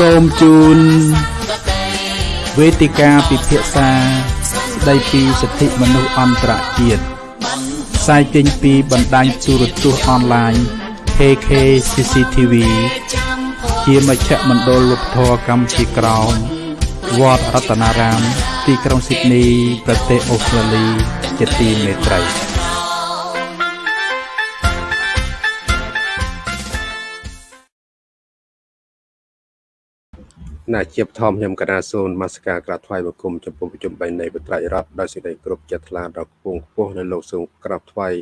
សូមជូនវេទិកាពិភាក្សាស្ដីពីសិទ្ធិមនុស្សអន្តរជាតិផ្សាយចេញពីបណ្ដាញទូរទស្សន៍អនឡាញ KK CCTV ជាមជ្ឈមណ្ឌលវប្បធម៌កម្ពុជាក្រោមវត្តរតនារាម ទីក្រុងស៊ីដនី ប្រទេសអូស្ត្រាលី ជាទីមេត្រី ណាជាបឋមខ្ញុំកណាសូននមស្ការក្រាបថ្វាយបង្គំចំពោះប្រជុំបីនៃបត្រៃរដ្ឋដោយសេចក្តីគោរពចិត្តថ្លាដល់គពងខ្ពស់នៅលោកសូមក្រាបថ្វាយ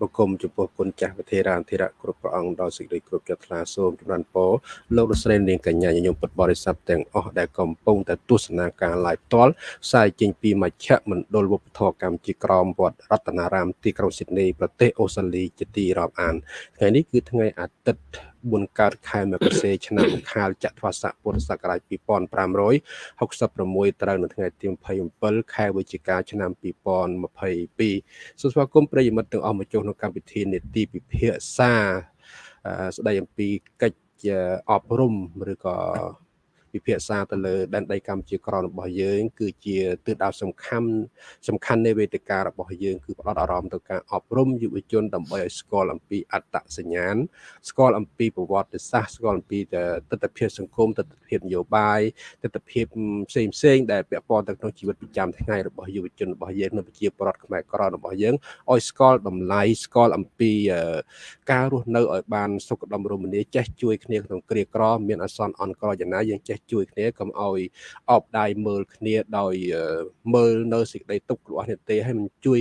បង្គំចំពោះគុណចាស់វិធេរានធិរៈគ្រប់ព្រះអង្គដោយសេចក្តីគោរពចិត្តថ្លាសូមចម្រើនពរលោកលោកស្រីនាងកញ្ញាញញឹមពុទ្ធបរិស័ទទាំងអស់ដែលកំពុងតែទស្សនាការ live ផ្ទាល់ផ្សាយចេញពីមជ្ឈមណ្ឌលវប្បធម៌កម្ពុជាក្រមវត្តរតនារាមទីក្រុងស៊ីដនីប្រទេសអូស្ត្រាលីជាទីរាប់អានថ្ងៃនេះគឺថ្ងៃអាទិត្យ 4កើតខែមករាឆ្នាំខាលចត្វាស័កពុរសករាជ2566ត្រូវនៅថ្ងៃទី27ខែវិច្ឆិកាឆ្នាំ2022សូមស្វាគមន៍ប្រិយមិត្តទាំងអស់មកចូលក្នុងកម្មវិធីនេតិពិភាក្សាស្ដីអំពីកិច្ចអប់រំឬក៏ ពិភាក្សាទៅលើដែនដីកម្ពុជាក្ររបស់យើង គឺជាទិសដៅសំខាន់សំខាន់នៃវេទិការបស់យើងគឺផ្ដោតអារម្មណ៍ទៅការអប់រំយុវជនដើម្បីឲ្យស្គាល់អំពីអត្តសញ្ញាណស្គាល់អំពីប្រវត្តិសាស្ត្រស្គាល់អំពីទស្សនវិជ្ជាសង្គមទស្សនវិជ្ជានយោបាយទស្សនវិជ្ជាផ្សេងផ្សេងដែលពាក់ព័ន្ធទៅក្នុងជីវិតប្រចាំថ្ងៃរបស់យុវជនរបស់យើងនៅប្រជាប្រដ្ឋខ្មែរក្ររបស់យើងឲ្យស្គាល់តម្លៃស្គាល់អំពីការរស់នៅឲ្យបានសុខដុមរមនាចេះជួយគ្នាក្នុងគ្រាក្រមានអសន្នអន់ក្រយ៉ាងណាយើងចេះជួយគ្នាកុំឲ្យអបដៃមើលគ្នាដោយមើលនៅសេចក្តីទុករបស់នេះទេហើយមិនជួយ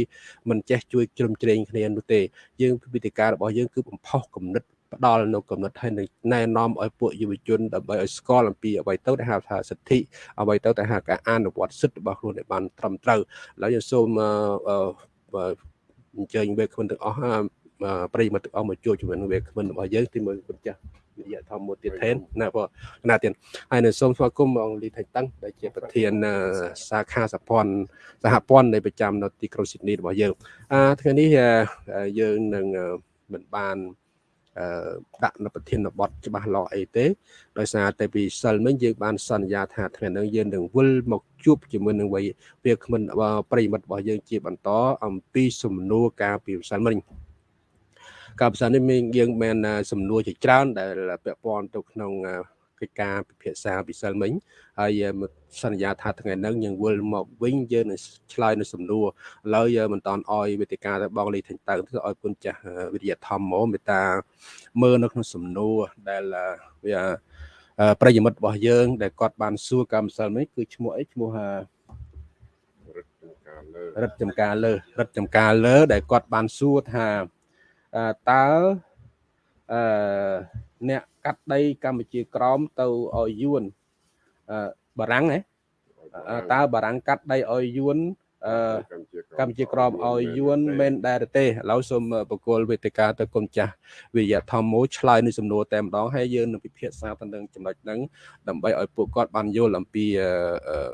មិនចេះជួយជ្រោមជ្រែងគ្នានោះទេយើងវិធីការរបស់យើងគឺបំផុសគំនិតផ្ដល់នៅកំណត់ឲ្យណែនាំឲ្យពួកយុវជនដើម្បីឲ្យស្គាល់អំពីអ្វីទៅដែលហៅថាសិទ្ធិអ្វីទៅដែលហៅការអនុវត្តសិទ្ធិរបស់ខ្លួនឲ្យបានត្រឹមត្រូវឥឡូវយើងសូមអញ្ជើញវេកមិនទាំងអស់ ប្រិយមិត្តទាំងអស់មកជួបជាមួយនឹងវេកមិនរបស់យើងទីមួយគុណចាស់វិយធម្មមួយទៀតថែនណាបងណាទៀតហើយនៅសូមស្វាគមន៍បងលីថៃតឹងដែលជាប្រធានសាខាសហព័ន្ធសហព័ន្ធនៃប្រចាំនៅទីក្រុងស៊ីដនីរបស់យើងអាថ្ងៃនេះយើងនឹងមិនបានអឺដាក់នៅប្រធានបទច្បាស់លាស់អីទេដោយសារតែពីសិលមិញយើងបានសន្យាថាថ្ងៃនេះយើងនឹងវិលមកជួបជាមួយនឹងវាគ្មិនប្រិមិត្តរបស់យើងជាបន្តអំពីសំណួរការពីសិលមិញ ការផ្សាយនេះមានយើងមានសំណួរជាច្រើន ដែលពាក់ព័ន្ធទៅក្នុងកិច្ចការពិភាក្សាពិសិលមិញហើយសន្យាថាថ្ងៃហ្នឹងយើងវិលមកវិញយើងនឹងឆ្លើយនៅសំណួរឥឡូវយើងមិនតន់អោយវេទិកាទៅបងលីថេងតៅទៅឲ្យគុណចាស់វិរិយធម្មមកមេតាមើលនៅក្នុងសំណួរដែលវាប្រិយមិត្តរបស់យើង ដែលគាត់បានសួរកម្មសិលមិញគឺឈ្មោះអីឈ្មោះរិទ្ធចំការលើរិទ្ធចំការលើដែលគាត់បានសួរថា តើអឺអ្នកកាត់ដីកម្ពុជាក្រមទៅឲ្យយួនអឺបារាំងហ៎តើបារាំងកាត់ដីឲ្យយួនអឺកម្ពុជាក្រមឲ្យយួនមែនដែរទេឥឡូវសូមបកគលវេទិកាទៅគុំចាស់វិយធម្មមួយឆ្លើយនឹងសំណួរតែម្ដងហើយយើងនឹងពិភាក្សាទៅនឹងចំណុចហ្នឹងដើម្បីឲ្យពួកគាត់បានយល់អំពី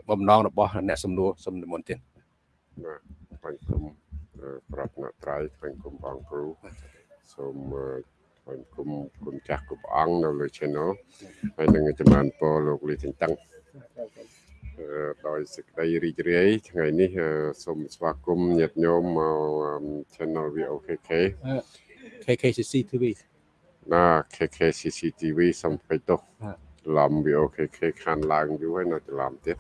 បំណងរបស់អ្នកសំណួរសំណួរមុនទៀតបាទបាញ់គុំ ប្រតនត្រ័យបាញ់គុំបងគ្រូសូមថ្លែងគុំគុណចាស់គ្រប់អង្គនៅលើ channel ហើយនឹងចម្រើនពរលោកលីទាំងតឹងដោយសេចក្តីរីករាយថ្ងៃនេះសូមស្វាគមន៍ញាតិញោមមក channel VOKK KKCC TV ណា KKCC TV សូមពេចទោសច្រឡំ VOKK ខានឡើងយូរហើយនៅច្រឡំទៀត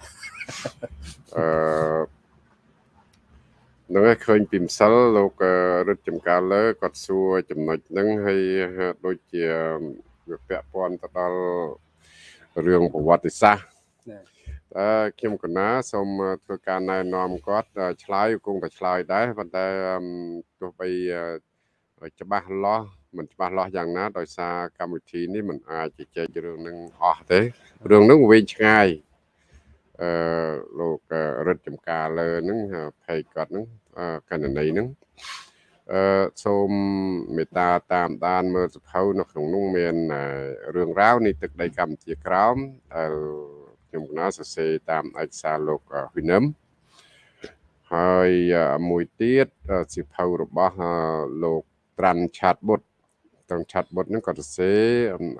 អឺ នឹងឃើញពីម្សិលលោករិទ្ធចំការលើគាត់សួរចំណុចហ្នឹងហើយដូចជាវាពាក់ព័ន្ធទៅដល់រឿងប្រវត្តិសាស្ត្រអឺខ្ញុំកណាសូមធ្វើការណែនាំគាត់ឆ្លើយគង់តែឆ្លើយដែរប៉ុន្តែទោះបីច្បាស់លាស់មិនច្បាស់លាស់យ៉ាងណាដោយសារកម្មវិធីនេះมันអាចជជែករឿងនឹងអស់ទេរឿងនឹងវែងឆ្ងាយ អឺលោករិទ្ធចំការលើហ្នឹងផេកគាត់ហ្នឹងកណន័យហ្នឹងអឺសូមមេត្តាតាមដានមើលសភៅនៅក្នុងនោះមានរឿងរ៉ាវនៃទឹកដីកម្ពុជាក្រោមដែលខ្ញុំកណាសរសេរតាមឯកសារលោកហ៊ីនឹមហើយមួយទៀតសិភៅរបស់លោកត្រាន់ឆាតបុតត្រង់ឆាត់បុតហ្នឹងគាត់សរសេរ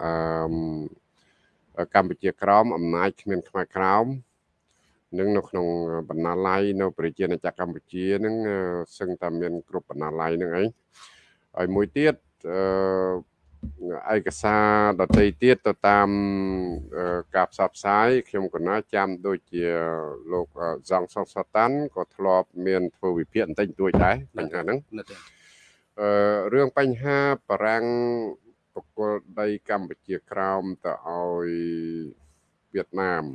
អឺកម្ពុជាក្រោមអំណាចគ្មានខ្មែរក្រោម នឹងនៅក្នុងបណ្ណាល័យនៅប្រជាណាចក្រកម្ពុជានឹងសឹងតែមានគ្រប់បណ្ណាល័យនឹងឯងហើយមួយទៀតអឺឯកសារដតីទៀតទៅតាមការផ្សព្វផ្សាយខ្ញុំក៏ណាចាំដូចជាលោកសង្ឃសុសតាន់ក៏ធ្លាប់មានធ្វើវិភាគបន្តិចបន្តួចដែរបញ្ហាហ្នឹងអឺរឿងបញ្ហាបារាំងបកគលដីកម្ពុជាក្រោមទៅឲ្យវៀតណាម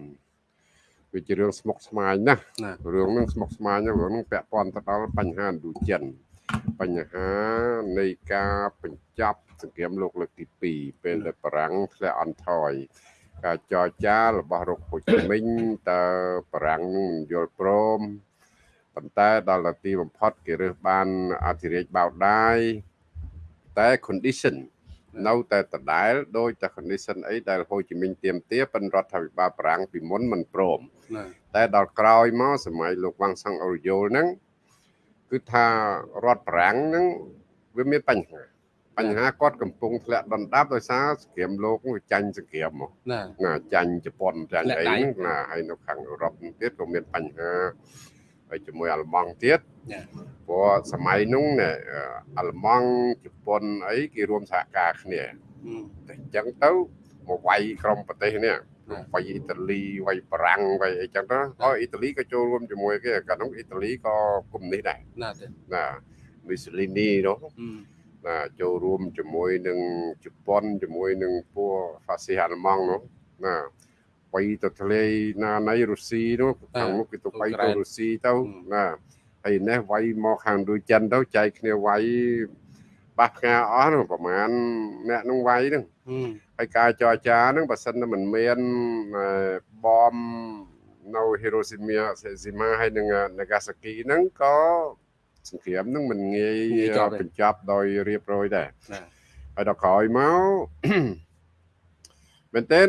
វាជារឿងស្មុគស្មាញណាស់រឿងហ្នឹងស្មុគស្មាញរឿងហ្នឹងពាក់ព័ន្ធទៅដល់បញ្ហាឥណ្ឌូចិនបញ្ហានៃការបញ្ចប់សង្គ្រាមលោកលើកទី2ពេលដែលបារាំងធ្លាក់អន់ថយការចរចារបស់រុកហូជីមិញតើបារាំងនឹងយល់ព្រមប៉ុន្តែដល់នាទីបំផុតគេរើសបានអធិរាជបៅដាយតែ condition នៅតែដដែលដោយតែ condition អីដែលហូជីមិញទៀមទាប៉ុនរដ្ឋាភិបាលបារាំងពីមុនមិនព្រមតែដល់ក្រោយមកសម័យលោកវ៉ាងសាំងអូរយ៉ូលហ្នឹងគឺថារដ្ឋបារាំងហ្នឹងវាមានបញ្ហាបញ្ហាគាត់កំពុងធ្លាក់ដណ្ដាប់ដោយសារសង្គ្រាមលោកវាចាញ់សង្គ្រាមមកណាចាញ់ជប៉ុនចាញ់អីហ្នឹងណាហើយនៅខាងអឺរ៉ុបទៀតក៏មានបញ្ហាហើយជាមួយអាល្លឺម៉ង់ទៀត ព្រោះសម័យនោះអាល្លឺម៉ង់ជប៉ុនអីគេរួមសហការគ្នាតែអញ្ចឹងទៅមកវាយក្រុមប្រទេសនេះវាយអ៊ីតាលីវាយបារាំងវាយអីចឹងទៅហើយអ៊ីតាលីក៏ចូលរួមជាមួយគេកាលនោះអ៊ីតាលីក៏កុំនេះដែរណាណាមីសលីនីនោះណាចូលរួមជាមួយនឹងជប៉ុនជាមួយនឹងពួកហ្វាស៊ីអាល្លឺម៉ង់នោះណាវាយទៅធ្លេណានៃរុស្ស៊ីនោះខាងមុខគេទៅវាយទៅរុស្ស៊ីទៅណា ហើយនេះវាយមកខាងដូចចិនទៅចែកគ្នាវាយបាសផ្កាអស់នោះប្រហែលអ្នកនឹងវាយហ្នឹងហើយការចរចាហ្នឹងបើសិនមិនមានបំនៅ Hiroshima Hiroshima ហើយនឹង Nagasaki ហ្នឹងក៏សង្គ្រាមហ្នឹងមិនងាយបញ្ចប់ដោយរៀបរយដែរហើយដល់ក្រោយមកមែនទែន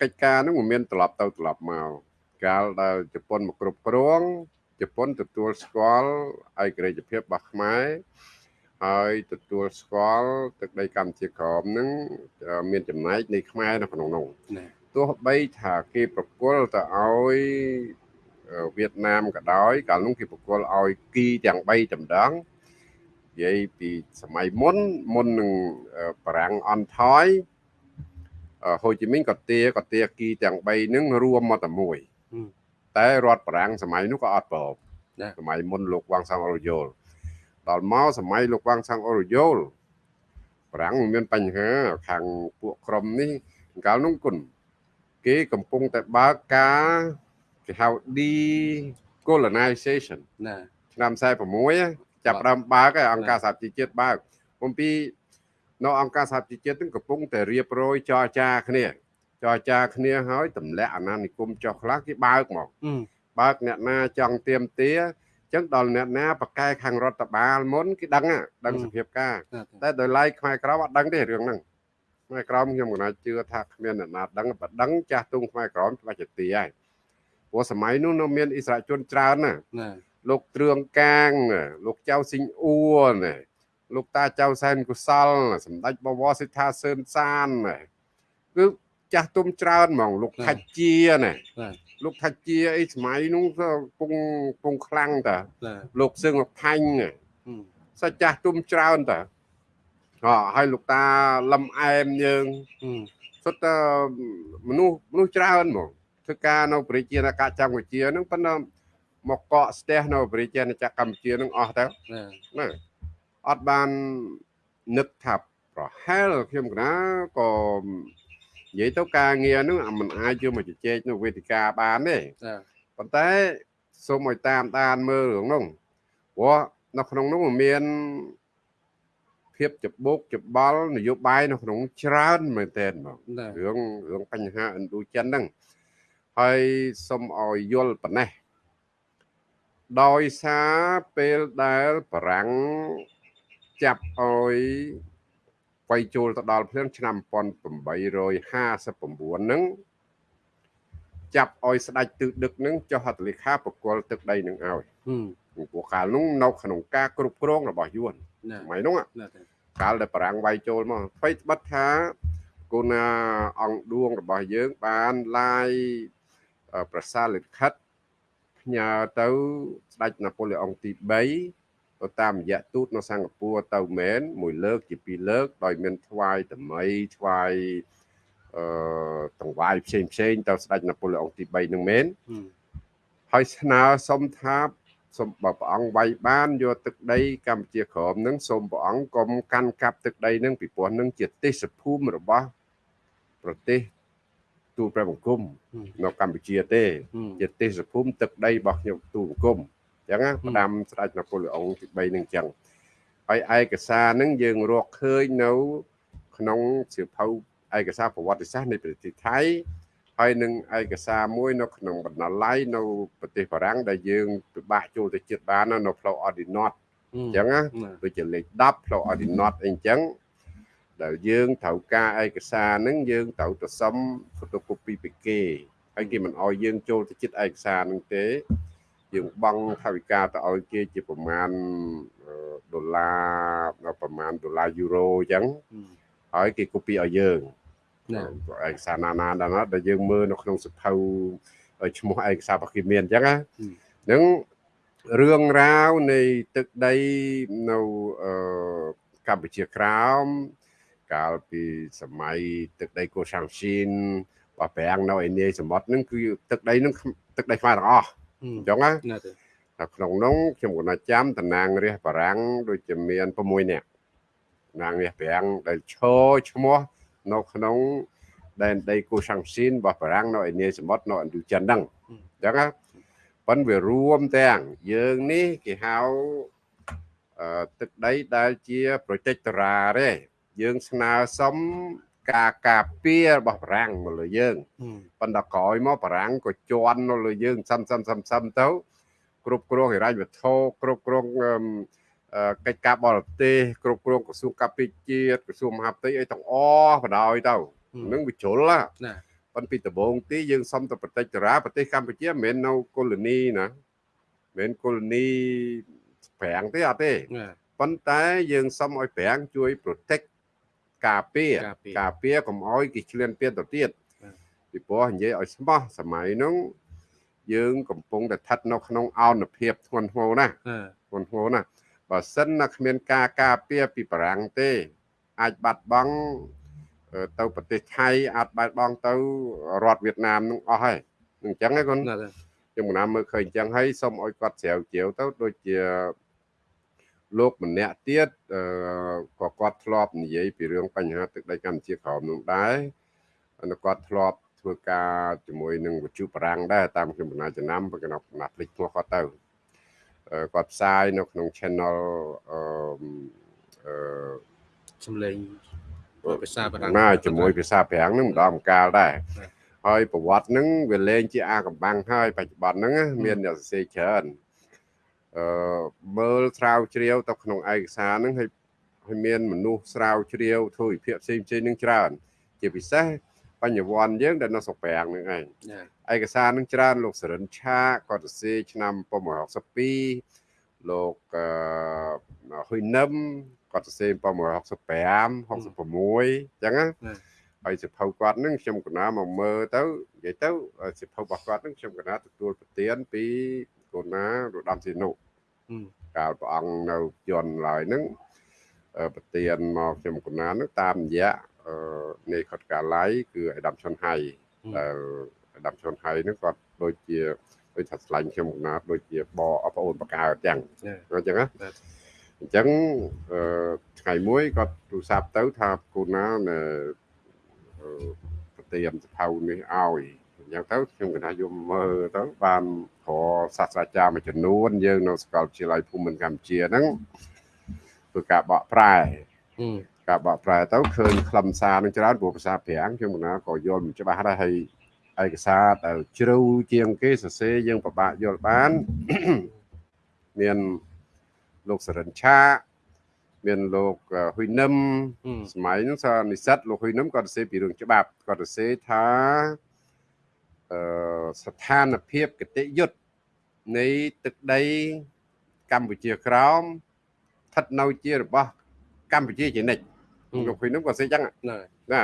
កិច្ចការហ្នឹងមិនមានត្រឡប់ទៅត្រឡប់មកកាលដែលជប៉ុនមកគ្រប់គ្រង ជប៉ុនទទួលស្គាល់ឯករាជ្យភាពរបស់ខ្មែរហើយទទួលស្គាល់ទឹកដីកម្ពុជាក្រមនឹងមានចំណែកនៃខ្មែរនៅក្នុងនោះទោះបីថាគេប្រគល់ទៅឲ្យវៀតណាមក៏ដោយកាលនោះគេប្រគល់ឲ្យគីទាំង3តម្ដងនិយាយពីសម័យមុនមុននឹងបារាំងអន់ថយហូជីមីញក៏ទាក៏ទាគីទាំង3នឹងរួមមកតែមួយ តែរដ្ឋបារាំងសម័យនោះក៏អត់ប្រមសម័យមុនលោកវ៉ាងសាំងអរយលដល់មកសម័យលោកវ៉ាងសាំងអរយលបារាំងមានបញ្ហាខាងពួកក្រុមនេះកាលនោះគុណគេកំពុងតែបើកការគេហៅ decolonization ណាឆ្នាំ46ចាប់ដើមបើកអង្គការសហជីវជាតិបើកអំពីនៅអង្គការសហជីវជាតិនឹងកំពុងតែរៀបរយចរចាគ្នា ចរចាគ្នាហើយទម្លាក់អាណានិគមចុះខ្លះគេបើកមកបើកអ្នកណាចង់ទៀមទាចឹងដល់អ្នកណាបកកែខាងរដ្ឋបាលមុនគេដឹងដឹងសភាពការតែដោយឡែកខ្មែរក្រមអត់ដឹងទេរឿងហ្នឹងខ្មែរក្រមខ្ញុំក៏ណាជឿថាគ្មានអ្នកណាដឹងបើដឹងចាស់ទុំខ្មែរក្រមច្បាស់ជាទីហើយព្រោះសម័យនោះនៅមានអិសរាជជនច្រើនណាលោកទ្រឿងកាងលោកចៅស៊ីងអ៊ួណាលោកតាចៅសែនកុសលសម្ដេចបវរសិដ្ឋាសឿនសានគឺ ចាស់ទុំច្រើនហ្មងលោកថាច់ជាណាលោកថាជាអីសម័យនោះពងពងខ្លាំងតាលោកសឹងលោកផាញ់សាច់ចាស់ទុំច្រើនតាអហើយលោកតាលំអែមយើងសុទ្ធតែមនុស្សមនុស្សច្រើនហ្មងធ្វើការនៅប្រជាណាចក្រកម្ពុជាហ្នឹងប៉ុន្តែមកកកស្ទះនៅប្រជាណាចក្រកម្ពុជាហ្នឹងអស់ទៅណាអត់បាននឹកថាប្រហែលខ្ញុំកណាក៏ និយាយទៅការងារហ្នឹងมันអាចយកមកជជែកនៅវេទិកាបានទេប៉ុន្តែសូមឲ្យតាមដានមើលរឿងហ្នឹងព្រោះនៅក្នុងនោះមានភាពច្បោកច្បល់នយោបាយនៅក្នុងច្រើនមែនទែនបងរឿងរឿងបញ្ហាឥណ្ឌូចិនហ្នឹងហើយសូមឲ្យយល់ប៉ុណ្ណេះដោយសារពេលដែលបារាំងចាប់ឲ្យ វាយចូលទៅដល់ភ្លើងឆ្នាំ1859ហ្នឹងចាប់ឲ្យស្ដេចទិសដឹកហ្នឹងចុះហត្ថលេខាបកលទឹកដីនឹងឲ្យព្រោះកាលនោះនៅក្នុងការគ្រប់គ្រងរបស់យួនសម័យនោះកាលដែលបារាំងវាយចូលមកអ្វីត្បិតថាគូណាអង្គឌួងរបស់យើងបានឡាយប្រសាលិខិតផ្ញើទៅស្ដេចណាប៉ូឡេអុងទី3 ទៅតាមរយៈទូតនៅសិង្ហបុរីទៅមែនមួយលើកជាពីរលើក ដោយមានថ្វាយតម្មីថ្វាយអឺតង្វាយផ្សេងផ្សេងទៅស្ដេចណាប៉ូឡេអុងទី3នឹងមែនហើយស្នើសុំថាសូមបើព្រះអង្គវាយបានយកទឹកដីកម្ពុជាក្រមនឹងសូមព្រះអង្គកុំកាន់កាប់ទឹកដីនឹងពីព្រោះនឹងជាទេសភូមិរបស់ប្រទេសទូព្រះបង្គំនៅកម្ពុជាទេ ជាទេសភូមិទឹកដីរបស់ខ្ញុំទូបង្គំអញ្ចឹងផ្ដាំស្ដេចនគរលអងទី3នឹងអញ្ចឹងហើយឯកសារនឹងយើងរកឃើញនៅ ក្នុងសៀវភៅឯកសារប្រវត្តិសាស្ត្រនៃប្រទេសថៃហើយនឹងឯកសារមួយនៅក្នុងបណ្ណាល័យនៅប្រទេសបារាំងដែលយើងពិបាកចូលទៅចិត្តបាននៅផ្លូវ ordinate អញ្ចឹងណាដូចជាលេខ10ផ្លូវ ordinate អីអញ្ចឹងដែលយើងត្រូវការឯកសារហ្នឹងយើងត្រូវទៅសុំ photocopy ពីគេហើយគេមិនអោយយើងចូលទៅចិត្តឯកសារហ្នឹងទេ យើងបង់ថវិកាទៅឲ្យគេជាប្រមាណដុល្លារប្រមាណដុល្លារយូរ៉ូអញ្ចឹងហើយគេ copy ឲ្យយើងឯកសារណាណាដល់ណាដែលយើងមើលនៅក្នុងសភៅឈ្មោះឯកសាររបស់គេមានអញ្ចឹងណាហ្នឹងរឿងរ៉ាវនៃទឹកដីនៅកម្ពុជាក្រោមកាលពីសម័យទឹកដីកូសាំងស៊ីនបប្រាំងនៅឯនាយសមុទ្រហ្នឹងគឺទឹកដីហ្នឹងទឹកដីខ្មែរទាំងអស់ អញ្ចឹងណាតែក្នុងនោះខ្ញុំក៏ណាចាំតំណាងរាជបារាំងដូចជាមាន6នាក់តំណាងរាជបារាំងដែលឈរឈ្មោះនៅក្នុងដែនដីកូសាំងស៊ីនរបស់បារាំងនៅឯនាយសមុទ្រនៅឥណ្ឌូចិនហ្នឹងអញ្ចឹងណាប៉ុន្តែវារួមទាំងយើងនេះគេហៅទឹកដីដែលជា protectorate ទេយើងស្នើសុំ ការការពាររបស់បារាំងមកលើយើងប៉ុន្តែក្រោយមកបារាំងក៏ជន់នៅលើយើងសឹមសឹមសឹមសឹមទៅ គ្រប់គ្រងហិរញ្ញវត្ថុគ្រប់គ្រងកិច្ចការបរទេសគ្រប់គ្រងក្រសួងកាពិជាតិក្រសួងមហាផ្ទៃអីទាំងអស់បណ្ដោយទៅនឹងវាជ្រុលណាប៉ុន្តែពីដំបូងទីយើងសុំទៅប្រទេសតារាប្រទេសកម្ពុជាមិនមែននៅកូឡូនីណាមិនមែនកូឡូនីប្រាំងទេអត់ទេប៉ុន្តែយើងសុំឲ្យប្រាំងជួយ protect ការពារការពារកុំឲ្យគេឆ្លៀនពៀនទៅទៀតពីព្រោះនិយាយឲ្យស្មោះសម័យនោះយើងកំពុងតែស្ថិតនៅក្នុងអនុភាពធ្ងន់ធ្ងរណាស់ធ្ងន់ធ្ងរណាស់បើសិនណាគ្មានការការពារពីបារាំងទេ អាចបាត់បង់ទៅប្រទេសថៃអាចបាត់បង់ទៅរដ្ឋវៀតណាមនឹងអស់ហើយអញ្ចឹងហ្នឹងគាត់ខ្ញុំមិនណាមើលឃើញអញ្ចឹងហើយសូមឲ្យគាត់ជ្រាវជ្រាវទៅដូចជា លោកម្នាក់ទៀតអឺក៏គាត់ធ្លាប់និយាយពីរឿងបញ្ហាទឹកដីកម្ពុជាក្រោមនោះដែរ અને គាត់ធ្លាប់ធ្វើការជាមួយនឹងវិទ្យុបារាំងដែរតាមខ្ញុំបណ្ណាចំណាំប៉ុន្តែគាត់ណាត់ភ្លេចឈ្មោះគាត់ទៅគាត់ផ្សាយនៅក្នុង channel អឺអឺសំឡេងភាសាបារាំងណាជាមួយភាសាបារាំងនឹងម្ដងម្កាលដែរហើយប្រវត្តិហ្នឹងវាលែងជាអាកំបាំងហើយបច្ចុប្បន្នហ្នឹងមានអ្នកសរសេរច្រើន អឺមើលស្រាវជ្រាវទៅក្នុងឯកសារហ្នឹងហើយហើយមានមនុស្សស្រាវជ្រាវធ្វើវិភាគផ្សេងផ្សេងនឹងច្រើន ជាពិសេសបញ្ញវន្តយើងដែលនៅស្រុកប្រាំងនឹងឯងឯកសារនឹងច្រើនលោកសរិនឆាគាត់សរសេរឆ្នាំ1962លោកអឺហ៊ុយនឹមគាត់សរសេរ1965 66អញ្ចឹងណាហើយសិភៅគាត់នឹងខ្ញុំកណាមកមើលទៅនិយាយទៅសិភៅរបស់គាត់នឹងខ្ញុំកណាទទួលប្រទានពី កូណារដំស៊ីនុកាលព្រះអង្គនៅជន់ឡើយហ្នឹងប្រទានមកខ្ញុំកណានឹងតាមរយៈនៃខុតកាឡៃគឺអដាមឈុនហៃដែលអដាមឈុនហៃហ្នឹងគាត់ដូចជាដូចថាឆ្លាញ់ខ្ញុំកណាដូចជាបអប្អូនបកើអញ្ចឹងអញ្ចឹងណាអញ្ចឹងថ្ងៃមួយគាត់ទូរស័ព្ទទៅថាគូណាប្រទានសភៅនេះឲ្យ អញ្ចឹងទៅខ្ញុំកណាយកមើលទៅបានព្រោះសាស្ត្រាចារ្យមួយចំនួនយើងនៅសាកលវិទ្យាល័យភូមិន្ទកម្ពុជាហ្នឹងធ្វើការបកប្រែការបកប្រែទៅឃើញខ្លឹមសារនឹងច្រើនព្រោះភាសាប្រាំងខ្ញុំកណាក៏យល់មិនច្បាស់ដែរហើយឯកសារដែលជ្រៅជាងគេសរសេរយើងពិបាកយល់បានមានលោកសរិនឆាមានលោកហ៊ុយនឹមសម័យនោះសានិស្សិតលោកហ៊ុយនឹមគាត់សរសេរពីរឿងច្បាប់គាត់សរសេរថាអឺ ស្ថានភាពគតិយុត្តនៃទឹកដីកម្ពុជាក្រោមស្ថិតនៅជារបស់កម្ពុជាជានិច្ចលោកហ៊ុយនឹមគាត់សរសេរចឹងណា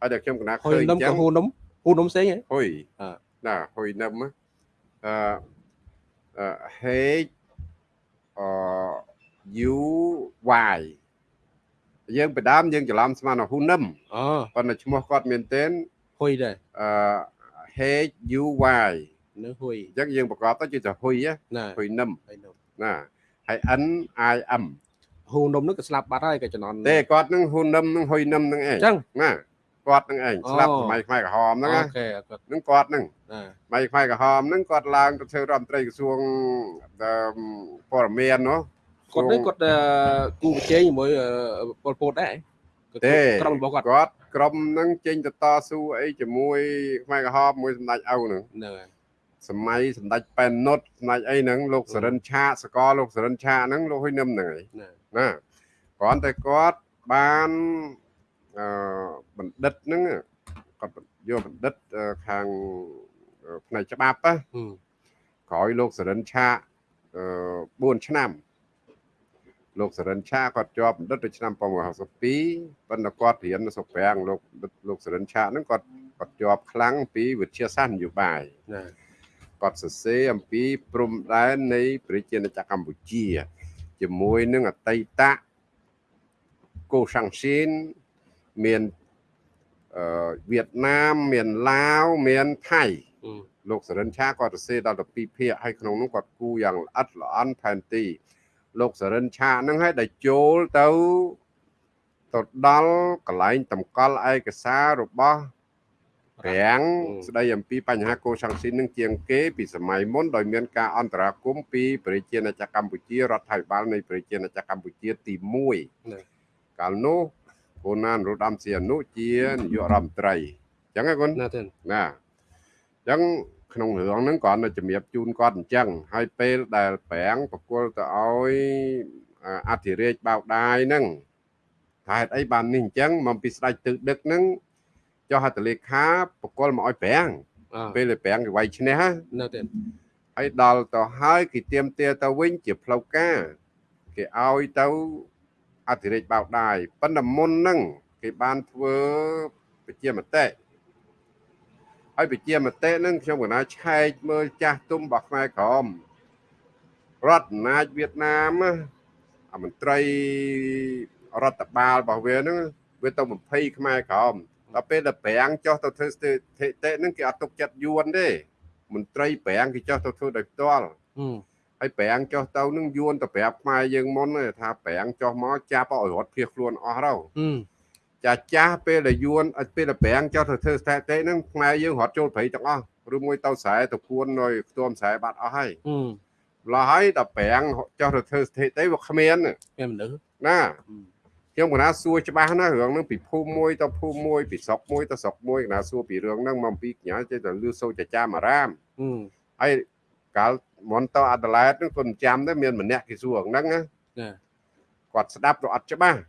ហើយតែខ្ញុំកណាឃើហុយញនំអញ្ចឹក៏ងហ៊ូនំហ៊ូនំផ្សេងហ៎ហុយអ่าណាហុយនឹមណាអឺអឺហេកអឺ U Y យើងបដើមយើងច្រឡំស្មានហ៊ូនឹមអូប៉ុន្តែឈ្មោះគាត់មានទេនហ៊ុយដែរអឺ H U Y នៅហ៊ុយអញ្ចឹងយើងប្រកបទៅជាទៅហ៊ុយណាណាហ៊ុយនឹមហើយនំណាហើយ N I M ហ៊ូនំនោះក៏ស្លាប់បាត់ហើយក៏ជំនន់ទេគាត់នឹងហ៊ុននឹមនឹងហ៊ុយនឹមនឹងឯងអញ្ចឹងណាគាត់នឹងឯងអូស្លាប់សម័យខ្មែរក្រហមហ្នឹងណាអូខេគាត់នឹងគាត់នឹងណាសម័យខ្មែរក្រហមហ្នឹងគាត់ឡើងទៅធ្វើរដ្ឋមន្ត្រីក្រសួងអឺព័ត៌មាននោះគាត់នេះគាត់អឺគូប្រជែងជាមួយអឺប៉ុលពតដែរគាត់ទេក្រុមរបស់គាត់គាត់ ក្រុមហ្នឹងចេញទៅតស៊ូអីជាមួយខ្មែរក្រហមមួយសម្ដេចឪហ្នឹងហ្នឹងហើយសម័យសម្ដេចប៉ែននុតសម្ដេចអីហ្នឹងលោកសរិនឆាកសកលលោកសរិនឆាកហ្នឹងលោកហ៊ុយនឹមហ្នឹងឯងណាណាគ្រាន់តែគាត់បានអឺបណ្ឌិតហ្នឹងគាត់យកបណ្ឌិតអឺខាងអឺផ្នែកច្បាប់ណាហឹមក្រោយលោកសរិនឆាកអឺ4ឆ្នាំ លោកសរិនឆាកគាត់ជាប់បណ្ឌិតទៅឆ្នាំ1962ប៉ុន្តែគាត់រៀននៅសុកប្រាំងលោកបណ្ឌិតលោកសរិនឆាកហ្នឹងគាត់គាត់ជាប់ខ្លាំងពីវិទ្យាសាស្ត្រនយោបាយណាគាត់សរសេរអំពីព្រំដែននៃប្រជាណាចក្រកម្ពុជា ជាមួយនឹងអតីតកូសាំងស៊ីនមានអឺវៀតណាមមានឡាវមានថៃហឹមលោកសរិនឆាគាត់សរសេរដល់ទៅ2ភាគហើយក្នុងនោះគាត់គូយ៉ាងល្អិតល្អន់ផែនទី លោកសរិនឆាហ្នឹងហើយដែលចូលទៅទៅដល់កន្លែងតម្កល់ឯកសាររបស់ប្រាំងស្ដីអំពីបញ្ហាកូសាំងស៊ីននឹងជាងគេពីសម័យមុនដោយមានការអន្តរាគមន៍ពីប្រជាណាចក្រកម្ពុជារដ្ឋាភិបាលនៃប្រជាណាចក្រកម្ពុជាទី1កាលនោះកូនណានរោត្តមសីហនុជានាយករដ្ឋមន្ត្រីអញ្ចឹងហ៎កូនណាទេណាអញ្ចឹង ក្នុងរឿងហ្នឹងគាត់នៅជំរាបជូនគាត់អញ្ចឹងហើយពេលដែលប្រាំងប្រគល់ទៅឲ្យអាអធិរាជបៅដាយហ្នឹងថាហេតុអីបាននេះអញ្ចឹងមកពីស្ដេចទិដឹកហ្នឹងចុះហត្ថលេខាប្រគល់មកឲ្យប្រាំងអ่าពេលដែលប្រាំងគេវាយឈ្នះណាណាទេហើយដល់ទៅហើយគេទៀមទាទៅវិញជាផ្លូវការគេឲ្យទៅអធិរាជបៅដាយប៉ុន្តែមុនហ្នឹងគេបានធ្វើប្រជាមតិ ហើយប្រជាមតិហ្នឹងខ្ញុំកណាឆែកមើលចាស់ទុំរបស់ខ្មែរក្រមរដ្ឋអំណាចវៀតណាមណាអមន្ត្រីរដ្ឋបាលរបស់វាហ្នឹងវាទៅ20ខ្មែរក្រមដល់ពេលដែលប្រាំងចុះទៅធ្វើស្ថិតិហ្នឹងគេអត់ទុកចិត្តយួនទេមន្ត្រីប្រាំងគេចោះទៅធ្វើដោយផ្ទាល់ហឹមហើយប្រាំងចុះទៅនឹងយួនទៅប្រាប់ខ្មែរយើងមុនទេថាប្រាំងចុះមកចាប់ឲ្យរត់ភៀសខ្លួនអស់ទៅហឹម ចាចាស់ពេលដែលយួនឲ្យពេលដែលប្រាំងចុះទៅធ្វើស្ថិតិហ្នឹងខ្មែរយើងរត់ចូលព្រៃទាំងអស់ឬមួយទៅស្រែទៅគួននៅខ្ទួមស្រែបាត់អស់ហើយហឹមម្ល៉េះហើយដល់ប្រាំងចុះទៅធ្វើស្ថិតិវាគ្មានទេមានមនុស្សណាហឹមខ្ញុំកណាសួរច្បាស់ណារឿងហ្នឹងពីភូមិមួយទៅភូមិមួយពីស្រុកមួយទៅស្រុកមួយកណាសួរពីរឿងហ្នឹងមកអំពីកញ្ញាចេះតែលឺសូរចាចាមអារាមហឹមហើយកាលមុនទៅអាដាលេតហ្នឹងគាត់មិនចាំទេមានម្នាក់គេសួរហ្នឹងណាណាគាត់ស្ដាប់ទៅអត់ច្បាស់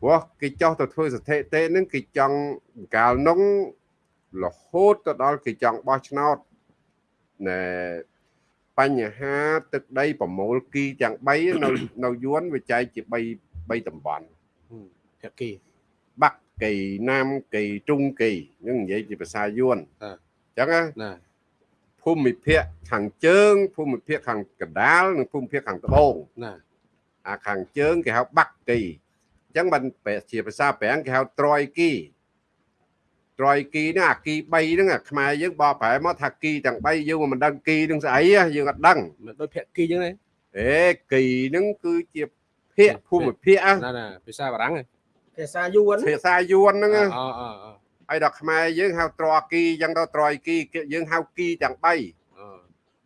ព្រោះគេចោះទៅធ្វើស្ថិតិហ្នឹងគេចង់កាលនោះរហូតទៅដល់គេចង់បោះឆ្នោតណែបញ្ហាទឹកដីប្រមូលគីទាំង3នៅនៅយួនវាចែកជា3 3តំបន់ហឹមភាគីបាក់កីណាមកីទ្រុងកីនឹងនិយាយជាភាសាយួនអ่าអញ្ចឹងណាណាភូមិភាគខាងជើងភូមិភាគខាងកណ្ដាលនិងភូមិភាគខាងត្បូងណាអាខាងជើងគេហៅបាក់គីអញ្ចឹងបានប្រែជាភាសាប្រាំងគេហៅត្រយគីត្រយគីហ្នឹងអាគី3ហ្នឹងអាខ្មែរយើងបកប្រែមកថាគីទាំង3យើងមិនដឹងគីហ្នឹងស្អីហ៎យើងអត់ដឹងមិនដូចភាគីចឹងទេអេគីហ្នឹងគឺជាភាគភូមិភាគហ៎ណាណាភាសាបារាំងហ៎ភាសាយួនភាសាយួនហ្នឹងហ៎អអអហើយដល់ខ្មែរយើងហៅត្រគីអញ្ចឹងដល់ត្រយគីគេយើងហៅគីទាំង3អ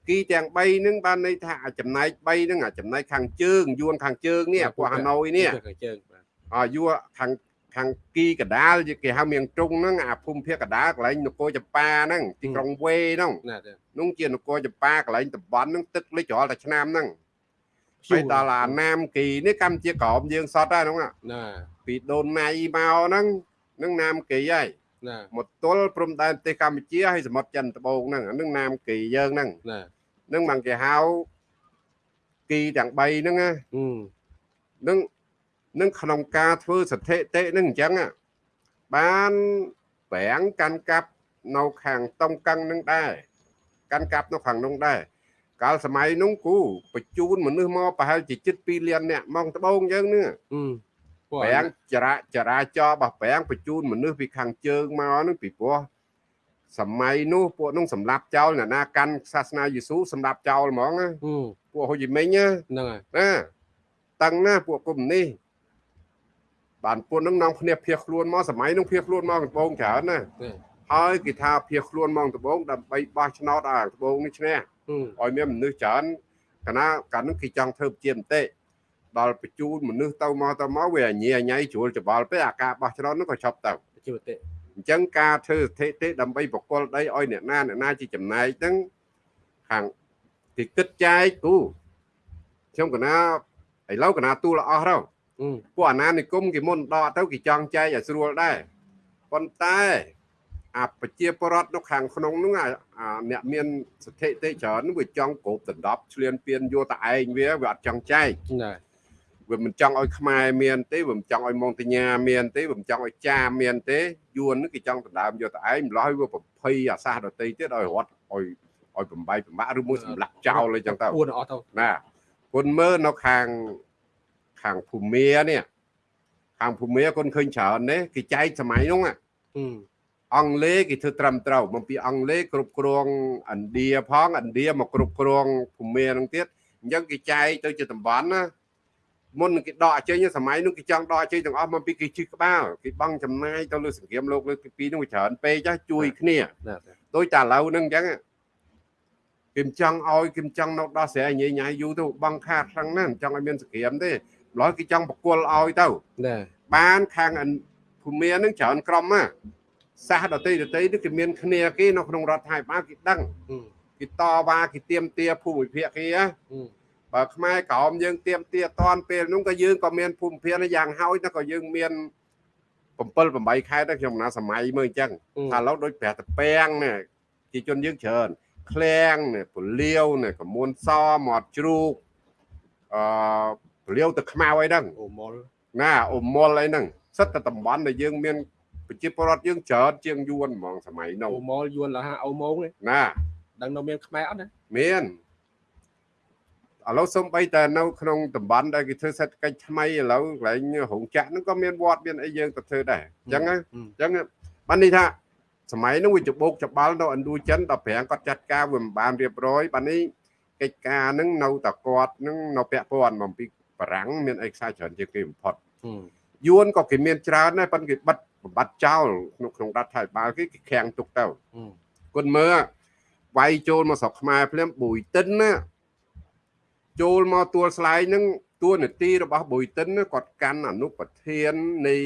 គីទាំង3ហ្នឹងបានន័យថាអាចំណែក3ហ្នឹងអាចំណែកខាងជើងយួនខាងជើងនេះពួកហាណូយនេះខាងជើងបាទ អាយួរខាងខាងគីកដាលគេហៅមៀងទ្រុងហ្នឹងអាភូមិភាគកដាលកន្លែងនគរចម្ប៉ាហ្នឹងទីក្រុងវេហ្នឹងណាទេនោះជានគរចម្ប៉ាកន្លែងតំបន់ហ្នឹងទឹកលិចរាល់តែឆ្នាំហ្នឹងហើយដល់អាណាមគីនេះកម្ពុជាក្រមយើងសតហើយហ្នឹងណាណាពីដូនណៃមកហ្នឹងហ្នឹងណាមគីហើយណាមកទល់ព្រំដែនប្រទេសកម្ពុជាហើយសមុទ្រចិនត្បូងហ្នឹងអាហ្នឹងណាមគីយើងហ្នឹងណាហ្នឹងបានគេហៅគីទាំង3ហ្នឹងណាហឹមនឹង នឹងក្នុងការធ្វើសថិតិនឹងអញ្ចឹងបានប្រាំងកាន់កាប់នៅខាងតុងកឹងនឹងដែរកាន់កាប់នៅខាងនោះដែរកាលសម័យនោះគូបញ្ជូនមនុស្សមកប្រហែលជាជិត2លានអ្នកមកត្បូងយើងនេះអឺពួកប្រាំងចរាចរាចរណ៍របស់ប្រាំងបញ្ជូនមនុស្សពីខាងជើងមកហ្នឹងពីព្រោះសម័យនោះពួកនោះសម្លាប់ចោលអ្នកណាកាន់សាសនាយេស៊ូសម្លាប់ចោលហ្មងណាអឺពួកហូជីមិញណាហ្នឹងហើយណាតឹងណាពួកគុំនេះ បានពួកនឹងនាំគ្នាភៀសខ្លួនមកសម័យនោះភៀសខ្លួនមកកំពងច្រើនណាទេហើយគេថាភៀសខ្លួនមកដំបងដើម្បីបោះឆ្នោតឲ្យដំបងនេះឈ្នះអឺឲ្យមានមនុស្សច្រើនកាលណាកាលនោះគេចង់ធ្វើជាមតិដល់បញ្ជូនមនុស្សទៅមកទៅមកវាញ៉ៃញ៉ៃជ្រួលច្បល់ពេកអាការបោះឆ្នោតនោះក៏ចប់ទៅជីវតិអញ្ចឹងការធ្វើស្ថិតិដើម្បីបកគលដីឲ្យអ្នកណាអ្នកណាជាចំណែកហ្នឹងខាងគេគិតចែកគូខ្ញុំកណាឥឡូវកណាទូលអស់ទៅអឺ ពួកអាណានិគមគេមុនដកទៅគេចង់ចែកឲ្យស្រួលដែរប៉ុន្តែអាប្រជាពលរដ្ឋនៅខាងក្នុងហ្នឹងអាអាអ្នកមានស្ថិតិច្រើនហ្នឹងវាចង់គ្រប់ដណ្ដប់ឆ្លៀនពៀនយកតែឯងវាវាអត់ចង់ចែកណាវាមិនចង់ឲ្យខ្មែរមានទេវាមិនចង់ឲ្យម៉ុងតញ្ញាមានទេវាមិនចង់ឲ្យចាមមានទេយួនហ្នឹងគេចង់ដណ្ដើមយកតែឯងម្លោះវាប្រភ័យអាសាសដតីទៀតឲ្យរត់ឲ្យឲ្យបំបីបំបាក់ឬមួយសម្លាប់ចោលអីចឹងទៅពួនអស់ទៅណាគុណមើលនៅខាង ខាងភូមានេះខាងភូមាគុណឃើញច្រើនទេគេចែកសម័យនោះអឺអង់គ្លេសគេធ្វើត្រឹមត្រូវមកពីអង់គ្លេសគ្រប់គ្រងឥណ្ឌាផងឥណ្ឌាមកគ្រប់គ្រងភូមានឹងទៀតអញ្ចឹងគេចែកទៅជាតំបន់ណាមុនគេដកចេញសម័យនោះគេចង់ដកចេញទាំងអស់មកពីគេជិះក្បាលគេបង់ចំណាយទៅលើសង្គ្រាមលោកលើកទី2នោះវាច្រើនពេកចាស់ជួយគ្នាណាដូចតែឥឡូវហ្នឹងអញ្ចឹងគេមិនចង់ឲ្យគេមិនចង់នៅដោះស្រាយញ៉ៃញ៉ៃយូរទៅបងខាតខ្លាំងណាស់មិនចង់ឲ្យមានសង្គ្រាមទេ ម្ល៉េះគេចង់បកគលឲ្យទៅណាបានខាងឥណ្ឌភូមាហ្នឹងច្រើនក្រុមណាសាសដតីដតីនេះគេមានគ្នាគេនៅក្នុងរដ្ឋាភិបាលគេដឹងអឺគេតវ៉ាគេទៀមទាភូមិភាគគេណាអឺបើខ្មែរក្រមយើងទៀមទាតនពេលហ្នឹងក៏យើងក៏មានភូមិភាគនេះយ៉ាងហើយណាក៏យើងមាន7 8ខេត្តដែរខ្ញុំណាសម័យមើលអញ្ចឹងថាឥឡូវដូចប្រាតពាំងនេះជាជនយើងច្រើនឃ្លាំងនេះពលាវនេះកមួនសមាត់ជ្រូកអឺព លាវទឹកខ្មៅអីហ្នឹងអូមុលណាអ៊ុំមុលអីហ្នឹងសិតតែតំបន់ដែលយើងមានប្រជាពលរដ្ឋយើងច្រើនជាងយួនហ្មងសម័យនោះអូមុលយួនលះអូម៉ងទេណាដឹងនៅមានខ្មែរអត់ណាមានឥឡូវសំបីតែនៅក្នុងតំបន់ដែលគេធ្វើសេដ្ឋកិច្ចថ្មីឥឡូវកន្លែងរោងចក្រហ្នឹងក៏មានវត្តមានអីយើងទៅធ្វើដែរអញ្ចឹងណាអឺអញ្ចឹងបាននេះថាសម័យនោះវាច្បោកច្បល់នៅឥណ្ឌូចិនដល់ប្រាំងគាត់ចាត់ការវាមិនបានរៀបរយបាននេះកិច្ចការហ្នឹងនៅតែគាត់ហ្នឹងនៅពាក់ព័ន្ធមកពី បារាំងមានឯកសារច្រើនជាងគេបំផុតអឺយួនក៏គេមានច្រើនដែរប៉ុន្តែគេបិទបំបត្តិចោលក្នុងក្នុងរដ្ឋាភិបាលគេគេខាំងទុកទៅអឺគុណមើលវាយចូលមកស្រុកខ្មែរភ្លាមប៊ុយតិនណាចូលមកទួលស្លែងហ្នឹងទួលនីតិរបស់ប៊ុយតិនណាគាត់កាន់អនុប្រធាននៃ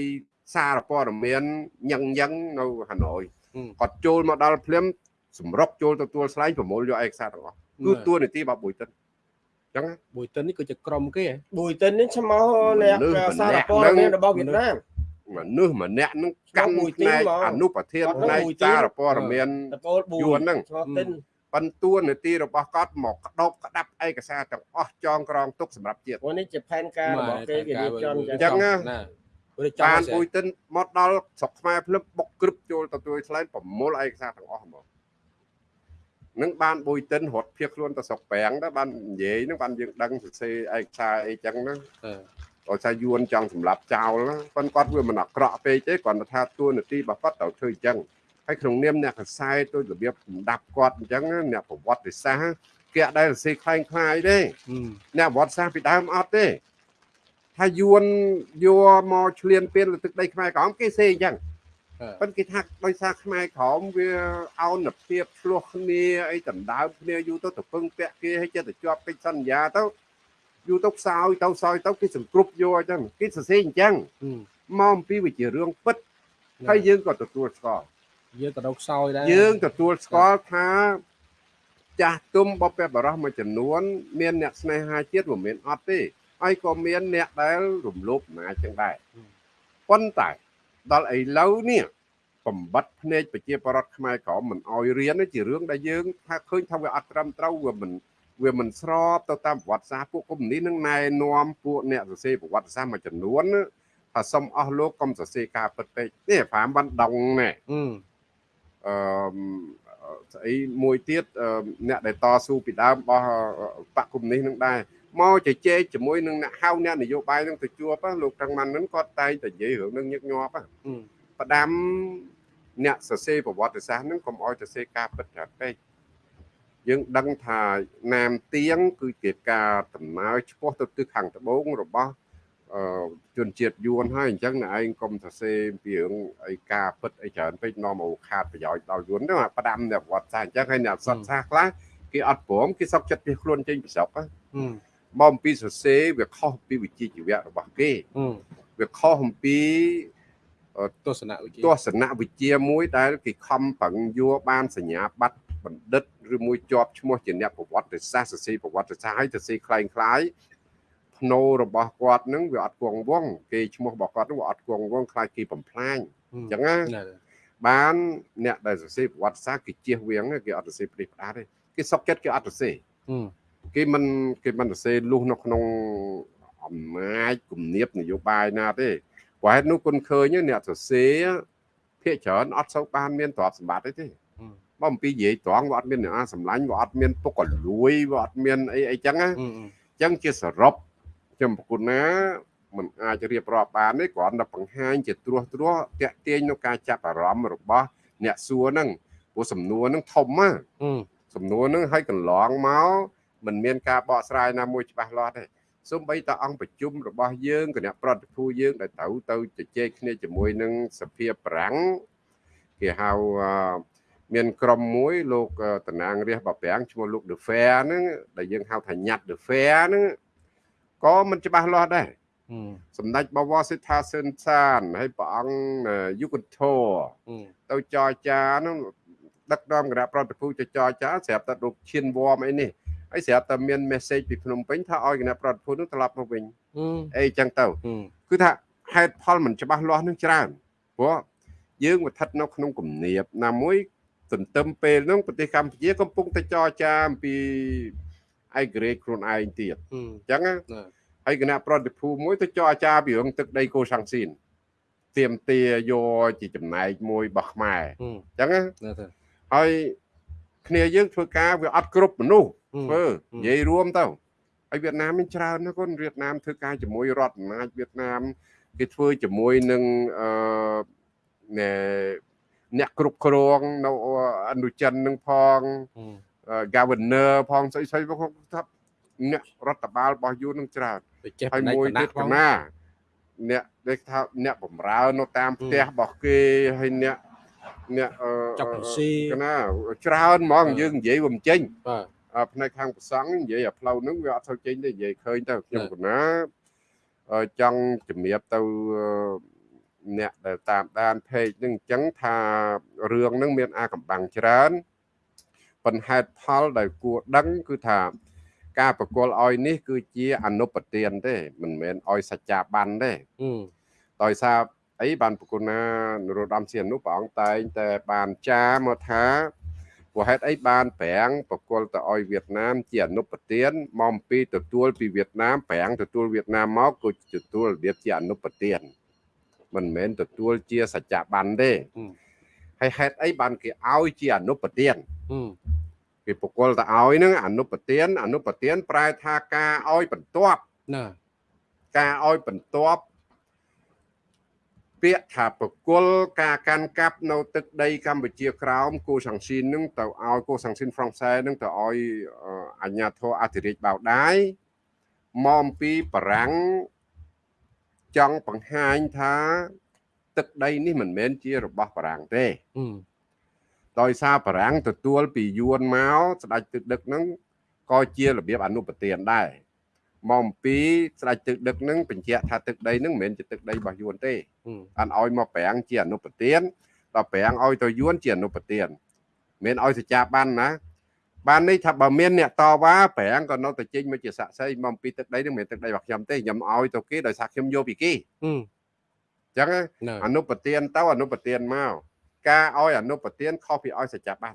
សារព័ត៌មានញឹងញឹងនៅហាណូយអឺគាត់ចូលមកដល់ភ្លាមសម្រុកចូលទៅទួលស្លែងប្រមូលយកឯកសារទាំងអស់គឺទួលនីតិរបស់ប៊ុយតិនអញ្ចឹងណាប៊ុយតិននេះគឺជាក្រុមគេហ៎ប៊ុយតិននេះឈ្មោះអ្នកសារព័ត៌មានរបស់វៀតណាមមនុស្សម្នាក់ហ្នឹងកាន់ប៊ុយផ្នែកទីនហ្មងអនុប្រធានគាត់ផ្នែកប៊ុយទីនសារព័ត៌មានតកូលប៊ុយយួនហ្នឹងឈ្មោះតិនបន្ទួនាទីរបស់គាត់មកក្តោបក្តាប់ឯកសារទាំងអស់ចងក្រងទុកសម្រាប់ជាតិព្រោះនេះជាផែនការរបស់គេគេរៀបចំអញ្ចឹងណាណាវាចាំបានស្អីពួយតិនមកដល់ស្រុកខ្មែរភ្លឹបបុកគ្រឹបចូលទទួលឆ្លែងប្រមូលឯកសារទាំងអស់ហ្មង នឹងបានបុយតិនរត់ភៀសខ្លួនទៅស្រុកប្រាំងទៅបាននិយាយនឹងបានយើងដឹងសរសេរឯកសារអីចឹងណាគាត់ថាយួនចង់សម្លាប់ចោលណាប៉ុន្តែគាត់វាមិនអាក្រក់ពេកទេគាត់ថាទួលនីតិរបស់គាត់ត្រូវធ្វើអញ្ចឹងហើយក្នុងនាមអ្នកកសែតដូចរបៀបសម្ដាប់គាត់អញ្ចឹងអ្នកប្រវត្តិសាស្ត្រគេអត់ដែលសេខ្លាំងខ្លាយទេអ្នកប្រវត្តិសាស្ត្រពីដើមអត់ទេថាយួនយកមកឆ្លៀនពៀនលើទឹកដីខ្មែរក្រោមគេសេអញ្ចឹង ប៉ុន្តែគេថាដោយសារខ្មែរក្រមវាអោនភាពឆ្លោះគ្នាអីដណ្ដើមគ្នាយូរទៅទៅពឹងពាក់គេឲ្យចេះតែជាប់កិច្ចសន្យាទៅយូរទៅខ្សោយទៅខ្សោយទៅគេសង្គ្រប់យកអញ្ចឹងគេសរសេរអញ្ចឹងអឺមកអំពីវាជារឿងពិតហើយយើងក៏ទទួលស្គាល់យើងក៏ដល់ខ្សោយដែរយើងទទួលស្គាល់ថាចាស់ទុំបបិបរោះមួយចំនួន មាន អ្នកស្នេហាជាតិមិនមែនអត់ទេហើយក៏មានអ្នកដែលរំលោភអំណាចចឹងដែរប៉ុន្តែ ដល់ឥឡូវនេះបំបត្តិភ្នែកប្រជាពលរដ្ឋខ្មែរក្រមមិនអោយរៀននេះជារឿងដែលយើងថាឃើញថាវាអត់ត្រឹមត្រូវវាមិនវាមិនស្របទៅតាមប្រវត្តិសាស្ត្រពួកកុម្មុយនីសនឹងណែនាំពួកអ្នកសរសេរប្រវត្តិសាស្ត្រមួយចំនួនណាថាសុំអស់លោកកុំសរសេរការពិតពេកនេះ5បានដងណែអឺអឺស្អីមួយទៀតអ្នកដែលតស៊ូពីដើមរបស់បកគុំនេះនឹងដែរ មកជជែកជាមួយនឹងអ្នកហៅអ្នកនយោបាយនឹងទៅជួបលោកតាំងម៉ាន់នឹងគាត់តែងតែនិយាយរឿងនឹងញឹកញាប់ផ្ដាំអ្នកសរសេរប្រវត្តិសាស្ត្រនឹងកុំអោយសរសេរការពិតច្រើនពេកយើងដឹងថាណាមទៀងគឺជាការដំណើរឆ្ពោះទៅទិសខាងត្បូងរបស់អឺជនជាតិយួនហើយអញ្ចឹងអ្នកឯងកុំសរសេរពីរឿងអីការពិតអីច្រើនពេកនាំមកខាតប្រយោជន៍ដល់យួនទៅផ្ដាំអ្នកប្រវត្តិសាស្ត្រអញ្ចឹងហើយអ្នកសត្វសាស្ត្រខ្លះគេអត់ព្រមគេសុកចិត្តពីខ្លួនចេញពីស្រុក មកអំពីសរសេរវាខុសពីវិជ្ជាជីវៈរបស់គេវាខុសអំពីទស្សនវិជ្ជាទស្សនវិជ្ជាមួយដែលគេខំប្រឹងយកបានសញ្ញាបត្របណ្ឌិតឬមួយជាប់ឈ្មោះជាអ្នកប្រវត្តិសាស្ត្រសរសេរប្រវត្តិសាស្ត្រឲ្យសរសេរคล้ายคล้ายភ្នោរបស់គាត់នឹងវាអត់គង់វងគេឈ្មោះរបស់គាត់នឹងវាអត់គង់វងខ្លាចគេបំផ្លាញអញ្ចឹងណាបានអ្នកដែលសរសេរប្រវត្តិសាស្ត្រគេជៀសវាងគេអត់សរសេរព្រិះផ្ដាទេគេសុកចិត្តគេអត់សរសេរ គេមិនគេមិនសរសេរលុះនៅក្នុងអំណាចគំនាបនយោបាយណាទេព្រោះហេតុនោះគុនឃើញអ្នកសរសេរភាកច្រើនអត់សូវបានមានទ្រព្យសម្បត្តិទេបើអំពីនិយាយត្រង់វាអត់មានអ្នកណាសម្លាញ់វាអត់មានពុកកលួយវាអត់មានអីអីចឹងណាអញ្ចឹងជាសរុបចំប្រគុណណាมันអាចរៀបរាប់បានទេគ្រាន់តែបង្ហាញជាត្រួសត្រាសតាក់ទាញនៅការចាប់អារម្មណ៍របស់អ្នកសួរហ្នឹងព្រោះសំណួរហ្នឹងធំណាសំណួរហ្នឹងឲ្យកន្លងមក มันមានការបកស្រាយណាមួយច្បាស់លាស់ទេសូម្បីតែអង្គប្រជុំរបស់យើងគណៈប្រតិភូយើងដែលត្រូវទៅជជែកគ្នាជាមួយនឹងសភាប្រាំងគេហៅមានក្រុមមួយលោកតំណាងរាជបប្រាំងឈ្មោះលោក The Fair ហ្នឹងដែលយើងហៅថាញ៉ាត់ The Fair ហ្នឹងក៏មិនច្បាស់លាស់ដែរសម្ដេចបវរសិដ្ឋាសិនសានហើយព្រះអង្គយុគធរទៅចរចាហ្នឹងដឹកនាំគណៈប្រតិភូទៅចរចាស្រាប់តែលោកឈៀនវមអីនេះ ហើយស្រាប់តែមាន message ពីភ្នំពេញថាឲ្យគណៈប្រតិភូនោះត្រឡប់មកវិញអីចឹងទៅគឺថាហេតុផលមិនច្បាស់លាស់នឹងច្រើនព្រោះយើងស្ថិតនៅក្នុងគំនាបណាមួយទន្ទឹមពេលនោះប្រទេសកម្ពុជាកំពុងតែចរចាអំពីឯករាជ្យខ្លួនឯងទៀតអញ្ចឹងហើយគណៈប្រតិភូមួយទៅចរចាពីរឿងទឹកដីកូសាំងស៊ីនទៀមទាយកជាចំណែកមួយរបស់ខ្មែរអញ្ចឹងហើយគ្នាយើងធ្វើការវាអត់គ្រប់មនុស្ស ធ្វើនិយាយរួមទៅហើយវៀតណាមមានច្រើនណាស់គាត់វៀតណាមធ្វើការជាមួយរដ្ឋអំណាចវៀតណាមគេធ្វើជាមួយនឹងអឺអ្នកគ្រប់គ្រងនៅអនុចិននឹងផង governor ផងស្អីស្អីផងថាអ្នករដ្ឋបាលរបស់យូរនឹងច្រើនហើយមួយទៀតកណាអ្នកដែលថាអ្នកបំរើនៅតាមផ្ទះរបស់គេហើយអ្នកអ្នកចុកស៊ីកណាច្រើនហ្មងយើងនិយាយវាមិនចេញបាទ ផ្នែកខាងប្រសង់និយាយអាផ្លូវហ្នឹងវាអត់ទៅចេញទេនិយាយឃើញទៅខ្ញុំកណាចង់ជំរាបទៅអ្នកដែលតាមដាន page ហ្នឹងអញ្ចឹងថារឿងហ្នឹងមាន អាកំបាំងច្រើនប៉ុន្តែហេតុផលដែលគួរដឹងគឺថាការប្រគល់ឲ្យនេះគឺជាអនុប្រទានទេមិនមែនឲ្យសច្ចាប័នទេដោយសារអីបានប្រគុណណានរោត្តមសីហនុព្រះអង្គតែងតែបានចាមកថា ព្រោះហេតុអីបានប្រាំងប្រគល់ទៅឲ្យវៀតណាម ជាអនុប្រទានមកអំពីទទួលពីវៀតណាមប្រាំងទទួលវៀតណាមមកក៏ទទួលរបៀបជាអនុប្រទានមិនមែនទទួលជាសច្ចាប័នទេហើយហេតុអីបានគេឲ្យជាអនុប្រទានគេបកគលទៅឲ្យហ្នឹងអនុប្រទានអនុប្រទាន ប្រែថាការឲ្យបន្ទាប់ណាការឲ្យបន្ទាប់ ពាក្យថាបកគលការកាន់កាប់នៅទឹកដីកម្ពុជាក្រោមគូសង្ស៊ីននឹងទៅឲ្យគូសង្ស៊ីនហ្វ្រង់សែនឹងទៅឲ្យអាញាធរអធិរាជបៅដៃមកអំពីបារាំងចង់បង្ហាញថា ទឹកដីនេះមិនមែនជារបស់បារាំងទេដោយសារបារាំងទទួលពីយួនមកស្ដេចទឹកដឹកហ្នឹងក៏ជារបៀបអនុប្រទានដែរ មកអំពីស្ដេចទឹកដឹកហ្នឹងបញ្ជាក់ថាទឹកដីហ្នឹងមិនមែនជាទឹកដីរបស់យួនទេអត់ឲ្យមកប្រាំងជាអនុប្រទានដល់ប្រាំងឲ្យទៅយួនជាអនុប្រទានមិនឲ្យសច្ចាប័នណា បាននេះថាបើមានអ្នកតវ៉ាប្រាំងក៏នៅតែចេញមកជាសាក់សីមកអំពីទឹកដីហ្នឹងមិនមែនទឹកដីរបស់ខ្ញុំទេខ្ញុំឲ្យទៅគេដោយសារខ្ញុំយកពីគេអញ្ចឹងអនុប្រទានទៅអនុប្រទានមកការឲ្យអនុប្រទានខុសពីឲ្យសច្ចាប័ន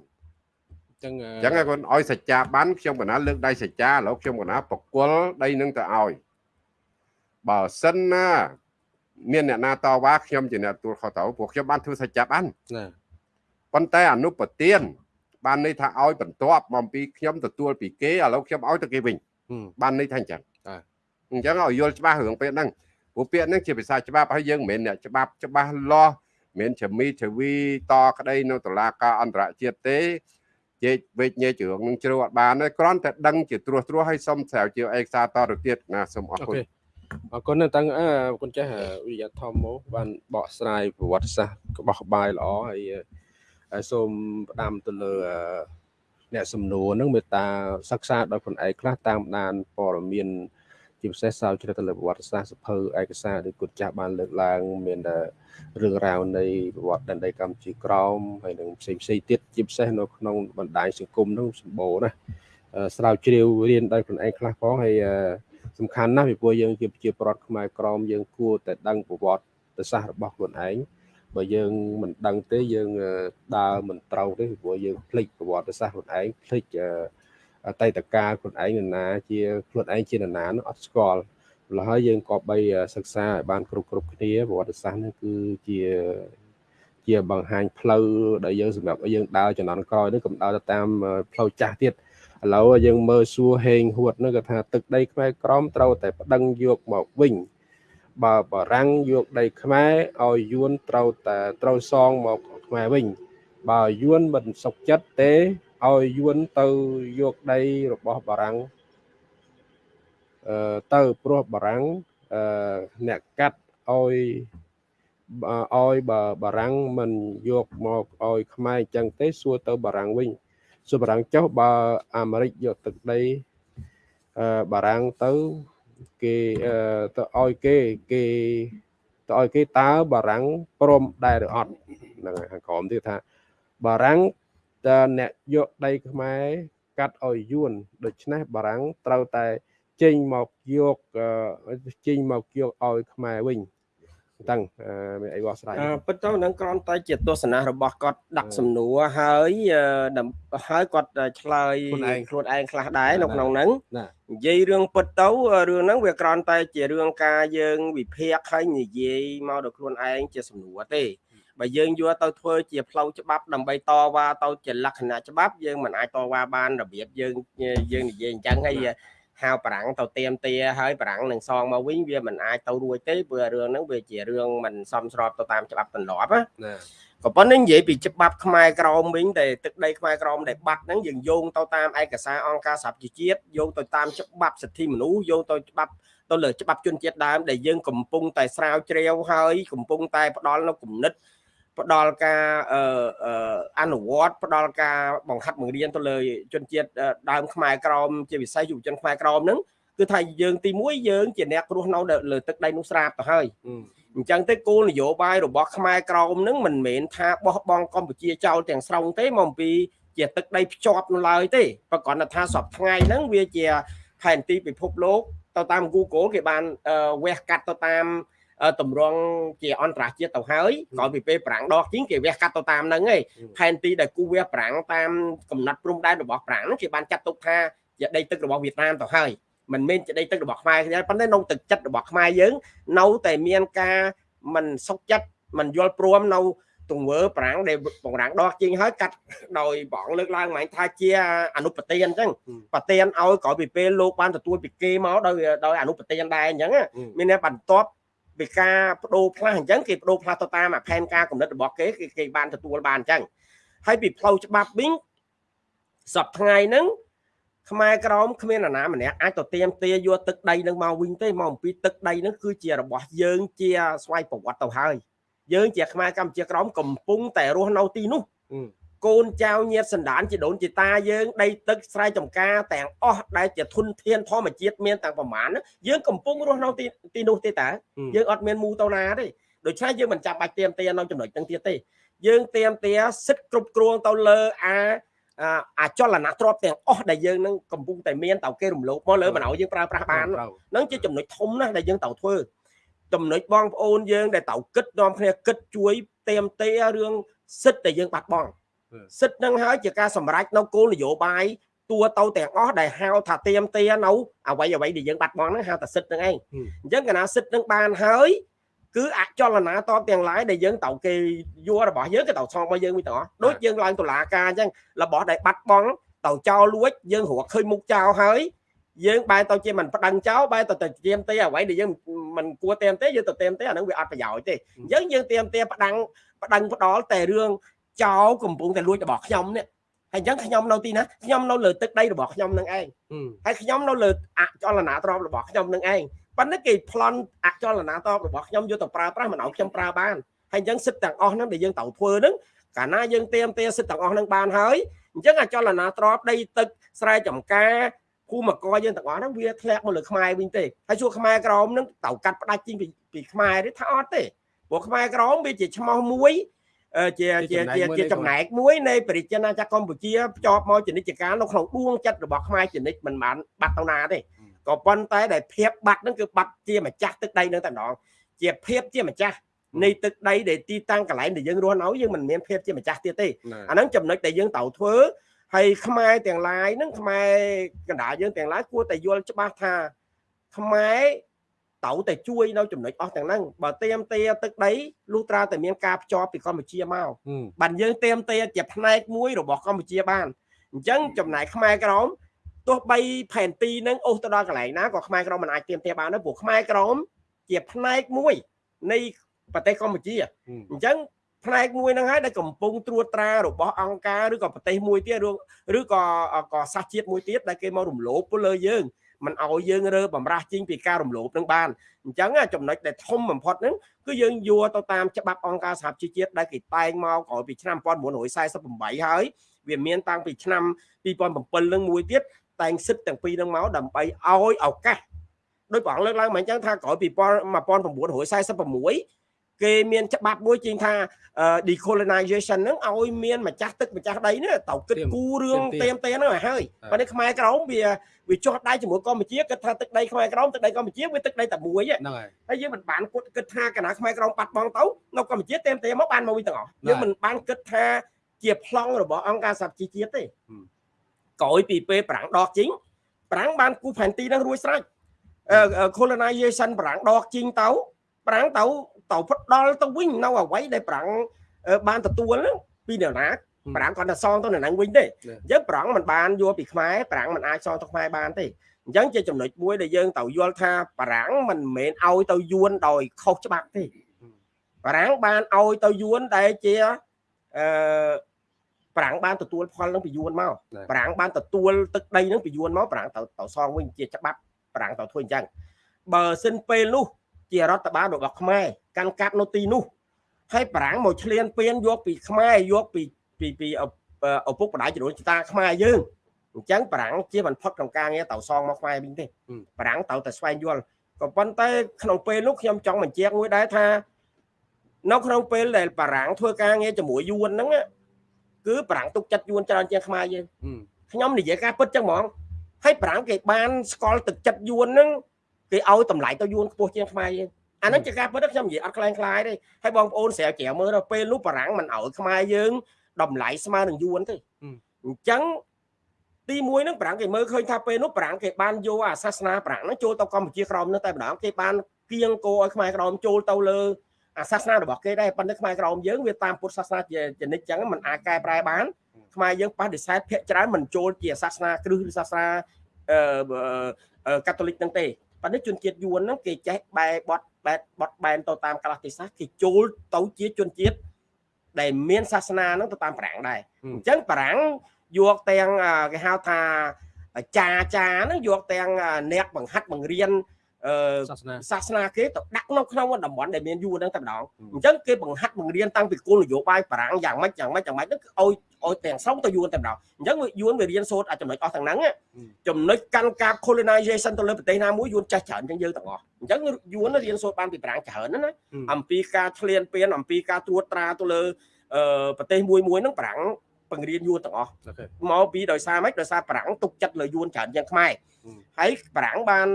ចឹងចឹងគាត់ឲ្យសច្ចាប័នខ្ញុំកណាលើកដៃសច្ចាឥឡូវខ្ញុំកណាបកុលដីនឹងទៅឲ្យបើសិនណាមានអ្នកណាតវ៉ាខ្ញុំជាអ្នកទទួលខុសត្រូវព្រោះខ្ញុំបានធ្វើសាច់ចាប់អានណាប៉ុន្តែអនុប្រទានបានន័យថាឲ្យបន្ទាប់មកពីខ្ញុំទទួលពីគេឥឡូវខ្ញុំឲ្យទៅគេវិញហឹមបានន័យថាអញ្ចឹងបាទអញ្ចឹងឲ្យយល់ច្បាស់រឿងពាក្យហ្នឹងព្រោះពាក្យហ្នឹងជាភាសាច្បាប់ហើយយើងមិនមែនអ្នកច្បាប់ច្បាស់លាស់មិនមែនជំមីទ្វីតក្តីនៅតុលាការអន្តរជាតិទេ ជែកវេកញែករឿងនឹងជ្រៅអត់បានទេគ្រាន់តែដឹងជាត្រួសត្រាសឲ្យសុំស្រាវជ្រាវឯកសារតទៅទៀតណាសូមអរអូគុណខេអរគុណណាស់តាំងអើអរគុណចាស់វិរិយធម្មមកបានបកស្រាយប្រវត្តិសាស្ត្រក្បោះក្បាយល្អហើយអឺសូមផ្ដាំទៅលើអឺអ្នកសំណួរហ្នឹងមេត្តាសិក្សាដោយខ្លួនឯងខ្លះតាមដានព័ត៌មាន ជាពិសេសស្រាវជ្រាវទៅលើប្រវត្តិសាស្ត្រសភៅឯកសារដែលគុណចាស់បានលើកឡើង មានតែរឿងរ៉ាវនៃប្រវត្តិដែនដីកម្ពុជាក្រោមហើយនឹងផ្សេងផ្សេងៗទៀតជាពិសេសនៅក្នុងបណ្ដាញសង្គមហ្នឹងសម្បូរណាស់អឺស្រាវជ្រាវរៀនដោយខ្លួនឯងខ្លះផងហើយអឺសំខាន់ណាស់ពីព្រោះយើងជាប្រជាប្រដ្ឋខ្មែរក្រមយើងគួរតែដឹងប្រវត្តិសាស្ត្ររបស់ខ្លួនឯងបើយើងមិនដឹងទេយើងអឺដើរមិនត្រូវទេពីព្រោះយើងភ្លេចប្រវត្តិសាស្ត្រខ្លួនឯងភ្លេចអឺ អតីតកាលខ្លួនឯងនរណាជាខ្លួនឯងជានរណានោះអត់ស្គាល់ម្ល៉េះហើយយើងក៏បីសិក្សាឲ្យបានគ្រប់គ្រប់គ្នាប្រវត្តិសាស្ត្រហ្នឹងគឺជាជាបង្ហាញផ្លូវដែលយើងសម្រាប់ឲ្យយើងដើរចំនួនក្រោយនេះកុំដើរទៅតាមអឺផ្លូវចាស់ទៀតឥឡូវយើងមើលសួរហេងហួតនោះគាត់ថាទឹកដីខ្មែរក្រមត្រូវតែប្តឹងយកមកវិញបើបារាំងយកដីខ្មែរឲ្យយួនត្រូវតែត្រូវសងមកខ្មែរវិញបើយួនមិនសុខចិត្តទេ ឲ្យយួនទៅយកដីរបស់បារាំងអឺទៅព្រោះបារាំងអឺអ្នកកាត់ឲ្យបើឲ្យបើបារាំងមិនយកមកឲ្យខ្មែរអញ្ចឹងទេសួរទៅបារាំងវិញសួរបារាំងចុះបើអាមេរិកយកទឹកដីអឺបារាំងទៅគេអឺទៅឲ្យគេគេទៅឲ្យគេតើបារាំងព្រមដែរឬអត់ហ្នឹងហើយខាងក្រមទៀតថាបារាំង តើអ្នកយកដីខ្មែរកាត់ឲ្យយួនដូច្នេះបារាំងត្រូវតែចេញមកយកអឺចេញមកយកឲ្យខ្មែរវិញតាំងអឺមានអីបោះស្រាយអឺពិតទៅនឹងគ្រាន់តែជាទស្សនៈរបស់គាត់ដាក់សំណួរហើយអឺដំហើយគាត់ឆ្លើយខ្លួនឯងខ្លួនឯងខ្លះដែរនៅណាក្នុងហ្នឹងណានិយាយរឿងពិតទៅរឿងហ្នឹងវាគ្រាន់តែជារឿងការយើងវិភាគហើយនិយាយមកដល់ខ្លួនឯងជាសំណួរទេ បើយើងយកទៅធ្វើជាផ្លូវច្បាប់ដើម្បីតវ៉ាទៅជាលក្ខណៈច្បាប់យើងមិនអាចតវ៉ាបានរបៀបយើងយើងនិយាយអញ្ចឹងហើយហៅបារាំងទៅទៀមទាហើយបារាំងនឹងសងមកវិញវាមិនអាចទៅរួចទេព្រោះរឿងហ្នឹងវាជារឿងមិនសមស្របទៅតាមច្បាប់ទម្លាប់ណាណាក៏ប៉ុន្តែនិយាយពីច្បាប់ខ្មែរក្រមវិញដែលទឹកដីខ្មែរក្រមដែលបាត់ហ្នឹងយើងយោងទៅតាមឯកសារអង្គការសហប្រជាជាតិយោងទៅតាមច្បាប់សិទ្ធិមនុស្សយោងទៅច្បាប់ទៅលើច្បាប់ជនជាតិដើមដែលយើងកំពុងតែស្រាវជ្រាវហើយកំពុងតែផ្ដល់នៅគំនិត ផ្ដល់ការអឺអឺអនុវត្តផ្ដល់ការបង្ហាត់បង្រៀនទៅលើជនជាតិអឺដើមខ្មែរក្រមជាពិសេសយុវជនខ្មែរក្រមហ្នឹងគឺថាយើងទីមួយយើងជាអ្នករស់នៅលើទឹកដីនោះស្រាប់ទៅហើយអឺអញ្ចឹងទេគោលនយោបាយរបស់ខ្មែរក្រមនឹងមិនមែនថាបោះបង់កម្ពុជាចោលទាំងស្រុងទេមកអំពីជាទឹកដីភ្ជាប់នោះឡើយទេប្រកាសថាសពថ្ងៃហ្នឹងវាជាផែនទីពិភពលោកទៅតាម Google គេបានអឺវះកាត់ទៅតាមអឺ តម្រង់ជាអន្តរជាតិទៅហើយក្រោយពីពេលប្រាំងដកជីងគេវះកាត់ទៅតាមហ្នឹងឯងផែនទីដែលគូវះប្រាំងតាមកំណត់ព្រំដែនរបស់ប្រាំងហ្នឹងគេបានចាត់ទុកថាជាដីទឹករបស់វៀតណាមទៅហើយមិនមែនជាដីទឹករបស់ខ្មែរទេប៉ុន្តែនៅទឹកចិត្តរបស់ខ្មែរយើង នៅតែមានការមិនសុខចិត្តមិនយល់ព្រមនៅទង្វើប្រាំងដែលបង្រាំងដកជាងហើយកាត់ដោយបងលើកឡើងហ្មងថាជាអនុប្រទានអញ្ចឹងប្រទានឲ្យក្រោយពីពេលលោកបានទទួលពីគេមកដោយដោយអនុប្រទានដែរអញ្ចឹងណាមានតែបន្ទាប់ ពីការបដូរផ្លាស់អញ្ចឹងគេបដូរផ្លាស់ទៅតាមផែនការកំណត់របស់គេគេគេបានទទួលបានអញ្ចឹងហើយពីផ្លូវច្បាប់វិញសប្ថ្ងៃហ្នឹងខ្មែរក្រមគ្មាននរណាម្នាក់អាចទៅទៀមទាយកទឹកដីនឹងមកវិញទេមកអំពីទឹកដីនឹងគឺជារបស់យើងជាស្វ័យប្រវត្តិទៅហើយយើងជាខ្មែរកម្ពុជាក្រមកំពុងតែរស់នៅទីនោះអឺ កូនចៅញាតសន្តានជីដូនជីតាយើងដីទឹកស្រែចម្ការទាំងអស់ដែលជាធនធានធម្មជាតិមានទាំងប្រមាណយើងកំពុងរស់នៅទីទីនោះទេតាយើងអត់មានមូទៅណាទេដូច្នេះយើងមិនចាំបាច់ទៀមទានៅចំណុចទាំងទៀតទេយើងទៀមទាសិទ្ធគ្រប់គ្រងទៅលើអាអាចលនៈទ្របទាំងអស់ដែលយើងនឹងកំពុងតែមានតើគេរំលោភមកលើមិនឲ្យយើងប្រើប្រាស់បាននឹងជាចំណុចធំណាស់ដែលយើងត្រូវធ្វើចំណុចបងប្អូនយើងដែលត្រូវគិតនាំគ្នាគិតជួយទៀមទារឿងសិទ្ធដែលយើងបាត់បង់ សិទ្ធនឹងហើយជាការសម្រេចនៅគោលនយោបាយទួទៅទាំងអស់ដែលហៅថាទៀមទានៅអ្វីអ្វីដែលយើងបាត់បង់ហ្នឹងហៅថាសិទ្ធនឹងឯងអញ្ចឹងកាលណាសិទ្ធនឹងបានហើយគឺអចលនាតបទាំងឡាយដែលយើងត្រូវគេយករបស់យើងគេត្រូវឆោងរបស់យើងវិញទាំងអស់ដូចយើងឡើងតុលាការអញ្ចឹងរបស់ដែលបាត់បង់ទៅចោលលួចយើងរកឃើញមុខចោលហើយយើងបែរទៅជាមិនប្តឹងចោលបែរទៅទៅទៀមទេអ្វីដែលយើងមិនគួរទៀមទេយើងទៅទៀមទេអានឹងវាអត់ប្រយោជន៍ទេអញ្ចឹងយើងទៀមទេប្តឹងប្តឹងផ្ដាល់តែរឿង ចោលកំពុងតែលួចរបស់ខ្ញុំនេះហើយអញ្ចឹងខ្ញុំនៅទីណាខ្ញុំនៅលើទឹកដីរបស់ខ្ញុំនឹងឯងហើយខ្ញុំនៅលើអចលនាទ្រព្យរបស់ខ្ញុំនឹងឯងប៉ុន្តែគេប្លន់អចលនាទ្រព្យរបស់ខ្ញុំយកទៅប្រើប្រាស់មិនឲ្យខ្ញុំប្រើបានហើយអញ្ចឹងសិទ្ធិទាំងអស់ហ្នឹងដែលយើងត្រូវធ្វើហ្នឹងកាលណាយើងទៀមទាសិទ្ធិទាំងអស់ហ្នឹងបានហើយអញ្ចឹងអចលនាទ្រព្យដីទឹកស្រែចម្ការភូមិកយើងទាំងអស់ហ្នឹងវាធ្លាក់មកលើខ្មែរវិញទេហើយជួខ្មែរក្រមហ្នឹងត្រូវកាត់ផ្ដាច់ចេញពីខ្មែរទេថាអត់ទេព្រោះខ្មែរក្រមវាជាឈ្មោះមួយ ជាជាជាជាចំណែកមួយនៃប្រជាណាចក្រកម្ពុជាភ្ជាប់មកចនិច្ចការនៅក្នុងដួងចិត្តរបស់ខ្មែរចនិចមិនបានបាត់ទៅណាទេក៏ប៉ុន្តែដែលភាពបាត់ហ្នឹងគឺបាត់ជាម្ចាស់ទឹកដីនឹងតែម្ដងជាភាពជាម្ចាស់នៃទឹកដីដែលទីតាំងកន្លែងដែលយើងរស់នៅយើងមិនមានភាពជាម្ចាស់ទៀតទេអាហ្នឹងចំណុចដែលយើងត្រូវធ្វើហើយខ្មែរទាំងឡាយហ្នឹងខ្មែរកណ្ដាលយើងទាំងឡាយគួរតែយល់ច្បាស់ថាខ្មែរ តៅតែជួយនៅចំណុចអស់ទាំងហ្នឹងបើទៀមទាទឹកដីលុះត្រាតែមានការភ្ជាប់ពីកម្ពុជាមកបានយើងទៀមទាជាផ្នែកមួយរបស់កម្ពុជាបានអញ្ចឹងចំណាយខ្មែរក្រមទោះបីផែនទីនឹងអូសទៅដល់កន្លែងណាក៏ខ្មែរក្រមមិនអាចទៀមទាបានដែរព្រោះខ្មែរក្រមជាផ្នែកមួយនៃប្រទេសកម្ពុជាអញ្ចឹងផ្នែកមួយហ្នឹងហើយដែលកំពុងត្រួតត្រារបស់អង្គការឬក៏ប្រទេសមួយទៀតឬក៏ក៏សាសជាតិមួយទៀតដែលគេមករំលោភពលលើយើង មិនឲ្យយើងរើបំរាស់ចេញពីការរំលោភនឹងបានអញ្ចឹងចំណុចដែលធំបំផុតហ្នឹងគឺយើងយួរទៅតាមច្បាប់អង្គការសហជីវជាតិដែលគេតែងមកក្រោយពីឆ្នាំ1948ហើយវាមានតាំងពីឆ្នាំ2007នឹងមួយទៀតតែងសិទ្ធទាំងពីរនឹងមកដើម្បីឲ្យឱកាសដោយព្រះអង្គលើកឡើងមកអញ្ចឹងថាក្រោយពី1946 គេមានច្បាប់មួយជាងថា decolonization ហ្នឹងឲ្យមានម្ចាស់ទឹកម្ចាស់ដីនេះទៅគិតគូររឿងទៀមទៀនហ្នឹងឲ្យហើយបើនេះខ្មែរក្រមវាវាចោះដៃជាមួយកម្ពុជាគិតថាទឹកដីខ្មែរក្រមទឹកដីកម្ពុជាវាទឹកដីតែមួយហ្នឹងហើយហើយយើងមិនបានគិតថាកណាខ្មែរក្រមបាត់បង់ទៅនៅកម្ពុជាទៀមទៀនមកបានមកវិញទាំងអស់យើងមិនបានគិតថាជាប្លង់របស់អង្គការសហជីវជាតិទេក្រោយពីពេលប្រាំងដកជីងប្រាំងបានគូផែនទីហ្នឹងរួចស្រេច colonization ប្រាំងដកជីងទៅប្រាំងទៅ ទៅផ្ដល់ទៅវិញនៅអ្វីដែលប្រាំងបានទទួលពីអ្នកណាប្រាំងគាត់ទៅសងទៅអ្នកណាវិញទេអញ្ចឹងប្រាំងមិនបានយកពីខ្មែរប្រាំងមិនអាចសងទៅខ្មែរបានទេអញ្ចឹងជាចំណុចមួយដែលយើងត្រូវយល់ថាប្រាំងមិនមែនឲ្យទៅយួនដោយខុសច្បាប់ទេប្រាំងបានឲ្យទៅយួនដែលជាអឺប្រាំងបានទទួលផលនឹងពីយួនមកប្រាំងបានទទួលទឹកដីនឹងពីយួនមកប្រាំងទៅទៅសងវិញជាច្បាប់ប្រាំងទៅធ្វើអញ្ចឹងបើសិនពេលនោះជារដ្ឋបាលរបស់ខ្មែរ កាន់កាប់នៅទីនោះហើយប្រាំងមកឆ្លៀនពៀនយកពីខ្មែរយកពីពីពីឪពុកម្ដាយជំនួយតាខ្មែរយើងអញ្ចឹងប្រាំងជាមិនផុតក្នុងការងារទៅសងមកខ្មែរវិញទេប្រាំងត្រូវតែស្វែងយល់ក៏ប៉ុន្តែក្នុងពេលនោះខ្ញុំចង់បញ្ជាក់មួយដែរថានៅក្នុងពេលដែលប្រាំងធ្វើការងារជាមួយយួនហ្នឹងគឺប្រាំងទុកចិត្តយួនច្រើនជាងខ្មែរយើងខ្ញុំនិយាយការពិតចឹងហ្មងហើយប្រាំងគេបានស្គាល់ទឹកចិត្តយួនហ្នឹងគេឲ្យតម្លៃទៅយួនខ្ពស់ជាងខ្មែរយើង អានឹងជាការពិតខ្ញុំនិយាយអត់ខ្លាំងខ្លាយទេហើយបងប្អូនស្រាវជ្រាវមើលទៅពេលនោះបារាំងមិនអោយខ្មែរយើងតម្លៃស្មើនឹងយួនទេអញ្ចឹងទីមួយហ្នឹងបារាំងគេមើលឃើញថាពេលនោះបារាំងគេបានយកអាសាសនាបារាំងហ្នឹងចូលទៅកម្ពុជាក្រោមនោះតែម្ដងគេបានគៀងគោឲ្យខ្មែរក្រោមចូលទៅលើអាសាសនារបស់គេដែរប៉ុន្តែខ្មែរក្រោមយើងវាតាមពុទ្ធសាសនាជានិច្ចចឹងมันអាចកែប្រែបានខ្មែរយើងបដិសេធភាគច្រើនមិនចូលជាសាសនាគ្រឹះឬសាសនាអឺកាតូលិកហ្នឹងទេប៉ុន្តែជនជាតិយួនហ្នឹងគេចេះបែបបត់ បែបបត់បែនទៅតាមកលតិសាសគេចូលទៅជាជនជាតិដែលមានសាសនាហ្នឹងទៅតាមប្រាំងដែរអញ្ចឹងប្រាំងយកទាំងគេហៅថាចាចាហ្នឹងយកទាំងអ្នកបង្ហាត់បង្រៀន សាសនាសាសនាគេទៅដាក់នៅក្នុងតំបន់ដែលមានយួនហ្នឹងតែម្ដងអញ្ចឹងគេបង្ហាត់បង្រៀនតាំងពីគោលនយោបាយបារាំងយ៉ាងម៉េចយ៉ាងម៉េចយ៉ាងម៉េចហ្នឹងឲ្យឲ្យទាំងស្រុងទៅយួនតែម្ដងអញ្ចឹងយួនវារៀនសូត្រអាចំណុចអស់ទាំងហ្នឹងចំណុចកាន់កាប់ colonization ទៅលើប្រទេសណាមួយយួនចេះច្រើនជាងយើងទាំងអស់អញ្ចឹងយួនរៀនសូត្របានពីបារាំងច្រើនណាអំពីការឆ្លៀនពៀនអំពីការត្រួតត្រាទៅលើប្រទេសមួយមួយហ្នឹងបារាំង បង្រៀនយួនទាំងអស់មកពីដោយសារម៉េចដោយសារបារាំងទុកចិត្តលើយួនច្រើនជាងខ្មែរហើយបារាំងបាន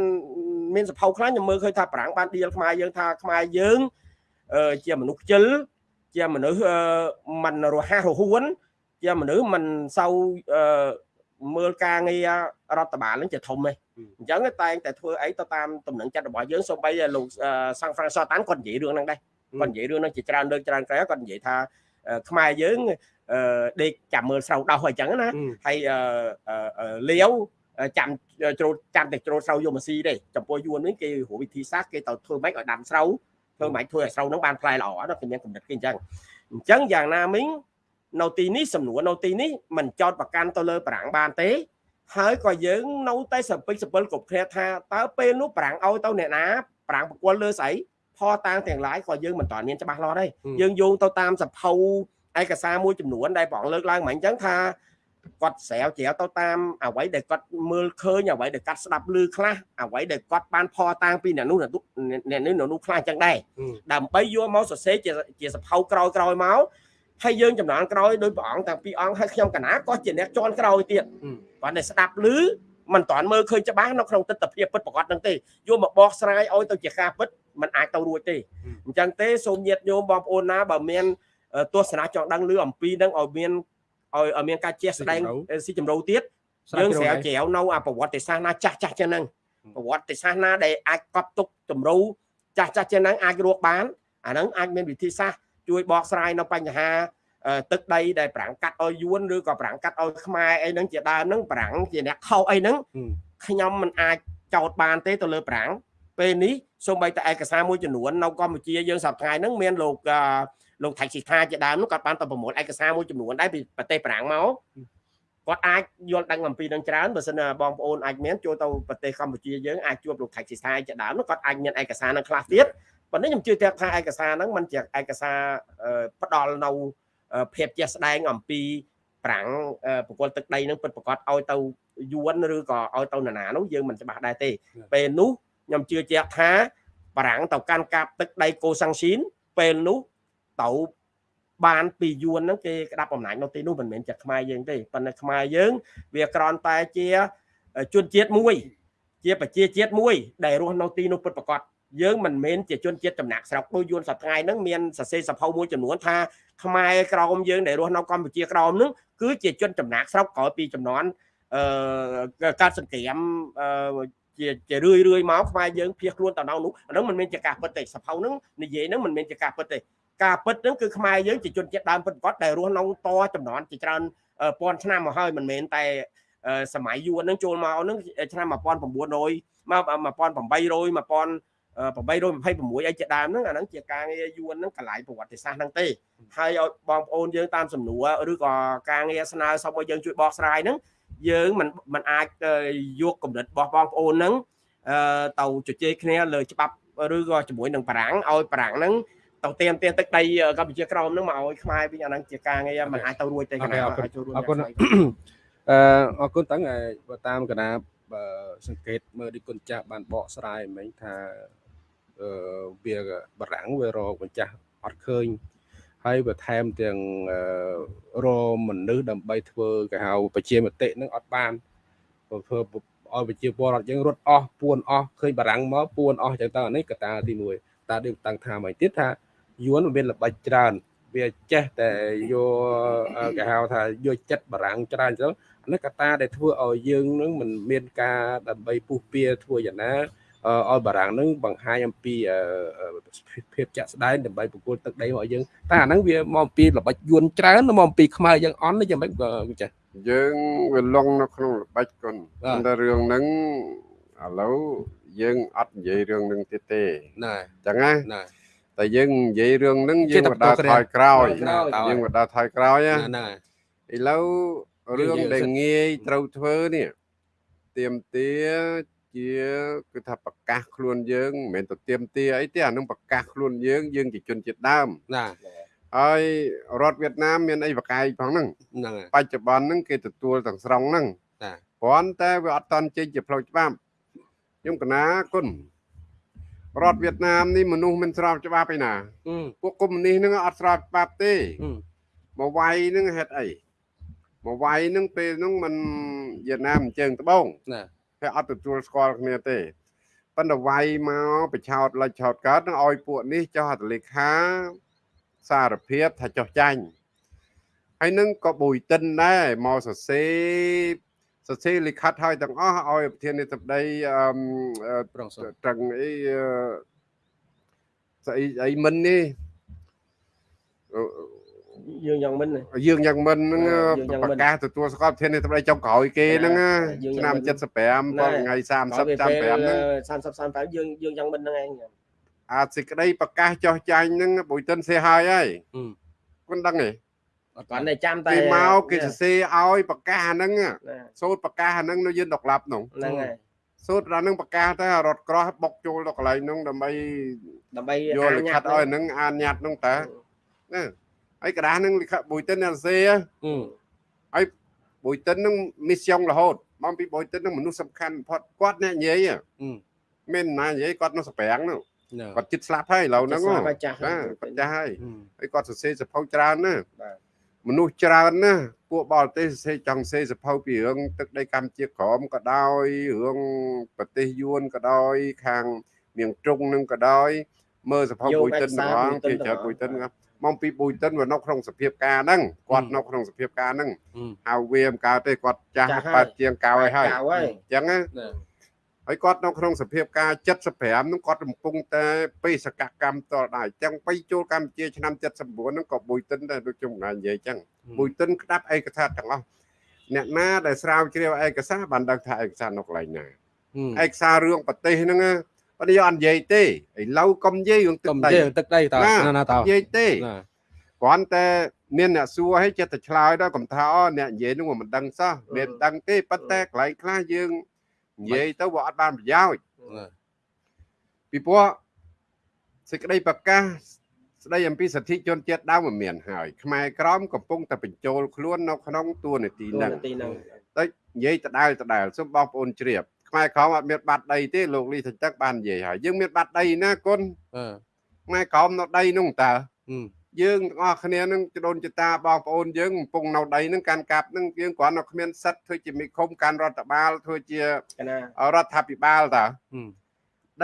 មានសភៅខ្លះខ្ញុំមើលឃើញថាបារាំងបានឌីលខ្មែរយើងថាខ្មែរយើងជាមនុស្សខ្ជិលជាមនុស្សមិនរហ័សរហួនជាមនុស្សមិនសូវមើលការងាររដ្ឋបាលហ្នឹងជាធំទេអញ្ចឹងតែងតែធ្វើអីទៅតាមតំណែងចិត្តរបស់យើងសូម្បីលោកសាំងហ្វ្រាំងសតានគាត់និយាយរឿងហ្នឹងដែរគាត់និយាយរឿងហ្នឹងជាច្រើនលើកច្រើនក្រោយគាត់និយាយថាខ្មែរយើងអឺ ដេកចាំមើលស្រូវដោះអញ្ចឹងណាហើយលាវចាំជ្រូតចាំតែជ្រូតស្រូវយកមកស៊ីទេចំពោះយួននេះគេរកវិធីសាស្ត្រគេទៅធ្វើម៉េចឲ្យដាំស្រូវធ្វើម៉េចធ្វើឲ្យស្រូវហ្នឹងបានផ្លែល្អណាគេមានកំណត់គេអញ្ចឹងអញ្ចឹងយ៉ាងណាមិញនៅទីនេះសំណួរនៅទីនេះមិនចោតប្រកាន់ទៅលើប្រាំងបានទេ ហើយក៏យើងនៅតែសពិចសពិលគ្រប់គ្នាថាតើពេលនោះប្រាំងឲ្យទៅអ្នកណាប្រាំងប្រគល់លើស្អីផតាំងទាំងឡាយក៏យើងមិនតាន់មានច្បាស់លាស់ទេយើងយោងទៅតាមសភៅ ឯកសារមួយចំនួនដែលប្រងលើកឡើងមកអញ្ចឹងថាគាត់ស្រាវជ្រាវទៅតាមអ្វីដែលគាត់មើលឃើញអ្វីដែលគាត់ស្ដាប់ឮខ្លះអ្វីដែលគាត់បានផតាំងពីអ្នកនោះអ្នកនេះអ្នកនោះខ្លះអញ្ចឹងដែរដើម្បីយកមកសរសេរជាជាសភៅក្រោយក្រោយមកហើយយើងចំណានក្រោយដោយព្រះអង្គតាំងពីអង្គហើយខ្ញុំកណាក៏ជាអ្នកជន់ក្រោយទៀតគាត់តែស្ដាប់ឮមិនតាន់មើលឃើញច្បាស់នៅក្នុងទស្សនវិជ្ជាពិតប្រកបនឹងទេយកមកបោះស្រាយឲ្យទៅជាការពិតมันអាចទៅរួចទេអញ្ចឹងទេសូមញាតញោមបងប្អូនណាបើមាន ទស្សនៈចង់ដឹងឮអំពីនឹងឲ្យមានឲ្យឲ្យមានការជះស្ដែងស៊ីជម្រៅទៀតយើងស្រាវជ្រាវនៅអាប្រវត្តិសាស្ត្រណាចាស់ចាស់ចឹងហ្នឹងប្រវត្តិសាស្ត្រណាដែលអាចកប់ទុកជម្រៅចាស់ចាស់ចឹងហ្នឹងអាចរកបានអាហ្នឹងអាចមានវិធីសាស្ត្រជួយបកស្រាយនៅបញ្ហាទឹកដីដែលប្រាំងកាត់ឲ្យយួនឬក៏ប្រាំងកាត់ឲ្យខ្មែរអីហ្នឹងជាដើមហ្នឹងប្រាំងជាអ្នកខុសអីហ្នឹងខ្ញុំមិនអាចចោទបានទេទៅលើប្រាំងពេលនេះសូម្បីតែឯកសារមួយចំនួននៅកម្ពុជាយើងសប្តាហ៍ហ្នឹងមានលោក លោកថៃស៊ីថាជាដើមនោះគាត់បានទៅប្រមូលឯកសារមួយចំនួនដែរពីប្រទេសប្រាំងមកគាត់អាចយល់ដឹងអំពីនឹងច្រើនបើសិនបងប្អូនអាចមានចូលទៅប្រទេសកម្ពុជាយើងអាចជួបលោកថៃស៊ីថាជាដើមនោះគាត់អាចមានឯកសារនឹងខ្លះទៀតប៉ុន្តែខ្ញុំជឿថាឯកសារហ្នឹងมันជាឯកសារផ្ដល់នៅភាពជាក់ស្ដែងអំពីប្រាំងប្រគល់ទឹកដីនឹងពិតប្រកបឲ្យទៅយួនឬក៏ឲ្យទៅនរណានោះយើងមិនច្បាស់ដែរទេពេលនោះខ្ញុំជឿជាក់ថាប្រាំងទៅកាន់កាប់ទឹកដីកូសាំងស៊ីនពេលនោះ ទៅបានពីយួនហ្នឹងគេក្តាប់អំណាចនៅទីនោះមិនមែនជាខ្មែរយើងទេប៉ុន្តែខ្មែរយើង វាក្រន់តែជាជនជាតិមួយ ជាប្រជាជាតិមួយ ដែលរស់នៅទីនោះពិតប្រាកដយើងមិនមែនជាជនជាតិចំណាក់ស្រុកដូចយួនសប្តាហ៍ហ្នឹងមានសរសេរសភៅមួយចំនួនថាខ្មែរក្រមយើងដែលរស់នៅកម្ពុជាក្រមហ្នឹងគឺជាជនចំណាក់ស្រុកក្រោយពីចំនួនអឺកាត់សង្គ្រាមអឺជាជារឿយរឿយមកខ្មែរយើងភៀសខ្លួនទៅនៅនោះអាហ្នឹងមិនមែនជាការពិតទេសភៅហ្នឹងនិយាយហ្នឹងមិនមែនជាការពិតទេ ការពិតហ្នឹងគឺខ្មែរយើងជាជនជាតិដើមពិតប្រាកដដែលរស់នៅតចំនួនជាច្រើនពាន់ឆ្នាំមកហើយមិនមែនតែសម័យយួនហ្នឹងចូលមកហ្នឹងឆ្នាំ1900មក1800 1000 826អីជាដើមហ្នឹងអាហ្នឹងជាការងារយួនហ្នឹងកន្លែងប្រវត្តិសាស្ត្រហ្នឹងទេហើយឲ្យបងប្អូនយើងតាមសំណួរឬក៏ការងារស្នើសុំឲ្យយើងជួយបកស្រាយហ្នឹងយើងមិនមិនអាចយកកម្រិតរបស់បងប្អូនហ្នឹងទៅជជែកគ្នាលើច្បាប់ឬក៏ជាមួយនឹងបារាំងឲ្យបារាំងហ្នឹង ទៅទៀមទៀមទឹកដីកម្ពុជាក្រមហ្នឹងមកឲ្យខ្មែរវិញអាហ្នឹងជាការងារមិនអាចទៅរួចទេកណាឲ្យចូលរួមអរគុណអឺអរគុណតាំងបើតាមកណាបើសង្កេតមើលដូចគុណចាស់បានបកស្រាយមិញថាអឺវាបារាំងវារកម្ចាស់អត់ឃើញហើយបើថែមទាំងរមនុស្សដើម្បីធ្វើគេហៅប្រជាមតិនឹងអត់បានធ្វើឲ្យប្រជាពលរដ្ឋយើងរត់អស់ពួនអស់ឃើញបារាំងមកពួនអស់ចឹងទៅអានេះកតាទី1តាដូចតាំងថាមកទៀតថា យួនមានល្បិចច្រើនវាចេះតែយកគេហៅថាយកចិត្តបារាំងច្រើនចឹងអានេះកតាដែលធ្វើឲ្យយើងនឹងមិនមានការដើម្បីពុះពៀធ្វើយ៉ាងណាឲ្យបារាំងនឹងបង្ហាញអំពីភាពចាក់ស្ដែងដើម្បីប្រគល់ទឹកដីមកយើងតែអាហ្នឹងវាមកអំពីល្បិចយួនច្រើនមកអំពីខ្មែរយើងអន់យ៉ាងម៉េចចាយើងវាលងនៅក្នុងល្បិចគុនតែរឿងហ្នឹងឥឡូវយើងអត់និយាយរឿងហ្នឹងទៀតទេណាអញ្ចឹងណាណា តែយើងនិយាយរឿងហ្នឹងយើងបដាថយក្រោយយើងបដាថយក្រោយណាឥឡូវរឿងដែលងាយត្រូវធ្វើនេះទៀមទាជាគឺថាប្រកាសខ្លួនយើងមិនមែនទៅទៀមទាអីទេអានឹងប្រកាសខ្លួនយើងយើងជាជនជាតិដើមណាហើយរដ្ឋវៀតណាមមានអីបកាយផងហ្នឹងហ្នឹងបច្ចុប្បន្នហ្នឹងគេទទួលទាំងស្រុងហ្នឹងណាគ្រាន់តែវាអត់តន់ចេញជាផ្លូវច្បាប់ខ្ញុំកណាគុណ រដ្ឋវៀតណាមនេះមនុស្សមិនស្របច្បាប់ឯណាពួកកុម្មុយនីសហ្នឹងអត់ស្របច្បាប់ទេមកវាយហ្នឹងហេតុអីមកវាយហ្នឹងពេលហ្នឹងមិនវៀតណាមអញ្ជើញត្បូងណាតែអត់ទទួលស្គាល់គ្នាទេប៉ុន្តែវាយមកបិឆោតលិចឆោតកើតនឹងឲ្យពួកនេះចោះអត្តលេខាសារភាពថាចោះចាញ់ហើយនឹងក៏បុយតិនដែរមកសរសេរ សរសេរលិខិតឲ្យទាំងអស់ឲ្យប្រធានាធិបតីអឺមអឺប្រងសុំត្រឹងអីអឺស្អីអីមិននេះអឺយើងយ៉ាងមិនយើងយ៉ាងមិនហ្នឹងអឺយើងយ៉ាងមិនប្រកាសទទួលស្គាល់ប្រធានាធិបតីចុងក្រោយគេហ្នឹងណាយើងយ៉ាងឆ្នាំមិន75ប៉ុន្តែថ្ងៃ30 35ហ្នឹង30 35យើងយើងយ៉ាងមិនហ្នឹងឯងអាចសេចក្តីប្រកាសចោះចាញ់ហ្នឹងបុយតិនសេហើយហើយអឺគុណដឹងទេ អត់គាត់តែចាំតែគេមកគេសរសេរឲ្យប្រកាសអាហ្នឹងសូត្រប្រកាសអាហ្នឹងនៅយឺនដុកឡាប់ហ្នឹងហ្នឹងហើយសូត្រដល់ហ្នឹងប្រកាសតែរត់ក្រោះបុកចូលដល់កន្លែងហ្នឹងដើម្បីដើម្បីយកលិខិតឲ្យហ្នឹងអានញាត់ហ្នឹងតើណាហើយក្រដាសហ្នឹងលិខិតបុយតិនអាសេហើយបុយតិនហ្នឹងមីសយ៉ងរហូតមកពីបុយតិនហ្នឹងមនុស្សសំខាន់បំផុតគាត់អ្នកនិយាយមិនណានិយាយគាត់នៅស្ប្រាំងនោះគាត់ចិត្តស្លាប់ហើយឥឡូវហ្នឹងគាត់ចាស់ហើយគាត់ចាស់ហើយហើយគាត់សរសេរសភៅច្រើនណាបាទ មនុស្សច្រើនណាស់ពួកបរទេសសរសេរចង់សរសេរសភៅពីរឿងទឹកដីកម្ពុជាក្រមក៏ដោយរឿងប្រទេសយួនក៏ដោយ ខាងមៀងទ្រុងនឹងក៏ដោយមើលសភៅយកបុយតិនឯកសារទាំងអស់បុយតិគេនទាំងច្រើនអស់បុយតិនហ្នឹងមកពីបុយតិនវានៅក្នុងសភាពការហ្នឹងគាត់នៅក្នុងសភាពការហ្នឹងអឺហៅវាមិនកើតទេគាត់ចាស់ចាស់ហើយបាត់ជាងកៅហើយហើយកៅហើយអញ្ចឹងណាណា ហើយគាត់នៅក្នុងសភាពការ75ហ្នឹងគាត់កំពុងតែបេសកកម្មតលដែរអញ្ចឹងបៃចូលកម្ពុជាឆ្នាំ79ហ្នឹងក៏បុយតិនដែរដូចខ្ញុំណានិយាយអញ្ចឹងបុយតិនក្តាប់ឯកសារទាំងអស់អ្នកណាដែលស្រាវជ្រាវឯកសារបានដឹងថាឯកសារនៅកន្លែងណាអឺឯកសាររឿងប្រទេសហ្នឹងណាប៉ុន្តែយកអត់និយាយទេឥឡូវកុំនិយាយរឿងទឹកកំដីជេទឹកដីតើណាណាណាតើនិយាយទេណាគ្រាន់តែមានអ្នកសួរឲ្យចិត្តតែឆ្លើយដល់កំថាអូអ្នកនិយាយហ្នឹងវាមិនដឹងសោះមានដឹងទេប៉ុន្តែកន្លែងខ្លះយើង និយាយទៅវាអត់បានប្រយោជន៍ណាពីព្រោះសេចក្តីប្រកាសស្តីអំពីសិទ្ធិជនជាតិដើមមិនមានហើយខ្មែរក្រមកំពុងតែបញ្ចូលខ្លួននៅក្នុងតួនាទីទូហ្នឹងនាទីហ្នឹងតែនិយាយដដែលដដែលសូមបងប្អូនជ្រាបខ្មែរក្រមអត់មានបាត់ដីទេលោកលីថទឹកបាននិយាយហើយយើងមានបាត់ដីណាគុណអឺខ្មែរក្រមនៅដីនោះតើអឺ យើងទាំងអស់គ្នានឹងចដូនចតាបងប្អូនយើងកំពុងនៅដីនឹងកាន់កាប់នឹងយើងគ្រាន់តែគ្មានសិទ្ធិធ្វើជាមេឃុំកាន់រដ្ឋបាលធ្វើជាកណារដ្ឋាភិបាលតើអឺ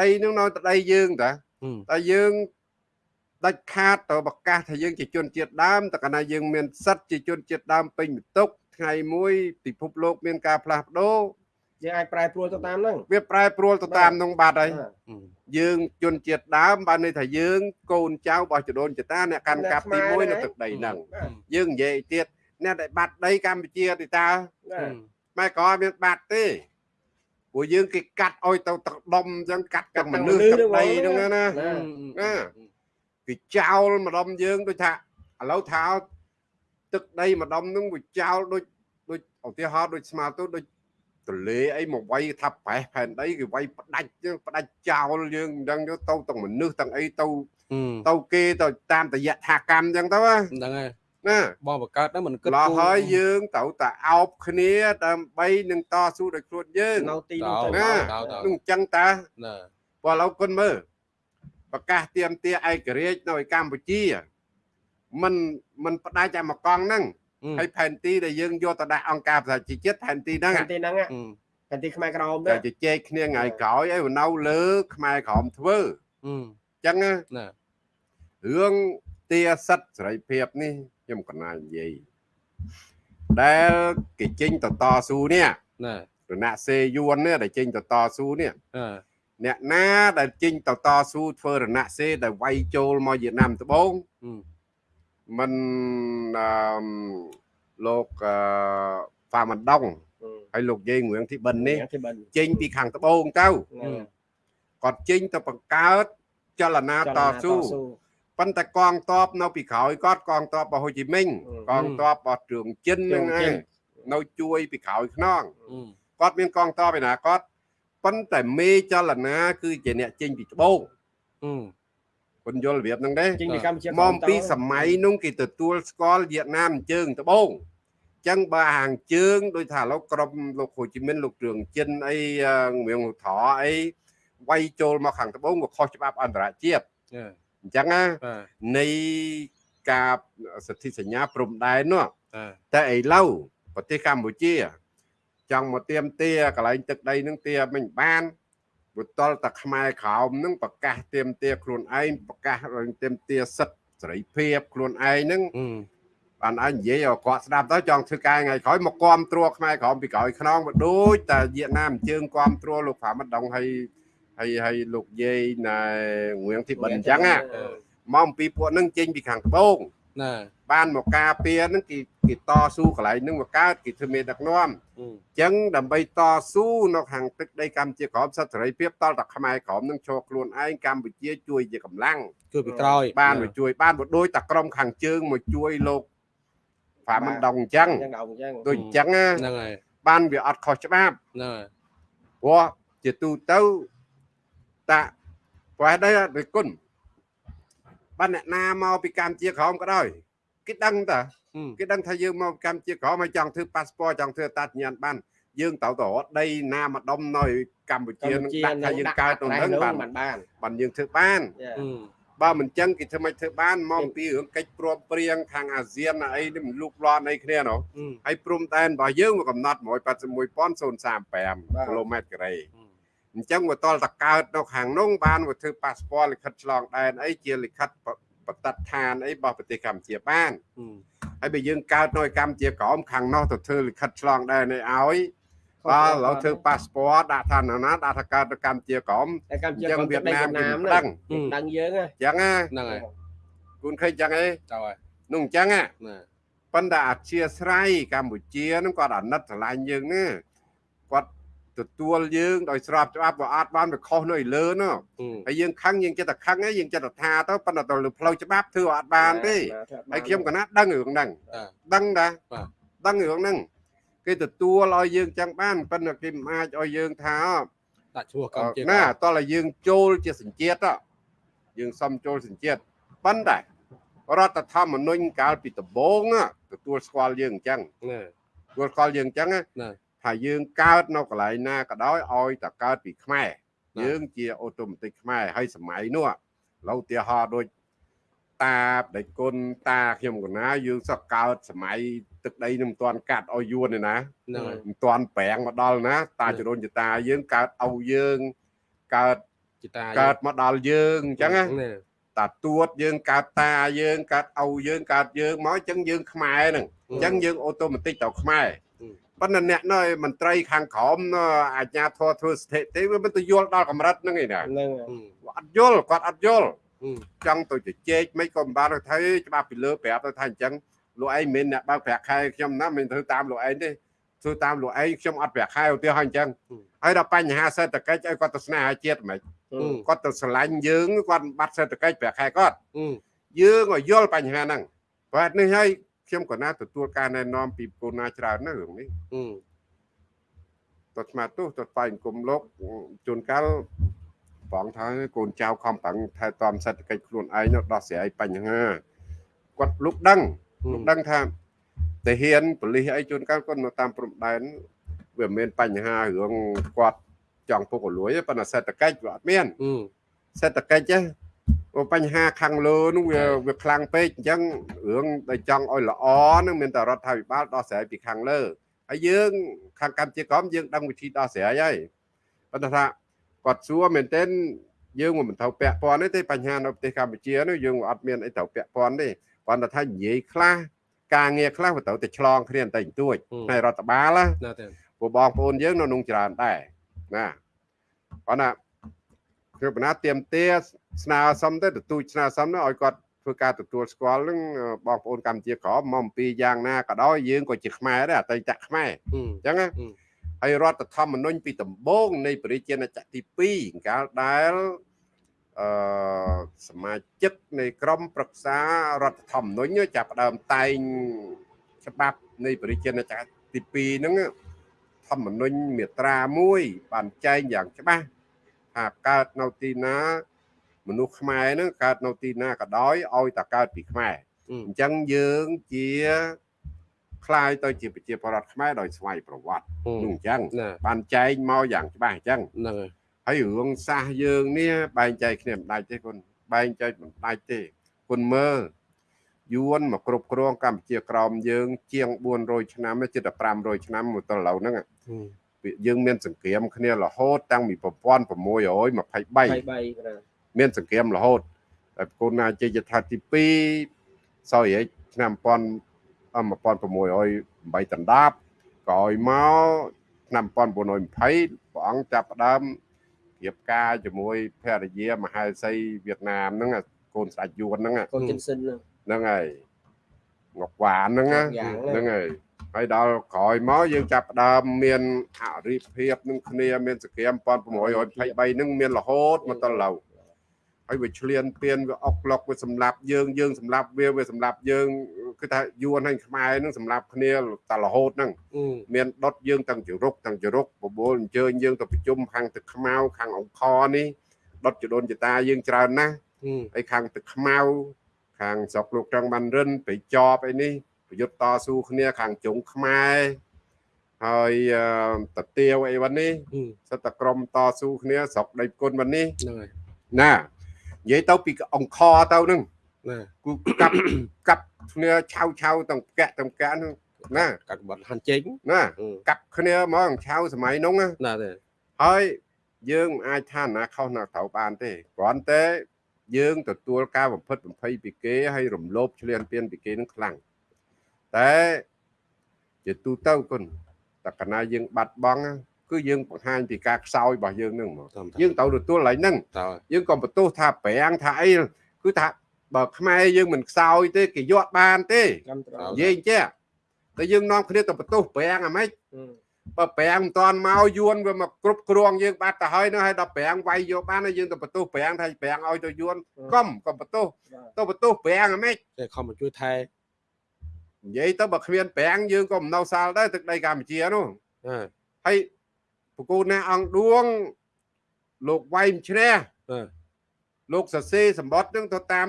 ដីនឹងនៅតែដីយើងតើអឺតែយើងដាច់ខាតទៅប្រកាសថាយើងជាជនជាតិដើមតែកាលណាយើងមានសិទ្ធិជាជនជាតិដើមពេញបន្ទុកថ្ងៃមួយពិភពលោកមានការផ្លាស់ប្ដូរ យើងអាចប្រែប្រួលទៅតាមហ្នឹងវាប្រែប្រួលទៅតាមនោះបាត់ហើយបាទអឺយើងជនជាតិដើមបានន័យថាយើង កូនចៅរបស់ចដូនចតាអ្នកកាន់កាប់ទី1នៅទឹកដីហ្នឹងបាទយើងនិយាយទៀតអ្នកដែលបាត់ដីកម្ពុជាទីតើបាទម៉ែក៏អត់មានបាត់ទេព្រោះយើងគេកាត់ឲ្យទៅទឹកដុំអញ្ចឹងកាត់ទាំងមនុស្សទឹកដីហ្នឹងណាណាណាគេចោលម្ដុំយើងដូចថាឥឡូវថាទឹកដីម្ដុំហ្នឹងវាចោលដូចដូចឧទាហរណ៍ដូចស្មើទៅដូច ទលេអីមកវាយថាប្រេះផែនដីគេវាយផ្ដាច់យើងផ្ដាច់ចោលយើងអញ្ចឹងទៅទៅទាំងមនុស្សទាំងអីទៅទៅគេទៅតាមតយថាកម្មអញ្ចឹងទៅហ្នឹងហើយណាបងបង្កើតហ្នឹងមិនគិតលោះហើយយើងត្រូវតែអោបគ្នាដើម្បីនឹងតស៊ូដោយខ្លួនយើងនៅទីនោះទៅណានឹងអញ្ចឹងតាណាបើឡូវគុណមើលប្រកាសទៀមទាឯករាជ្យនៅកម្ពុជាមិនមិនផ្ដាច់តែមួយកងហ្នឹង ហើយផែនទីដែលយើងយកទៅដាក់អង្គការសហជីវជាតិផែនទីហ្នឹងខាងទីហ្នឹងអឺខាងទីខ្មែរក្រមតែទៅជជែកគ្នាថ្ងៃក្រោយឲ្យវានៅលើខ្មែរក្រមធ្វើអអឺញ្ចឹងណាណារឿងទាសិទ្ធិសេរីភាពនេះខ្ញុំកណានិយាយដែលគេចេញទៅតស៊ូនេះណារណសេយួននេះដែលចេញទៅតស៊ូនេះអឺអ្នកណាដែលចេញទៅតស៊ូធ្វើរណសេដែលវាយចូលមកវៀតណាមត្បូងអឺ មិនអឺលោកអឺហ្វាមិនដងហើយលោកយាយងឿងទីបិននេះទីបិនចេញពីខាងត្បូងទៅគាត់ចេញទៅបង្កើតចលនាតស៊ូប៉ុន្តែកងទ័ពនៅពីក្រោយគាត់កងទ័ពរបស់ហ៊ូជីមិញអឺកងទ័ពរបស់ទ្រឿងចិនហ្នឹងទ្រង់ចិឯងននៅជួយពីក្រោយខ្នងអឺគាត់មានកងទ័ពឯណាគាត់ប៉ុន្តែមេចលនាគឺជាអ្នកចេញពីត្បូង អឺគុណយល់របៀបហ្នឹងទេចេញពីកម្ពុជាមកពីសម័យនោះគេទទួលស្គាល់វៀតណាមជើងត្បូងអញ្ចឹងបើហាងជើងដូចថាឥឡូវក្រុមលោកហ៊ូជីមិនលោកទ្រឿងចិនអីអឺងៀងហូត្រអីវាយចូលមកខាងត្បូងក៏ខុសច្បាប់អន្តរជាតិអឺអញ្ចឹងណាបាទនៃការសិទ្ធិសញ្ញាព្រំដែននោះអឺតែឥឡូវប្រទេសកម្ពុជា ចង់មកទៀមទាកន្លែងទឹកដីនឹងទាមិនបាន បុតលតែខ្មែរក្រោមនឹងប្រកាសទៀមទាខ្លួនឯងប្រកាសរឿងទៀមទាសិទ្ធិសេរីភាពខ្លួនឯងនឹងអឺបានអញនិយាយឲ្យគាត់ស្ដាប់ទៅចង់ធ្វើការថ្ងៃក្រោយមកគាំទ្រខ្មែរក្រមពីក្រោយខ្នងមកដូចតែវៀតណាមជើងគាំទ្រលោកប្រាមិត្តដងហើយហើយហើយលោកយាយណែងៀងទីបិនអញ្ចឹងណាមកអំពីពួកនឹងចេញពីខាងត្បូងណាបានមកការពារហ្នឹងគេ គេតស៊ូកន្លែងហ្នឹងមកកើតគេធ្វើមេដឹកនាំអឺអញ្ចឹងដើម្បីតស៊ូនៅខាងទឹកដីកម្ពុជាក្រមសិទ្ធិសេរីភាពតលតែខ្មែរក្រមនឹងឈរខ្លួនឯងកម្ពុជាជួយជាកម្លាំងជួយពីក្រោយបានមកជួយបានមកដូចតែក្រុមខាងជើងមកជួយលោកហ្វាមិនដងអញ្ចឹងអញ្ចឹងដល់អញ្ចឹងដូចអញ្ចឹងណាហ្នឹងហើយបានវាអត់ខុសច្បាប់ហ្នឹងហើយព្រោះជាទូទៅតាប្រហែលដែរដូចគុណបានអ្នកណាមកពីកម្ពុជាក្រមក៏ដោយគេដឹងតាអឺ គេដឹងថាយើងមកកម្ពុជាក្រមកចង់ធ្វើប៉ាសពតចង់ធ្វើអត្តសញ្ញាណបានយើងត្រូវទៅរត់ដីណាម្ដុំនៅកម្ពុជានឹងដាក់ថាយើងកើតក្នុងហ្នឹងបានបានបានបានយើងធ្វើបានចាអឺបើមិនចឹងគេធ្វើមិនធ្វើបានមកពីរឿងកិច្ចព្រមព្រៀងខាងអាស៊ានអីនេះមិនលូកលាន់អីគ្នាណោះអឺហើយព្រំដែនរបស់យើងមកកំណត់181.035គីឡូម៉ែត្រការ៉េអញ្ចឹងមកតលតកើតនៅខាងនោះបានមកធ្វើប៉ាសពតលិខិតឆ្លងដែនអីជាលិខិត បតត្តឋានអីរបស់ប្រទេសកម្ពុជាបានអឺហើយបើយើងកើតនៅកម្ពុជាក្រមខាងនោះទៅធ្វើលិខិតឆ្លងដែននេះឲ្យបាទឥឡូវធ្វើប៉ាសពតដាក់ថាណាណាដាក់ថាកើតនៅកម្ពុជាក្រមតែកម្ពុជាអញ្ចឹងគាត់វៀតណាមវៀគេតមិនណាដឹងមដឹងយើងហ៎អញ្ចឹងណាហ្នឹងហើយគូនឃើញអញ្ចឹងឯងចូលហើយនោះអញ្ចឹងណាណាប៉ុន្តែអធិស្ឋ័យកម្ពុជាហ្នឹងគាត់អាណិតស្រឡាញ់យើងណាគាត់ ទទួលយើងដោយស្របច្បាប់ក៏អត់បានវាខុសនៅឯលើនោះអឺហើយយើងខឹងយើងចិត្តតែខឹងឯងយើងចិត្តតែថាទៅប៉ុន្តែទៅលើផ្លូវច្បាប់ធ្វើអត់បានទេហើយខ្ញុំក៏ណាដឹងរឿងហ្នឹងអឺដឹងដែរបាទដឹងរឿងហ្នឹងគេទទួលឲ្យយើងចឹងបានប៉ុន្តែគេមិនអាចឲ្យយើងថាដាក់ឈ្មោះកម្ពុជាណាតោះតែយើងចូលជាសញ្ជាតិហ៎យើងសុំចូលសញ្ជាតិប៉ុន្តែរដ្ឋធម្មនុញ្ញកាលពីដំបូងហ៎ទទួលស្គាល់យើងអញ្ចឹងណាទទួលស្គាល់យើងអញ្ចឹងណាណា ថាយើងកើតនៅកន្លែងណាក៏ដោយឲ្យតែកើតពីខ្មែរណាយើងជាអូតូម៉ាទិកខ្មែរហើយសម័យនោះឥឡូវឧទាហរណ៍ដូចតាបដេចគុណតាខ្ញុំកណាយើងសោះកើតសម័យទឹកដីនឹងមិនទាន់កាត់ឲ្យយួនទេណាហ្នឹងហើយមិនទាន់ប្រាំងមកដល់ណា តាចរុនចតាយើងកើតអោយើងកើតជីតាកើតមកដល់យើងអញ្ចឹងណាណាតាទួតយើងកើតតាយើងកើតអោយើងកើតយើងមកអញ្ចឹងយើងខ្មែរហ្នឹងអញ្ចឹងយើងអូតូម៉ាទិកទៅខ្មែរអឺ ប៉ុន្តែអ្នកនៅមន្ត្រីខាងក្រមនៅអាជ្ញាធរធ្វើស្ថិតិវាមិនទៅយល់ដល់កម្រិតហ្នឹងឯណាហ្នឹងអឺអត់យល់គាត់អត់យល់អឺចង់ទៅជជែកមិនក៏មិនបានទៅថាច្បាប់ពីលើប្រាប់ទៅថាអញ្ចឹងលោកឯងមិនមែនអ្នកបើកប្រាក់ខែខ្ញុំណាមិនធ្វើតាមលោកឯងទេធ្វើតាមលោកឯងខ្ញុំអត់ប្រាក់ខែឧទាហរណ៍អញ្ចឹងហើយដល់បញ្ហាសេដ្ឋកិច្ចឲ្យគាត់ទៅស្នេហាជាតិហ្មងអឺគាត់ទៅស្រឡាញ់យើងគាត់បាត់សេដ្ឋកិច្ចប្រាក់ខែគាត់អឺយើងឲ្យយល់បញ្ហាហ្នឹងព្រោះហេតុនេះហើយ ខ្ញុំក៏ណាទទួលការណែនាំពីពូណាច្រើនណាស់រឿងនេះអឺទៅស្មាទោសទៅស្វែងគុំលោកជួនកាលបងថាកូនចៅខំប្រឹងថែទាំសេដ្ឋកិច្ចខ្លួនឯងនោះដោះស្រាយបញ្ហាគាត់លោកដឹងលោកដឹងថាតាហ៊ានប៉ូលីសអីជួនកាលគាត់នៅតាមព្រំដែនវាមិនមែនបញ្ហារឿងគាត់ចង់ពុកលួយទេប៉ុន្តែសេដ្ឋកិច្ចវាអត់មានអឺសេដ្ឋកិច្ចណាព្រោះ បញ្ហាខាងលើនោះវាវាខ្លាំងពេកអញ្ចឹងរឿងដែលចង់ឲ្យល្អនឹងមានតែរដ្ឋាភិបាលដោះស្រាយពីខាងលើហើយយើងខាងកម្ពុជាក្រមយើងដឹងវិធីដោះស្រាយហើយប៉ុន្តែថាគាត់សួរមែនទែនយើងមិនត្រូវពាក់ព័ន្ធទេ បញ្ហានៅប្រទេសកម្ពុជានោះយើងអត់មានអីត្រូវពាក់ព័ន្ធទេប៉ុន្តែថានិយាយខ្លះការងារខ្លះវាត្រូវតែឆ្លងគ្នាបន្តិចបន្តួចផ្នែករដ្ឋបាលណាណាទេព្រោះបងប្អូនយើងនៅក្នុងច្រើនដែរណាប៉ុន្តែ គឺបណ្ណាទៀមទាស្នើសុំទៅទទូចស្នើសុំទៅឲ្យគាត់ធ្វើការទទួលស្គាល់នឹងបងប្អូនកម្ពុជាក្រមមកអំពីយ៉ាងណាក៏ដោយយើងក៏ជាខ្មែរដែរអតីតខ្មែរអឺអញ្ចឹងណាអឺហើយរដ្ឋធម្មនុញ្ញពីដំបូងនៃប្រជាណាចក្រទី2កាលដែលអឺសមាជិកនៃក្រមប្រឹក្សារដ្ឋធម្មនុញ្ញចាប់ផ្ដើមតែងច្បាប់នៃប្រជាណាចក្រទី2ហ្នឹងធម្មនុញ្ញមាត្រា1បានចែងយ៉ាងច្បាស់ ថាកើតនៅទីណា មនុស្សខ្មែរហ្នឹងកើតនៅទីណាក៏ដោយឲ្យតែកើតពីខ្មែរអញ្ចឹងយើងជាខ្លាយទៅជាប្រជាពលរដ្ឋខ្មែរដោយស្វ័យប្រវត្តិនោះអញ្ចឹងបានចែកមកយ៉ាងច្បាស់អញ្ចឹងហ្នឹងហើយហើយរឿងសាសយើងនេះបែងចែកគ្នាមិនដាច់ទេគុណបែងចែកមិនដាច់ទេគុណមើលយួនមកគ្រប់គ្រងកម្ពុជាក្រោមយើង ជាង400ឆ្នាំជិត500ឆ្នាំមកដល់ឥឡូវហ្នឹង យើងមានសង្គ្រាមគ្នារហូតតាំងពី1623 23មានសង្គ្រាមរហូតតែកូនណាជ័យយថាទី2សោយរាជឆ្នាំ1608ដណ្ដាប់ក្រោយមកឆ្នាំ1920ព្រះអង្គចាប់ផ្ដើមរៀបការជាមួយភរិយាមហេសីវៀតណាមហ្នឹងកូនស្ដេចយួនហ្នឹងកូនជិនសិនហ្នឹងហ្នឹងហើយងក់វ៉ានហ្នឹងណាយ៉ាងហ្នឹងហ្នឹងហើយ ហើយដល់ក្រោយមកយើងចាប់ផ្ដើមមានអរិភាពនឹងគ្នាមានសង្គ្រាម1623ហ្នឹងមានរហូតមកដល់ឡូវហើយវាឆ្លៀនពៀនវាអុកឡុកវាសម្លាប់យើងយើងសម្លាប់វាវាសម្លាប់យើងគឺថាយួនហើយខ្មែរហ្នឹងសម្លាប់គ្នាតែរហូតហ្នឹងមានដុតយើងទាំងជរុកទាំងជរុកបបួលអញ្ជើញយើងទៅប្រជុំខាងទឹកខ្មៅខាងអង្គរនេះដុតចដូនចតាយើងច្រើនណាស់ហើយខាងទឹកខ្មៅខាងស្រុកលោកត្រង់បានរិនប្រចបអីនេះ ប្រយុទ្ធតស៊ូគ្នាខាងជុងខ្មែរហើយអឺតទាវអីវ៉ាន់នេះសិតតែក្រុមតស៊ូគ្នាស្រុកដីគុណវ៉ាន់នេះហ្នឹងហើយណានិយាយទៅពីអង្គរទៅហ្នឹងណាគូកាប់កាប់គ្នាឆៅឆៅទាំងផ្កាក់ទាំងផ្កាក់ហ្នឹងណាកាត់បាត់ហាន់ចេញណាអឺកាប់គ្នាហ្មកឆៅសម័យនោះណាណាទេហើយយើងមិនអាចថាណាខុសណាត្រូវបានទេគ្រាន់តែយើងទទួលការបំផិតបំភ័យពីគេហើយរំលោភឆ្លៀនពៀនពីគេនឹងខ្លាំង តែជាទូទៅគុណតកណាយើងបាត់បង់ណាគឺយើងបង្ហាញពីការខ្សោយរបស់យើងនឹងមកតាមតាយើងត្រូវទទួលឡើងហ្នឹងតើយើងក៏បន្ទោសថាប្រាំងថាអីគឺថាបើខ្មែរយើងមិនខ្សោយទេគេយកបានទេកម្មត្រនិយាយអញ្ចឹងតែយើងនាំគ្នាទៅបន្ទោសប្រាំងអាម៉េចបើប្រាំងមិនតាន់មកយួនវាមកគ្រប់គ្រងយើងបាត់ទៅហើយនោះហើយដល់ប្រាំងវាយយកបានហើយយើងទៅបន្ទោសប្រាំងថាប្រាំងឲ្យទៅយួនកុំកុំបន្ទោសទៅបន្ទោសប្រាំងអាម៉េចតែខំមកជួយថែ និយាយទៅបើគ្មានប្រាំងយើងក៏មិននៅសាលដែរទឹកដីកម្ពុជានោះណាហើយប្រគូណាអង្គឌួងលោកវៃមជ្រះអឺលោកសរសេរសម្បត្តិហ្នឹងទៅតាម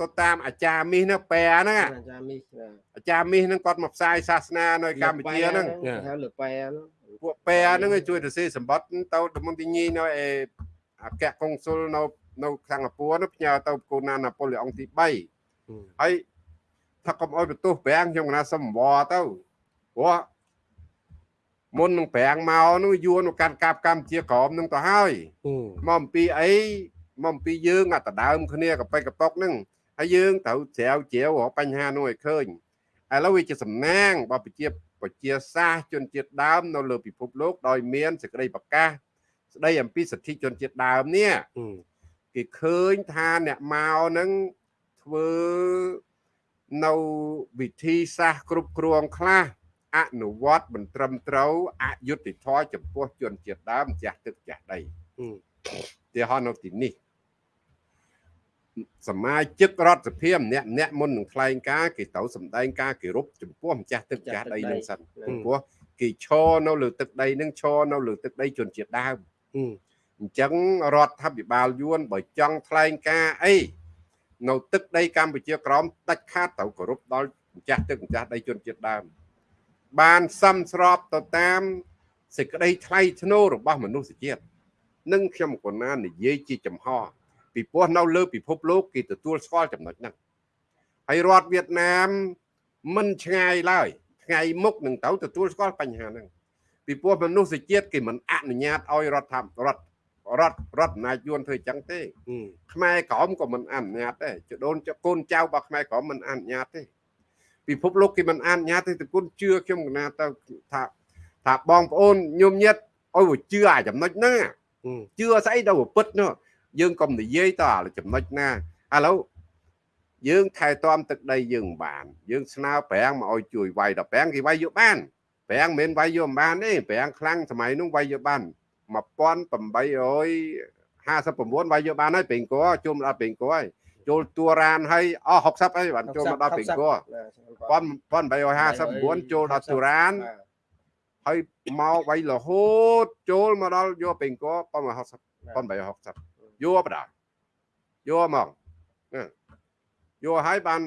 ទៅតាមអាចារ្យមីសហ្នឹងប៉ែហ្នឹងអាអាចារ្យមីណាអាចារ្យមីសហ្នឹងគាត់មកផ្សាយសាសនានៅកម្ពុជាហ្នឹងហៅលើប៉ែហ្នឹងពួកប៉ែហ្នឹងឲ្យជួយទៅសេសម្បត្តិទៅដំណទីញីនៅឯអគ្គកុងស៊ុលនៅនៅសិង្ហបុរីនោះផ្ញើទៅកូណាណាប៉ូលីអុងទី3ហើយ ថាកុំឲ្យបន្ទោសប្រាំងខ្ញុំកណាសំវរទៅព្រោះមុននឹងប្រាំងមកនោះយួនមកកាន់កាប់កម្ពុជាក្រមនឹងទៅហើយអឺមកអំពីអីមកអំពីយើងអាតដើមគ្នាកប៉ិកកប៉ុកហ្នឹងហើយយើងត្រូវជ្រាវជ្រាវរកបញ្ហានោះឲ្យឃើញឥឡូវវាជាសំណាងរបស់ប្រជាប្រជាសាសជនជាតិដើមនៅលើពិភពលោកដោយមានសេចក្តីប្រកាសស្តីអំពីសិទ្ធិជនជាតិដើមនេះអឺគេឃើញថាអ្នកមកហ្នឹងធ្វើ នៅវិធីសាស្ត្រគ្រប់គ្រងខ្លះអនុវត្តមិនត្រឹមត្រូវអយុត្តិធម៌ចំពោះជនជាតិដើមចាស់ទឹកចាស់ដីអឺទីហោនៅទីនេះសមាជិករដ្ឋសភាម្នាក់ម្នាក់មុននឹងថ្លែងការណ៍គេត្រូវសម្ដែងការគោរពចំពោះម្ចាស់ទឹកម្ចាស់ដីនឹងសិនព្រោះគេឈរនៅលើទឹកដីនឹងឈរនៅលើទឹកដីជនជាតិដើមអឺអញ្ចឹងរដ្ឋាភិបាលយួនបើចង់ថ្លែងការណ៍អី នៅទឹកដីកម្ពុជាក្រមដាច់ខាតត្រូវគោរពដល់ម្ចាស់ទឹកម្ចាស់ដីជនជាតិដើមបានសំស្របទៅតាមសេចក្តីថ្លៃថ្នូររបស់មនុស្សជាតិនឹងខ្ញុំកណានិយាយជាចំហពីព្រោះនៅលើពិភពលោកគេទទួលស្គាល់ចំណុចហ្នឹងហើយរដ្ឋវៀតណាមមិនឆ្ងាយឡើយថ្ងៃមុខនឹងទៅទទួលស្គាល់បញ្ហាហ្នឹងពីព្រោះមនុស្សជាតិគេមិនអនុញ្ញាតឲ្យរដ្ឋាភិបាលរដ្ឋ រដ្ឋរដ្ឋអំណាចយួនធ្វើចឹងទេអឺខ្មែរក្រមក៏មិនអនុញ្ញាតដែរចដូនចកូនចៅរបស់ខ្មែរក្រមមិនអនុញ្ញាតទេពិភពលោកគេមិនអនុញ្ញាតទេតគុណជឿខ្ញុំកណាទៅថាថាបងប្អូនញោមញាតឲ្យវាជឿអាចំណុចហ្នឹងអាអឺជឿស្អីដល់វាពិតនោះយើងកុំនិយាយតអាចំណុចណាឥឡូវយើងថែទាំទឹកដីយើងមិនបាន យើងស្នើប្រាំងមកឲ្យជួយវាយដល់ប្រាំងគេវាយយកបានប្រាំងមិនមែនវាយយកមិនបានទេប្រាំងខ្លាំងសម័យនោះវាយយកបាន 1859វាយយកបានហើយពេងកចូលមកដល់ពេងកហើយចូលតួរានហើយអស់60ហើយបានចូលមកដល់ពេងក1859ចូលដល់តួរានហើយមកវាយរហូតចូលមកដល់យកពេញកប៉ុន្មាន60ប៉ុន្មាន60យកបដាយកមកណាយកឲ្យបាន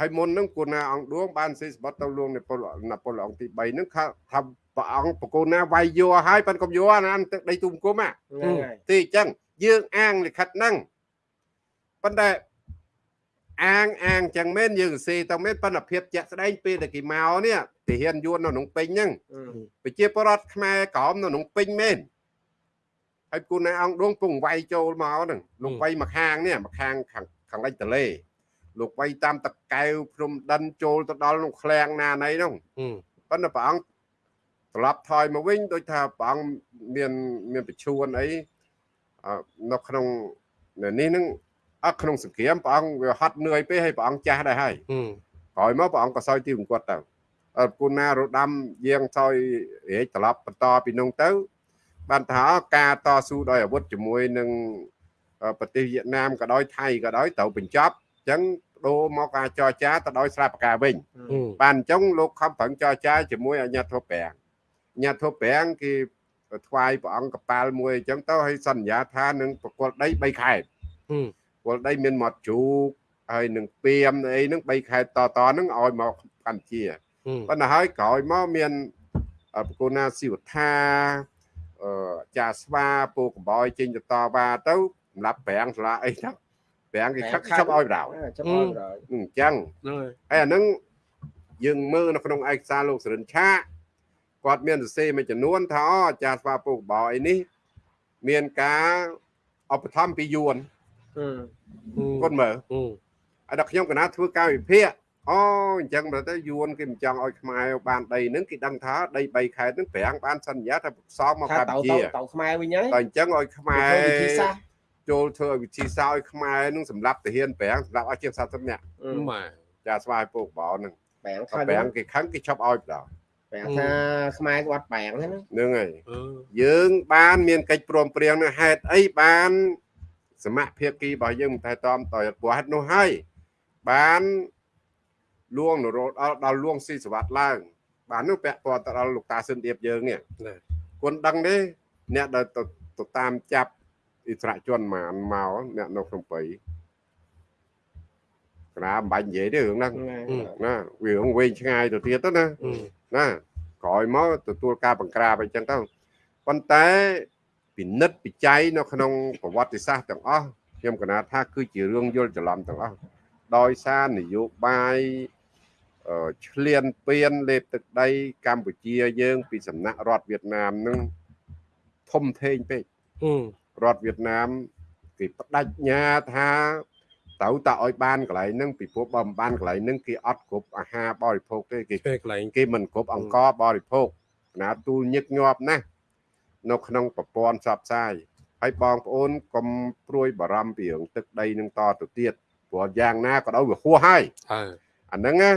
ហើយមុនហ្នឹងគូណាអង្គឌួងបានសេសបត់ទៅលួងនៅពលណាពលអង្គទី3ហ្នឹងថាថា ព្រះអង្គបកូនណាវាយយកឲ្យប៉ិនកុំយកអាណាទឹកដីទុំគុំហ่ะហ្នឹងហើយទីអញ្ចឹងយើងអាងលិខិតហ្នឹងប៉ុន្តែអាងអាងចឹងមែនយើងសរសេរទៅមែនប៉ុន្តែភាពជាក់ស្ដែងពេលដែលគេមកនេះទាហានយួននៅក្នុងពេញហ្នឹងអឺប្រជាពលរដ្ឋខ្មែរក្រមនៅក្នុងពេញមែនហើយគូណាអង្គឌួងពងវាយចូលមកហ្នឹងលោកវាយមកខាងនេះមកខាងខាងខាងលិចតលេលោកវាយតាមតកែវភ្នំដិនចូលទៅដល់ក្នុងឃ្លាំងណាណីនោះ ừ ប៉ុន្តែព្រះអង្គ ត្រឡប់ថយមកវិញដូចថាព្រះអង្គមានមានបញ្ឈួនអីអឺនៅក្នុងនេះនឹងអត់ក្នុងសង្គ្រាមព្រះអង្គវាហត់នឿយពេកហើយព្រះអង្គចាស់ដែរហើយ ừ ក្រោយមកព្រះអង្គក៏សោយទីបង្គត់ទៅអត់គុណណារដាំយាងសោយរែកត្រឡប់បន្តពីនោះទៅ បានថាការតស៊ូដោយអាវុធជាមួយនឹងអឺប្រទេសវៀតណាមក៏ដោយថៃក៏ដោយត្រូវបញ្ចប់អញ្ចឹងបដូរមកការចរចាទៅដោយស្រាប់ប្រការវិញ ừ បានអញ្ចឹងលោកខំប្រឹងចរចាជាមួយអាញាធិបពាំងអា ញាធិបពាំងគេថ្វាយព្រះអង្គកប៉ាល់មួយអញ្ចឹងទៅឲ្យសន្យាថានឹងប្រគល់ដី3ខែ ừ គល់ដីមានមាត់ជ្រូកហើយនឹងពីមអីហ្នឹង3ខែតតហ្នឹងឲ្យមកកម្ពុជា ừ ប៉ុន្តែហើយក្រោយមកមានអឺប្រគល់ណាស៊ីវថាអឺចាស្វាពូកបយចេញទៅតវ៉ាទៅសម្រាប់ប្រាំងស្លាអីទៅប្រាំងគេខឹកចាប់ឲ្យបដៅចាប់ឲ្យបដៅអញ្ចឹង rồi ហើយអាហ្នឹងយើងមើលនៅក្នុងឯកសារលោកសរិនឆា គាត់មានសរសេរមួយចំនួនថាអូអាចារ្យស្វាពុកបោអីនេះ មានការឧបត្ថម្ភពីយួន ừ គាត់មើល ừ ហើយដល់ខ្ញុំកណាធ្វើការវិភាគអូអញ្ចឹងបើទៅយួនគេមិនចង់ឲ្យខ្មែរបានដីហ្នឹងគេដឹងថាដី3ខេត្តហ្នឹងប្រាំងបានសន្យាថាផ្សំមកថាកម្តៅពុជាតៅតៅខ្មែរវិញហើយតែអញ្ចឹងឲ្យខ្មែរធ្វើវិធីសាស្ត្រចូលធ្វើឲ្យវិធីសាស្ត្រឲ្យខ្មែរហ្នឹងសម្រាប់ទាហានប្រាំងសម្រាប់ឲ្យជាង40នាក់ ừ. mà ចាស្វាយពុកបោហ្នឹងប្រាំងតែខឹងប្រាំងគេខឹងគេឈប់ឲ្យបណ្ដោះ ប្រាំងថាខ្មែរគាត់ប្រាំងហ្នឹងណាហ្នឹងហើយ ừ យើងបានមានកិច្ចព្រមព្រៀងនឹងហេតុអីបានសមភាពគីរបស់យើងមិនថែទាំតយព្រោះហេតុនោះហើយបានលួងនរោដល់ដល់លួងស៊ីសវត្តឡើង បាននោះពាក់ព័ន្ធទៅដល់លោកតាស៊ិនឌៀបយើងនេះណាគុណដឹងទេអ្នកដែលទៅទៅតាមចាប់អិសរាជជនម៉ានមកអ្នកនៅក្នុងបៃ ក្រាមិនបាច់និយាយទេរឿងហ្នឹង ừ ណាវារឿងវែងឆ្ងាយទៅទៀតទៅណា ừ ណាក្រោយមកទទួលការបង្ក្រាបអីចឹងទៅប៉ុន្តែពិនិត្យពិច័យនៅក្នុងប្រវត្តិសាស្ត្រទាំងអស់ខ្ញុំកណាថាគឺជារឿងយល់ច្រឡំទាំងអស់ដោយសារនយោបាយអឺឆ្លៀនពៀនលេបទឹកដី កម្ពុជាយើង ពីសំណាក់រដ្ឋវៀតណាមនឹងធំធេងពេក ừ រដ្ឋវៀតណាមគេបដិញ្ញាថា ត្រូវតែឲ្យបានកន្លែងហ្នឹងពីព្រោះបើមិនបានកន្លែងហ្នឹងគេអត់គ្រប់អាហារបរិភោគទេគេ cái lại គេមិនគ្រប់អង្ករបរិភោគណាទូលញឹកញាប់ណាស់នៅក្នុងប្រព័ន្ធផ្សព្វផ្សាយហើយបងប្អូនកុំព្រួយបារម្ភពីរឿងទឹកដីនឹងតទៅទៀតព្រោះយ៉ាងណាក៏ដោយវាហួសហើយ à អាហ្នឹងណា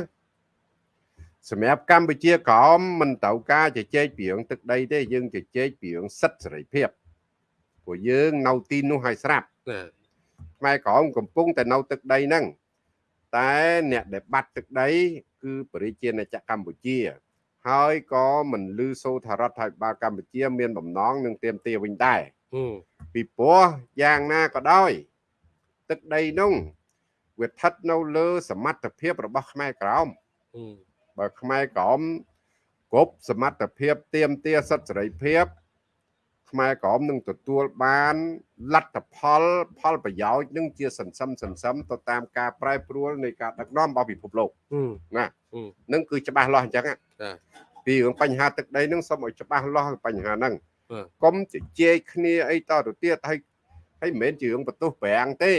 សម្រាប់កម្ពុជាក្រមមិនត្រូវការជជែកពីរឿងទឹកដីទេយើងជជែកពីរឿងសិទ្ធិសេរីភាពព្រោះយើងនៅទីនោះហើយស្រាប់ nè ខ្មែរក្រមកំពុងតែនៅទឹកដីហ្នឹងតែអ្នកដែលបាត់ទឹកដី គឺប្រជាណាចក្រកម្ពុជាហើយក៏មិនលឺសូរថារដ្ឋាភិបាលកម្ពុជា មានបំណងនឹងទៀមទាវិញដែរ ừ ពីព្រោះយ៉ាងណាក៏ដោយ ទឹកដីនោះវាស្ថិតនៅលើសមត្ថភាពរបស់ខ្មែរក្រម ừ បើខ្មែរក្រមគ្រប់សមត្ថភាពទៀមទាសិទ្ធិសេរីភាព ខ្មែរក្រមនឹងទទួលបានលទ្ធផលផលប្រយោជន៍នឹងជាសន្សំសន្សំទៅតាមការប្រែប្រួលនៃការដឹកនាំរបស់ពិភពលោក ừ ណា ừ នឹងគឺច្បាស់លាស់អញ្ចឹងហ៎ចា៎ពីរឿងបញ្ហាទឹកដីនឹងសូមឲ្យច្បាស់លាស់បញ្ហាហ្នឹងបាទកុំជជែកគ្នាអីតទៅទៀតហើយហើយមិនមែនជារឿងបន្ទោសប្រាំងទេ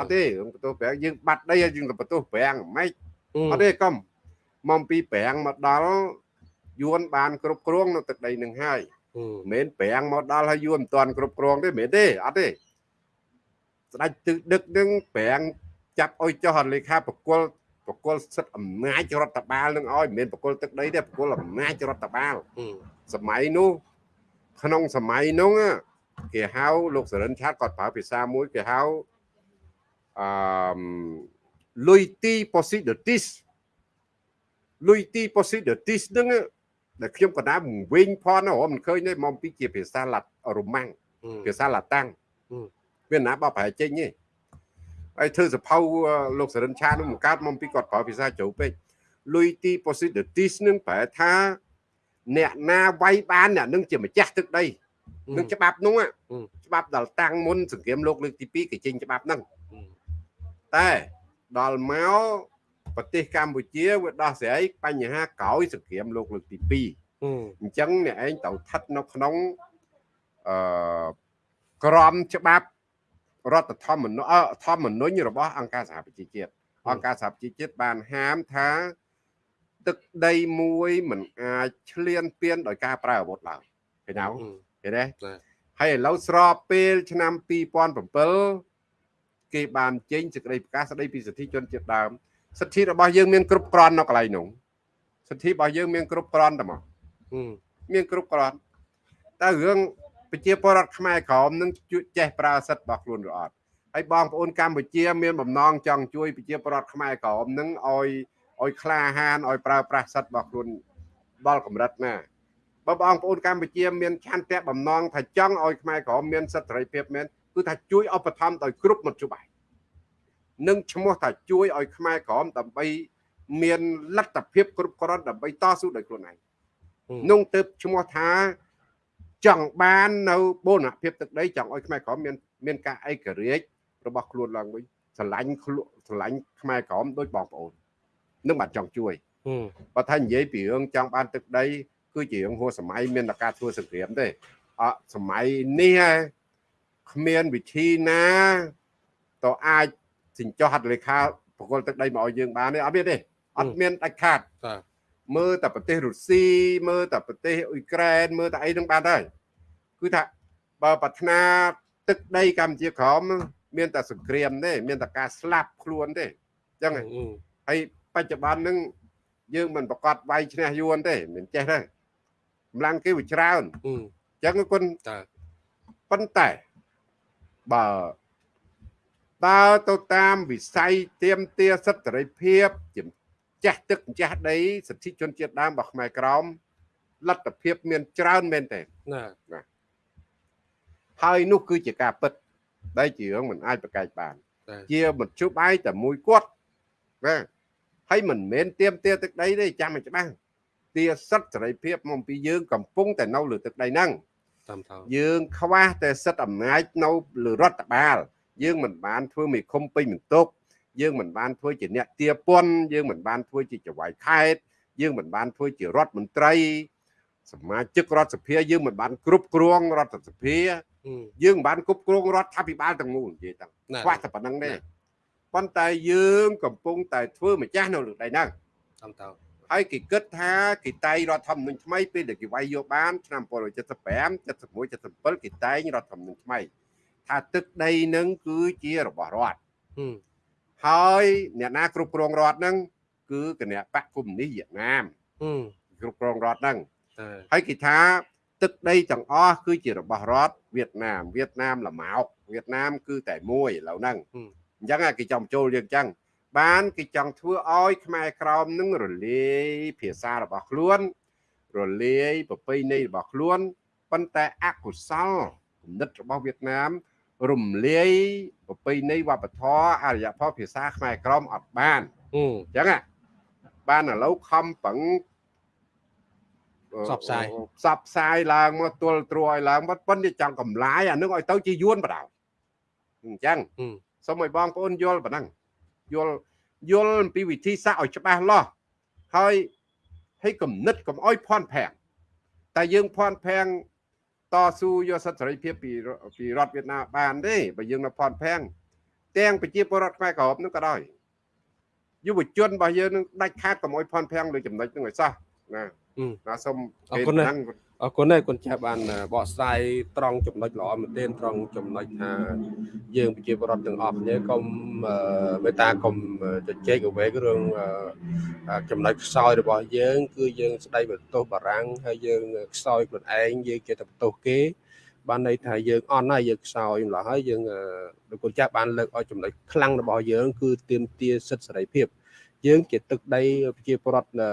អត់ទេរឿងបន្ទោសប្រាំងយើងបាត់ដីហើយយើងទៅបន្ទោសប្រាំងម៉េច ừ អត់ទេកុំមកពីប្រាំងមកដល់យួនបានគ្រប់គ្រងនៅទឹកដីនឹងហើយ ừ មិនមែនប្រាំងមកដល់ហើយយួនមិនទាន់គ្រប់គ្រងទេមិនមែនទេអត់ទេស្ដេចទឹកដឹកនឹងប្រាំងចាប់អុយចុះអត់លេខាប្រគល់ប្រគល់សិទ្ធិអំណាចរដ្ឋបាលនឹងឲ្យមិនមែនប្រគល់ទឹកដីទេប្រគល់អំណាចរដ្ឋបាល ừ សម័យនោះក្នុងសម័យនោះណាគេហៅលោកសរិនឆាតគាត់ប្រើភាសាមួយគេហៅអឺលុយទី posiditis លុយទី posiditis ហ្នឹងណា ដែលខ្ញុំក៏ណាមិនវិញផនណាមិនឃើញទេមកពីជាភាសាឡាត់រូម៉ាំង ừ ភាសាឡាតាំងអឺវាណាបបប្រែចេញទេហើយធ្វើសភៅអឺលោកសរិនឆានោះបង្កើតមកពីគាត់ប្រើភាសាជ្រៅពេកលុយទី posiditis ហ្នឹងប្រែថាអ្នកណាវាយបានអ្នកនឹងជាម្ចាស់ទឹកដីនឹងច្បាប់នោះហ៎អឺច្បាប់ដល់តាំងមុនសង្គ្រាមលោកលើកទី2គេចេញច្បាប់ហ្នឹង ừ តែដល់មក ប្រទេសកម្ពុជាវាដោះស្រាយបញ្ហាក្រោយសង្គ្រាមលោកលើកទី2 ừ អញ្ចឹងអ្នកឯងត្រូវស្ថិតនៅក្នុងអឺក្រមច្បាប់រដ្ឋធម្មនុញ្ញអឺធម្មនុញ្ញរបស់អង្គការសហប្រជាជាតិអង្គការសហជីវជាតិបានហាមថាទឹកដីមួយមិនអាចឈ្លានពានដោយការប្រើអាវុធឡើយឃើញទេឃើញទេចាហើយឥឡូវស្របពេលឆ្នាំ2007គេបានចេញសេចក្តីប្រកាសស្តីពីសិទ្ធិជនជាតិដើម សិទ្ធិរបស់យើងមានគ្រប់គ្រាន់នៅកន្លែងនោះសិទ្ធិរបស់យើងមានគ្រប់គ្រាន់តែមកហឹមមានគ្រប់គ្រាន់តែរឿងប្រជាពលរដ្ឋខ្មែរក្រមនឹងជួយចេះប្រើសិទ្ធិរបស់ខ្លួនឬអត់ហើយបងប្អូនកម្ពុជា មានបំណងចង់ជួយប្រជាពលរដ្ឋខ្មែរក្រមនឹងឲ្យឲ្យក្លាហានឲ្យប្រើប្រាស់សិទ្ធិរបស់ខ្លួនដល់កម្រិតណាបើបងប្អូនកម្ពុជាមានឆន្ទៈបំណងថាចង់ឲ្យខ្មែរក្រមមានសិទ្ធិសេរីភាពមែនគឺថាជួយឧបត្ថម្ភដោយគ្រប់មធ្យោបាយ និងឈ្មោះថាជួយឲ្យខ្មែរក្រមដើម្បីមានលទ្ធភាពគ្រប់គ្រាន់ដើម្បីតស៊ូដោយខ្លួនឯងនោះទៅឈ្មោះថាចង់បាននៅបូរណភាពទឹកដីចង់ឲ្យខ្មែរក្រមមានមានការឯករាជ្យរបស់ខ្លួនឡើងវិញស្រឡាញ់ខ្លួនស្រឡាញ់ខ្មែរក្រមដូចបងប្អូននឹងបានចង់ជួយហឹមបើថានិយាយពីរឿងចង់បានទឹកដី គឺជារឿងហួសសម័យមានតែការធ្វើសង្គ្រាមទេអត់សម័យនេះឯងគ្មានវិធីណាទៅអាច ចិញ្ចោះហត្ថលេខាបកគលទឹកដីមកឲ្យយើងបានទេអត់មានទេអត់មានដាច់ខាតតាមើលតែប្រទេសរុស្ស៊ីមើលតែប្រទេសអ៊ុយក្រែនមើលតែអីហ្នឹងបានហើយគឺថាបើប្រាថ្នាទឹកដីកម្ពុជាក្រមហ្នឹងមានតែសង្គ្រាមទេមានតែការស្លាប់ខ្លួនទេអញ្ចឹងហឹហ៎មហើយបច្ចុប្បន្នហ្នឹងយើងមិនប្រកាសវាយឈ្នះយួនទេមិនចេះទេកម្លាំងគេវាច្រើនហឹមអញ្ចឹងគុណតាប៉ុន្តែបើ បើទៅតាមវិស័យទៀមទាសិទ្ធិសេរីភាពជាចាស់ទឹកម្ចាស់ដីសិទ្ធិជនជាតិដើមរបស់ខ្មែរក្រមលទ្ធភាពមានច្រើនមែនទេណាហើយនោះគឺជាការពិតដែលជារឿងមិនអាចប្រកែកបានតាជាមធ្យោបាយតែមួយគាត់ណាហើយមិនមែនទៀមទាទឹកដីទេចាំឲ្យច្បាស់ទាសិទ្ធិសេរីភាពមកពីយើងកំពុងតែនៅលើទឹកដីហ្នឹងតាមតោយើងខ្វះតែសិទ្ធិអំណាចនៅលើរដ្ឋបាល យើងមិនបានធ្វើមេឃុំពេញបន្ទុកយើងមិនបានធ្វើជាអ្នកទាពន្ធយើងមិនបានធ្វើជាចៅហ្វាយខេត្តយើងមិនបានធ្វើជារដ្ឋមន្ត្រីសមាជិករដ្ឋសភាយើងមិនបានគ្រប់គ្រងរដ្ឋសភាហឹមយើងមិនបានគ្រប់គ្រងរដ្ឋាភិបាលទាំងមូលនិយាយទាំងណាខ្វះតែប៉ុណ្្នឹងទេណាប៉ុន្តែយើងកំពុងតែធ្វើម្ចាស់នៅលើដៃហ្នឹងតាមតោហើយគេគិតថាគេតែងរដ្ឋធម្មនុញ្ញថ្មីពេលដែលគេវាយយកបានឆ្នាំ1975 71 77គេតែងរដ្ឋធម្មនុញ្ញថ្មី ថាទឹកដីនឹងគឺជារបស់រដ្ឋហឹមហើយអ្នកណាគ្រប់គ្រងរដ្ឋហ្នឹងគឺគណៈបកកុម្មុយនីសវៀតណាមហឹមគ្រប់គ្រងរដ្ឋហ្នឹងតាហើយគេថា ទឹកដីទាំងអស់គឺជារបស់រដ្ឋវៀតណាមវៀតណាមលម៉ោកវៀតណាម គឺតែមួយឥឡូវហ្នឹងអញ្ចឹងគេចង់ចូលយើងអញ្ចឹងបានគេចង់ធ្វើឲ្យខ្មែរក្រមនឹងរលាយភាសារបស់ខ្លួន រលាយប្រពៃណីរបស់ខ្លួនប៉ុន្តែអកុសលគំនិតរបស់វៀតណាម រំលាយប្រពៃណីវប្បធម៌អរិយធម៌ភាសាខ្មែរក្រមអត់បានហឹមអញ្ចឹងហ่ะបានឥឡូវខំប្រឹងផ្សព្វផ្សាយផ្សព្វផ្សាយឡើងមកទល់ត្រួយឡើងមកប៉ុន្តែចង់កម្លាយអានឹងឲ្យទៅជាយួនបដៅអញ្ចឹងហឹមសូមឲ្យបងប្អូនយល់ប៉ុណ្ណឹងយល់យល់អំពីវិធីសាស្ត្រឲ្យច្បាស់លាស់ហើយឲ្យគំនិតកុំឲ្យភ័ន្តប្រាំងតែយើងភ័ន្តប្រាំង តស៊ូយកសិទ្ធិសេរីភាពពីរពីរដ្ឋវៀតណាមបានទេបើយើងនៅភ័ន្តប្រាំងទាំងប្រជាពលរដ្ឋខ្មែរក្រហមនឹងក៏ដោយយុវជនរបស់យើងនឹងដាច់ខាតកុំឲ្យភ័ន្តប្រាំងលើចំណុចហ្នឹងឲ្យសោះណាហឹមណាសូមអរគុណណាស់ហ្នឹង អរគុណដែរគុណចាស់បានបកស្រាយត្រង់ចំណុចល្អមែនទែនត្រង់ចំណុចថាយើងប្រជាពលរដ្ឋទាំងអស់គ្នាកុំអឺមេត្តាកុំជជែកអ្វីគឺរឿងអឺចំណុចខ្សោយរបស់យើង គឺយើងស្ដីបន្ទោសបារាំងហើយយើងខ្សោយខ្លួនឯងយើងចេះតែបន្ទោសគេ បានន័យថាយើងអន់ហើយយើងខ្សោយម្ល៉េះហើយយើងអឺលោកគុណចាស់បានលើកឲ្យចំណុចខ្លាំងរបស់យើង គឺទាមទារសិទ្ធិសេរីភាព យើងជាទឹកដីប្រជាពលរដ្ឋអឺ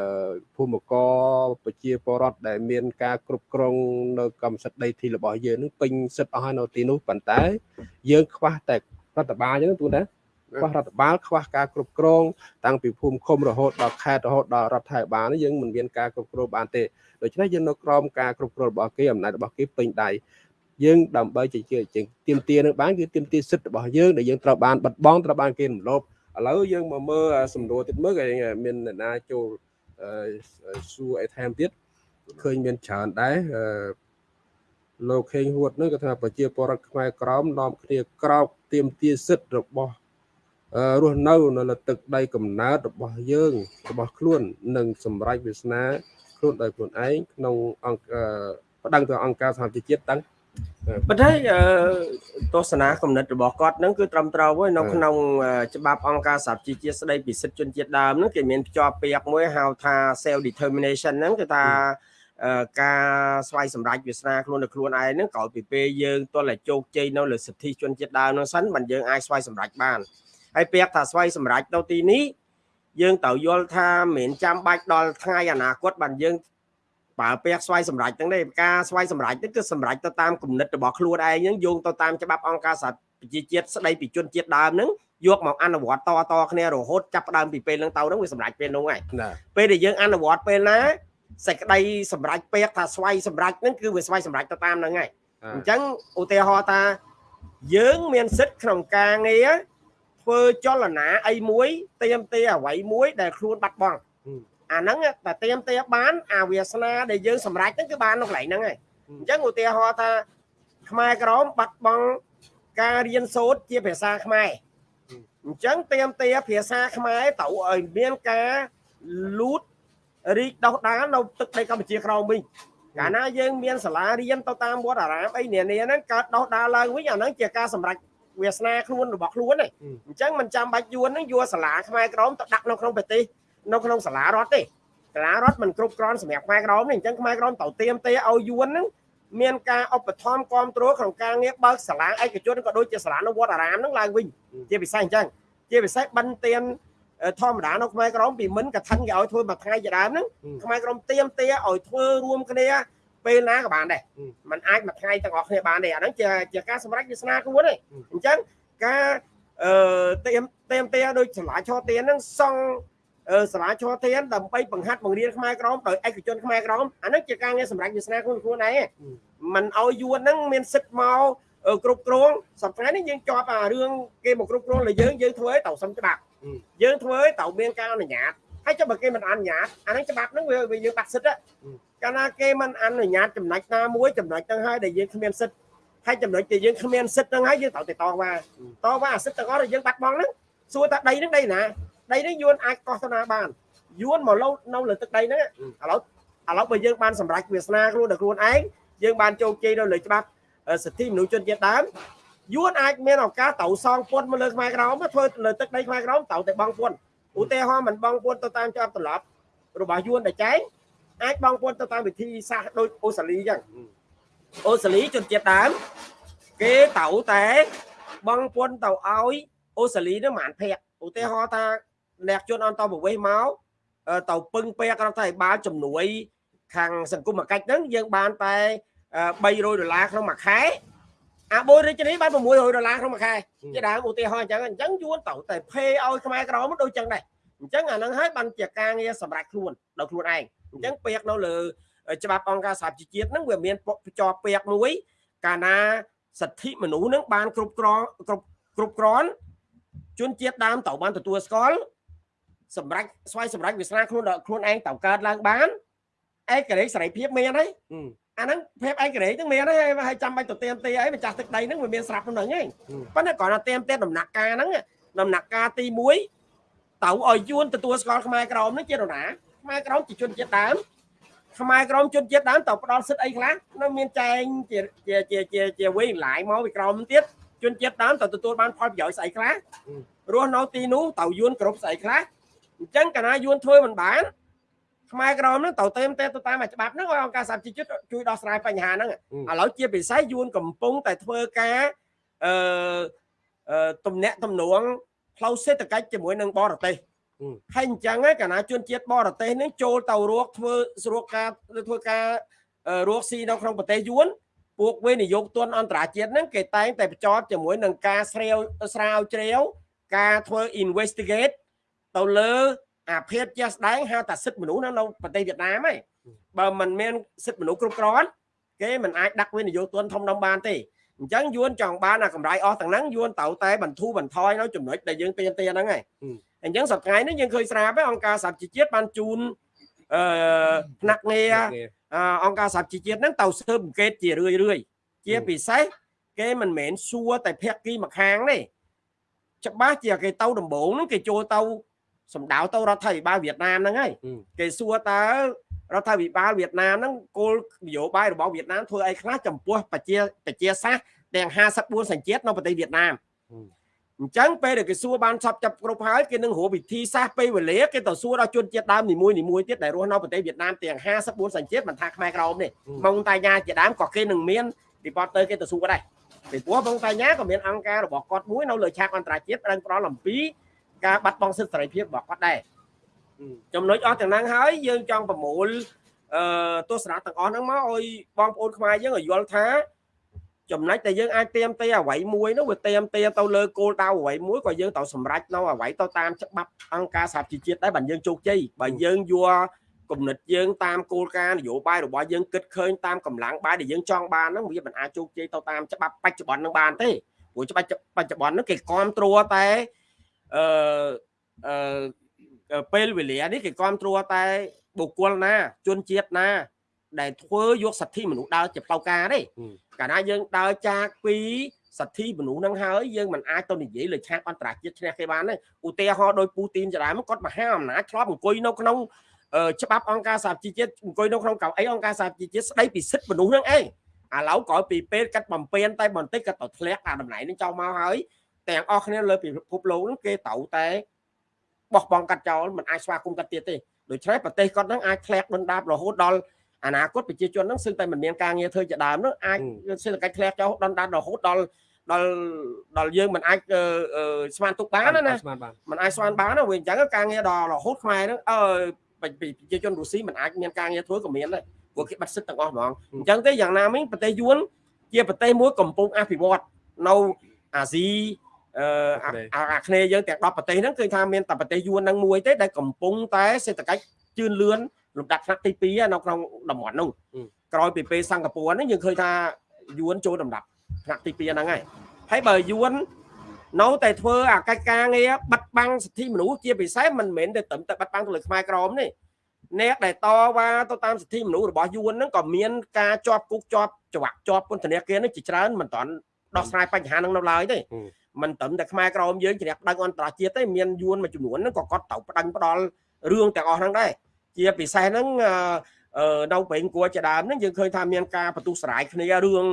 ភូមិករប្រជាពលរដ្ឋដែលមានការគ្រប់គ្រងនៅកម្មសិទ្ធិដីធ្លីរបស់យើងនឹងពេញសិទ្ធិអស់ហើយនៅទីនោះប៉ុន្តែយើងខ្វះតែរដ្ឋបាលអញ្ចឹងទូណាខ្វះរដ្ឋបាលខ្វះការគ្រប់គ្រងតាំងពីភូមិឃុំរហូតដល់ខេត្តរហូតដល់រដ្ឋាភិបាលនេះយើងមិនមានការគ្រប់គ្រងបានទេដូច្នេះយើងនៅក្រោមការគ្រប់គ្រងរបស់គេអំណាចរបស់គេពេញដៃយើងដើម្បីជាជាជាទៀមទានឹងបានគឺទៀមទាសិទ្ធិរបស់យើងដែលយើងត្រូវបានបាត់បង់ត្រូវបានគេរំលោភ ឥឡូវយើងមកមើលអាសំណួរទៀតមើលគេមានអ្នកណាចូលអឺសួរអីថែមទៀតឃើញមានច្រើនដែរអឺលោកខេងហួតហ្នឹងគាត់ថាប្រជាពលរដ្ឋខ្មែរក្រមនាំគ្នាក្រោកទៀមទាសិទ្ធិរបស់អឺរស់នៅនៅលើទឹកដីកំណើតរបស់យើង របស់ខ្លួននិងសម្រេចវាសនាខ្លួនដោយខ្លួនឯងក្នុងអង្គអឺប្តឹងទៅអង្គការសហជីវជាតិតាំង ប៉ុន្តែអឺទស្សនាគំនិតរបស់គាត់ហ្នឹងគឺត្រឹមត្រូវហើយនៅក្នុងអឺច្បាប់អង្គការសហជីវជាតិស្ដីពីសិទ្ធិជនជាតិដើមហ្នឹងគេមានភ្ជាប់ពាក្យមួយហៅថា self determination ហ្នឹងគឺថាអឺការស្វ័យសម្រេចវាសនាខ្លួនទៅខ្លួនឯងហ្នឹងក្រោយពីពេលយើងទល់តែជោគជ័យនៅលើសិទ្ធិជនជាតិដើមហ្នឹងសិនបានយើងអាចស្វ័យសម្រេចបានហើយពាក្យថាស្វ័យសម្រេចនៅទីនេះយើងត្រូវយល់ថាមិនមែនចាំបាច់ដល់ថ្ងៃអនាគតបានយើង ប្រើពះស្វ័យសម្រេចហ្នឹងទេការស្វ័យសម្រេចហ្នឹងគឺសម្រេចទៅតាមគំនិតរបស់ខ្លួនឯងហ្នឹងយោងទៅតាមច្បាប់អង្គការសហប្រជាជាតិស្ដីពីជនជាតិដើមហ្នឹងយកមកអនុវត្តតតគ្នារហូតចាប់ដើមពីពេលហ្នឹងទៅហ្នឹងវាសម្រេចពេលហ្នឹងហើយពេលដែលយើងអនុវត្តពេលណាសេចក្តីសម្រេចពេកថាស្វ័យសម្រេចហ្នឹងគឺវាស្វ័យសម្រេចទៅតាមហ្នឹងហើយអញ្ចឹងឧទាហរណ៍ថាយើងមានសិទ្ធិក្នុងការងារធ្វើចលនាអីមួយ ទាមទារអ្វីមួយដែលខ្លួនបាត់បង់ អាហ្នឹងតែទៀមទាបានអាវាសនាដែលយើងសម្រេចហ្នឹងគឺបាននៅកន្លែងហ្នឹងហើយអញ្ចឹងឧទាហរណ៍ថាខ្មែរក្រមបាត់បង់ការរៀនសូត្រជាភាសាខ្មែរអញ្ចឹងទៀមទាភាសាខ្មែរត្រូវឲ្យមានការលូតរីកដោះដាលនៅទឹកដីកម្ពុជាក្រមវិញកាលណាយើងមានសាលារៀនទៅតាមវត្តអារាមអីនានាហ្នឹងកើតដោះដាលឡើងវិញអាហ្នឹងជាការសម្រេចវាសនាខ្លួនរបស់ខ្លួនឯងអញ្ចឹងមិនចាំបាច់យួននឹងយួរសាលាខ្មែរក្រមទៅដាក់នៅក្នុងប្រទេស នៅក្នុងសាលារដ្ឋទេសាលារដ្ឋមិនគ្រប់គ្រាន់សម្រាប់ខ្មែរក្រមទេអញ្ចឹងខ្មែរក្រមត្រូវទៀមទេឲ្យយួនហ្នឹងមានការឧបត្ថម្ភគ្រប់គ្រងក្នុងការងារបើកសាលាឯកជនក៏ដូចជាសាលានៅវត្តអារាមហ្នឹងឡើងវិញជាពិសេសអញ្ចឹងជាពិសេសបិណ្ឌទៀនធម្មតានៅខ្មែរក្រមពីមិនកឋិនគេឲ្យធ្វើមួយថ្ងៃជាដើមហ្នឹងខ្មែរក្រមទៀមទេឲ្យធ្វើរួមគ្នាពេលណាក៏បានដែរมันអាចមួយថ្ងៃទាំងអស់គ្នាបានទេអាហ្នឹងជាជាការសម្រេចវាស្នាខ្លួនទេអញ្ចឹងការអឺទៀមទៀមទេដូចឆ្លាឆោទៀនហ្នឹងសង់ សាលាឆោទៀនដើម្បីបង្ហាត់បង្រៀនខ្មែរក្រមដោយឯកជនខ្មែរក្រមអាហ្នឹងជាការងារសម្រេចវាសនាខ្លួនខ្លួនឯងมันឲ្យយួនហ្នឹងមានសិទ្ធិមកគ្រប់គ្រងសប្តាហ៍នេះយើងជាប់អារឿងគេមកគ្រប់គ្រងលើយើងយើងធ្វើឲ្យត្រូវសុំច្បាប់យើងធ្វើឲ្យត្រូវមានការអនុញ្ញាតហើយចាំបើគេមិនអនុញ្ញាតអាហ្នឹងច្បាប់ហ្នឹងវាយើងបាត់សិទ្ធិកាលណាគេមិនអនុញ្ញាតចំណុចណាមួយចំណុចហ្នឹងហើយដែលយើងគ្មានសិទ្ធិហើយចំណុចដែលយើងគ្មានសិទ្ធិហ្នឹងហើយយើងត្រូវទៅតវ៉ាតវ៉ាអាសិទ្ធិទាំងអស់ដែលយើងបាត់បង់ហ្នឹងសួរថាដីហ្នឹងដីណា ដីហ្នឹងយួនអាចកោះទៅណាបានយួនមកលោនៅលើទឹកដីហ្នឹងឥឡូវឥឡូវបើយើងបានសម្រេចវាសនាខ្លួនដល់ខ្លួនឯងយើងបានជោគជ័យនៅលើច្បាប់សិទ្ធិមនុស្សជនជាតិដើមយួនអាចមានឱកាសទៅសងពន្ធមកលើខ្មែរក្រមធ្វើលើទឹកដីខ្មែរក្រមទៅតែបងពន្ធឧទាហរណ៍មិនបងពន្ធទៅតាមច្បាប់ត្រឡប់របស់យួនដែលចែងអាចបងពន្ធទៅតាមវិធីសាស្ត្រដូចអូស្ត្រាលីអញ្ចឹងអូស្ត្រាលីជនជាតិដើមគេទៅតែបងពន្ធទៅឲ្យអូស្ត្រាលីនឹងមិនភ័ក្រឧទាហរណ៍ថា អ្នកជនអន្តរប្រវេសមកទៅពឹងពេករដ្ឋាភិបាលជំនួយ ខាងសង្គមកិច្ចហ្នឹងយើងបានតែ300ដុល្លារក្នុងមួយខែអាបុយរាជធានីបាន600ដុល្លារក្នុងមួយខែជាដើមឧទាហរណ៍អញ្ចឹងអញ្ចឹងយួនទៅតែភេឲ្យខ្មែរក្រមដូចអញ្ចឹងដែរអញ្ចឹងអាហ្នឹងហើយបានជាការងារសម្រាប់ខ្លួនដល់ខ្លួនឯងអញ្ចឹងពាក្យនៅលើច្បាប់អង្គការសហជីវជាតិហ្នឹងវាមានភ្ជាប់ពាក្យមួយ កាលណាសិទ្ធិមនុស្សហ្នឹងបានគ្រប់គ្រងគ្រប់គ្រប់គ្រាន់ជនជាតិដើមត្រូវបានទទួលស្គាល់ សម្រាប់ស្វ័យសម្រាប់វាសនាខ្លួនខ្លួនឯងត្រូវកើតឡើងបានឯករាជ្យសេរីភាពមានហើយអាហ្នឹងភាពឯករាជ្យហ្នឹងមានហើយហើយចាំបាច់ទៅទៀមទេអីម្ចាស់ទឹកដីហ្នឹងវាមានស្រាប់ហ្នឹងឯងប៉ុន្តែគ្រាន់តែទៀមទេដំណាក់កាលហ្នឹងដំណាក់កាលទី1តើឲ្យយួនទទួលស្គាល់ខ្មែរក្រមហ្នឹងជានរណាខ្មែរក្រមជាជនជាតិដើមខ្មែរក្រមជនជាតិដើមតើផ្ដល់សិទ្ធិអីខ្លះនៅមានចែងជាជាជាជាជាវិញឡាយមកពីក្រមទៀតជនជាតិដើមតើទទួលបានផលប្រយោជន៍ស្អីខ្លះរស់នៅទីនោះតើយួនគ្រប់ស្អីខ្លះ អញ្ចឹងកាលណាយួនធ្វើមិនបានខ្មែរក្រមហ្នឹងទៅទេមទេទៅតាមច្បាប់ហ្នឹងឲ្យអង្គការសហជីវជាតិជួយដោះស្រាយបញ្ហាហ្នឹងឥឡូវជាពិសេសយួនកំពុងតែធ្វើការអឺទំនាក់ទំនងផ្លូវសេដ្ឋកិច្ចជាមួយនឹងបរទេសហើយអញ្ចឹងកាលណាជនជាតិបរទេសនេះចូលទៅរកធ្វើស្រួកការធ្វើការរកស៊ីនៅក្នុងប្រទេសយួនពួកវិនិយោគទុនអន្តរជាតិហ្នឹងគេតែងតែបញ្ចប់ជាមួយនឹងការស្រាវស្រាវជ្រាវការធ្វើ investigate ទៅលើអាភេទជាក់ស្ដែងហៅថាសិទ្ធិមនុស្សនៅប្រទេសវៀតណាមឯងបើមិនមានសិទ្ធិមនុស្សគ្រប់គ្រាន់គេមិនអាចដាក់វិនិយោគទុនធំដុំបានទេអញ្ចឹងយួនចង់បានអាកម្រៃអស់ទាំងហ្នឹងយួនត្រូវតែបន្ធូរបន្ថយនៅចំណុចដែលយើងទៀនទៀនហ្នឹងឯងអញ្ចឹងសប្តាហ៍នេះយើងឃើញស្រាប់ឯអង្គការសហជីវជាតិបានជូនអឺផ្នែកងារអង្គការសហជីវជាតិហ្នឹងទៅស៊ើបអង្កេតជារឿយរឿយជាពិសេសគេមិនមែនសួរតែភាគីម្ខាងទេច្បាស់ជាគេទៅដំបូងហ្នឹងគេចូលទៅ សម្ដៅទៅរដ្ឋាភិបាលវៀតណាមហ្នឹងហើយគេសួរតើរដ្ឋាភិបាលវៀតណាមហ្នឹងគោលនយោបាយរបស់វៀតណាមធ្វើអីខ្លះចំពោះប្រជាប្រជាសាស្ត្រទាំង54សញ្ជាតិនៅប្រទេសវៀតណាមអញ្ចឹងពេលដែលគេសួរបានសពចាប់គ្រប់ហើយគេនឹងរួបវិធីសាស្ត្រពេលវេលាគេទៅសួរដល់ជនជាតិដើមនីមួយនីមួយទៀតដែលរស់នៅប្រទេសវៀតណាមទាំង54សញ្ជាតិមិនថាខ្មែរក្រមនេះមកតាញាជាដើមក៏គេនឹងមាន reporter គេទៅសួរដែរពីព្រោះបងតាញាក៏មានអង្គការរបស់គាត់មួយនៅលើឆាកអន្តរជាតិដឹងប្រឡអំពី ការបាត់បង់សិទ្ធិសេរីភាពរបស់គាត់ដែរចំណុចអស់ទាំងហ្នឹងហើយយើងចង់ប្រមូលអឺទស្សនៈទាំងអស់ហ្នឹងមកឲ្យបងប្អូនខ្មែរយើងឲ្យយល់ថាចំណុចដែលយើងអាចเตรียมទេអ្វីមួយនោះវាเตรียมទេទៅលើគោលដៅអ្វីមួយក៏យើងត្រូវសម្រេចនៅអ្វីទៅតាមច្បាប់អង្គការសហជីវជាតិដែរបើយើងជោគជ័យបើយើងយកគំនិតយើងតាមគោលការណ៍នយោបាយរបស់យើងគិតឃើញតាមកម្លាំងបាយដែលយើងចង់បានហ្នឹងវាមិនអាចជោគជ័យទៅតាមច្បាប់បច្ចុប្បន្ននឹងបានទេព្រោះច្បាប់បច្ចុប្បន្នហ្នឹងគេគ្រប់គ្រងតែ អឺអឺពេលវេលានេះគេគ្រប់គ្រងតែបុគ្គលណាជនជាតិណា ដែលធ្វើយកសិទ្ធិមនុស្សដើរជាផ្លូវការទេកាលណាយើងដើរចាកពីសិទ្ធិមនុស្សនឹងហើយយើងមិនអាចទៅនិយាយលើឆាកអន្តរជាតិឈ្នះគេបានទេឧទាហរណ៍ដោយពូទីនចរាមគាត់មហាអំណាចធ្លាប់អង្គុយនៅក្នុងច្បាប់អង្គការសហជីវជាតិអង្គុយនៅក្នុងកៅអីអង្គការសហជីវជាតិស្ដីពីសិទ្ធិមនុស្សនឹងឯងឥឡូវក្រោយពីពេលកាត់បំពេញតែបន្តិចក៏ទៅធ្លាក់អាតំណែងនឹងចោលមកហើយ ទាំងអស់គ្នាលើពិភពលោកនឹងគេត្រូវតែបោះបង់កាត់ចោលមិនអាចស្វាគមន៍កាត់ទៀតទេដូច្នេះប្រទេសគាត់នឹងអាចធ្លាក់ដុនដាបរហូតដល់អនាគតប្រជាជននឹងសឹងតែមិនមានការងារធ្វើជាដើមនោះអាចសេដ្ឋកិច្ចធ្លាក់ចុះដុនដាបរហូតដល់ដល់ដល់យើងមិនអាចស្មានទុកបានណាមិនអាចស្មានបានណាវាអញ្ចឹងការងារដល់រហូតខ្មែរហ្នឹងអឺប្រជាជនរុស្ស៊ីមិនអាចមានការងារធ្វើក៏មានដែរព្រោះគេបាត់សិទ្ធិទាំងអស់ហ្មងអញ្ចឹងទេយ៉ាងណាមិញប្រទេសយួនជាប្រទេសមួយកំពុងអភិវឌ្ឍនៅអាស៊ី អឺអាគ្នេយ៍យើងទាំង10ប្រទេសហ្នឹងគឺថាមានតែប្រទេសយួនហ្នឹងមួយទេដែលកំពុងតែសេដ្ឋកិច្ចជឿនលឿនលំដាប់ថ្នាក់ទី2នៅក្នុងតំបន់នោះក្រោយពីពេលសិង្ហបុរីហ្នឹងយើងឃើញថាយួនចូលលំដាប់ថ្នាក់ទី2ហ្នឹងហើយហើយបើយួននៅតែធ្វើអាកិច្ចការងារបិទបាំងសិទ្ធិមនុស្សជាពិសេសមិនមែនតែត្រឹមតែបិទបាំងទៅលើខ្មែរក្រមនេះអ្នកដែលតវ៉ាទៅតាមសិទ្ធិមនុស្សរបស់យួនហ្នឹងក៏មានការជាប់គុកជាប់ច្បាក់ជាប់ពន្ធនាគារនេះជាច្រើនមិនតាន់ដោះស្រាយបញ្ហាហ្នឹងនៅឡើយទេ មិនត្រឹមតែខ្មែរក្រមយើងជ្រះដឹងអន្តរជាតិទេមានយួនមួយចំនួនហ្នឹងក៏គាត់ទៅប្តឹងផ្ដាល់រឿងទាំងអស់ហ្នឹងដែរជាពិសេសហ្នឹងនៅប្រេងគួរជាដើមហ្នឹងយើងឃើញថាមានការបន្ទុះស្រាយគ្នារឿង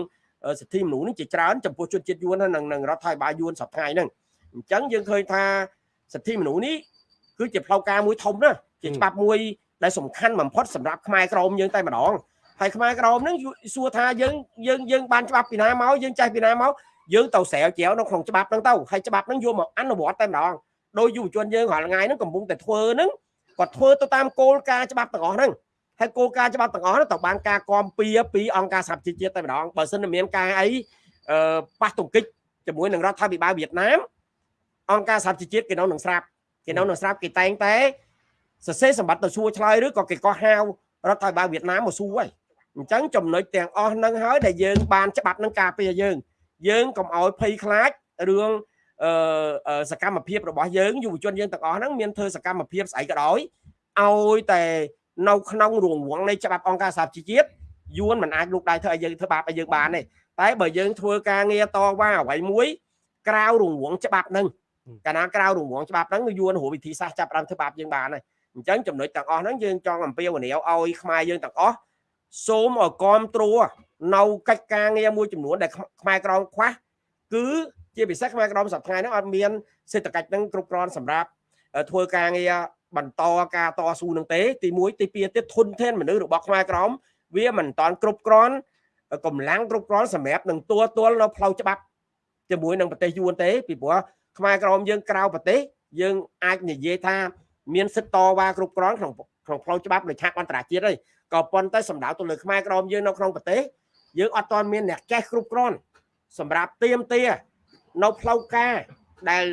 សិទ្ធិមនុស្សនេះជាច្រើនចំពោះជនជាតិយួននិងនឹងរដ្ឋាភិបាលយួនសប្តាហ៍ហ្នឹងអញ្ចឹងយើងឃើញថាសិទ្ធិមនុស្សនេះគឺជាផ្លូវការមួយធំណាស់ជាច្បាប់មួយដែលសំខាន់បំផុតសម្រាប់ខ្មែរក្រមយើងតែម្ដងហើយខ្មែរក្រមហ្នឹងសួរថាយើងយើងយើងបានច្បាប់ពីណាមកយើងចេះពីណាមក យើងទៅស្រាវជ្រាវនៅក្នុងច្បាប់ហ្នឹងទៅហើយច្បាប់ហ្នឹងយកមកអនុវត្តតែម្ដងដោយយុវជនយើងរាល់ថ្ងៃហ្នឹងកំពុងតែធ្វើហ្នឹងគាត់ធ្វើទៅតាមគោលការណ៍ច្បាប់ទាំងអស់ហ្នឹងហើយគោលការណ៍ច្បាប់ទាំងអស់ហ្នឹងត្រូវបានការគាំពៀពីអង្គការសហប្រជាជាតិតែម្ដងបើសិនមានការអីអឺប៉ះទង្គិចជាមួយនឹងរដ្ឋាភិបាលវៀតណាមអង្គការសហប្រជាជាតិគេនៅនឹងស្រាប់គេនៅនឹងស្រាប់គេតែងតែសរសេរសម្បត្តិទៅសួរឆ្លើយឬក៏គេក៏ហៅរដ្ឋាភិបាលវៀតណាមមកសួរហើយអញ្ចឹងចំណុចទាំងអស់ហ្នឹងហើយដែលយើងបានច្បាប់នឹងការពារយើង យើងកុំឲ្យភ័យខ្លាចរឿងអឺសកម្មភាពរបស់យើងយុវជនយើងទាំងអស់ហ្នឹងមានធ្វើសកម្មភាពស្អីក៏ដោយឲ្យតែនៅក្នុងរង្វង់នៃច្បាប់អង្គការសហជីវជាតិយួនមិនអាចលូកដៃធ្វើឲ្យយើងធ្វើបាបឲ្យយើងបានទេតែបើយើងធ្វើការងារតវ៉ាអ្វីមួយក្រៅរង្វង់ច្បាប់ហ្នឹងកាលណាក្រៅរង្វង់ច្បាប់ហ្នឹងយួនរੂវិធីសាស្ត្រចាប់បានធ្វើបាបយើងបានហើយអញ្ចឹងចំណុចទាំងអស់ហ្នឹងយើងចង់អំពាវនាវឲ្យខ្មែរយើងទាំងអស់ សូមឲ្យគ្រប់គ្រងនៅកិច្ចការងារមួយចំនួនដែលខ្មែរក្រមខ្វះគឺជាពិសេសខ្មែរក្រមសប្តាហ៍ហ្នឹងអត់មានសេដ្ឋកិច្ចហ្នឹងគ្រប់គ្រាន់សម្រាប់ធ្វើការងារបន្តការតស៊ូនឹងទេទី1ទី2ទៀតធនធានមនុស្សរបស់ខ្មែរក្រមវាមិនតាន់គ្រប់គ្រាន់កម្លាំងគ្រប់គ្រាន់សម្រាប់នឹងទួទល់នៅផ្លូវច្បាប់ជាមួយនឹងប្រទេសយួនទេពីព្រោះខ្មែរក្រមយើងក្រៅប្រទេសយើងអាចនិយាយថាមានសិទ្ធិតវ៉ាគ្រប់គ្រាន់ក្នុងក្នុងផ្លូវច្បាប់ដោយឆាកអន្តរជាតិទេ ក៏ប៉ុន្តែសម្ដៅទៅលើខ្មែរក្រមយើងនៅក្នុងប្រទេសយើងអត់ទាន់មានអ្នកចេះគ្រប់គ្រាន់សម្រាប់ទៀមទានៅផ្លូវការដែល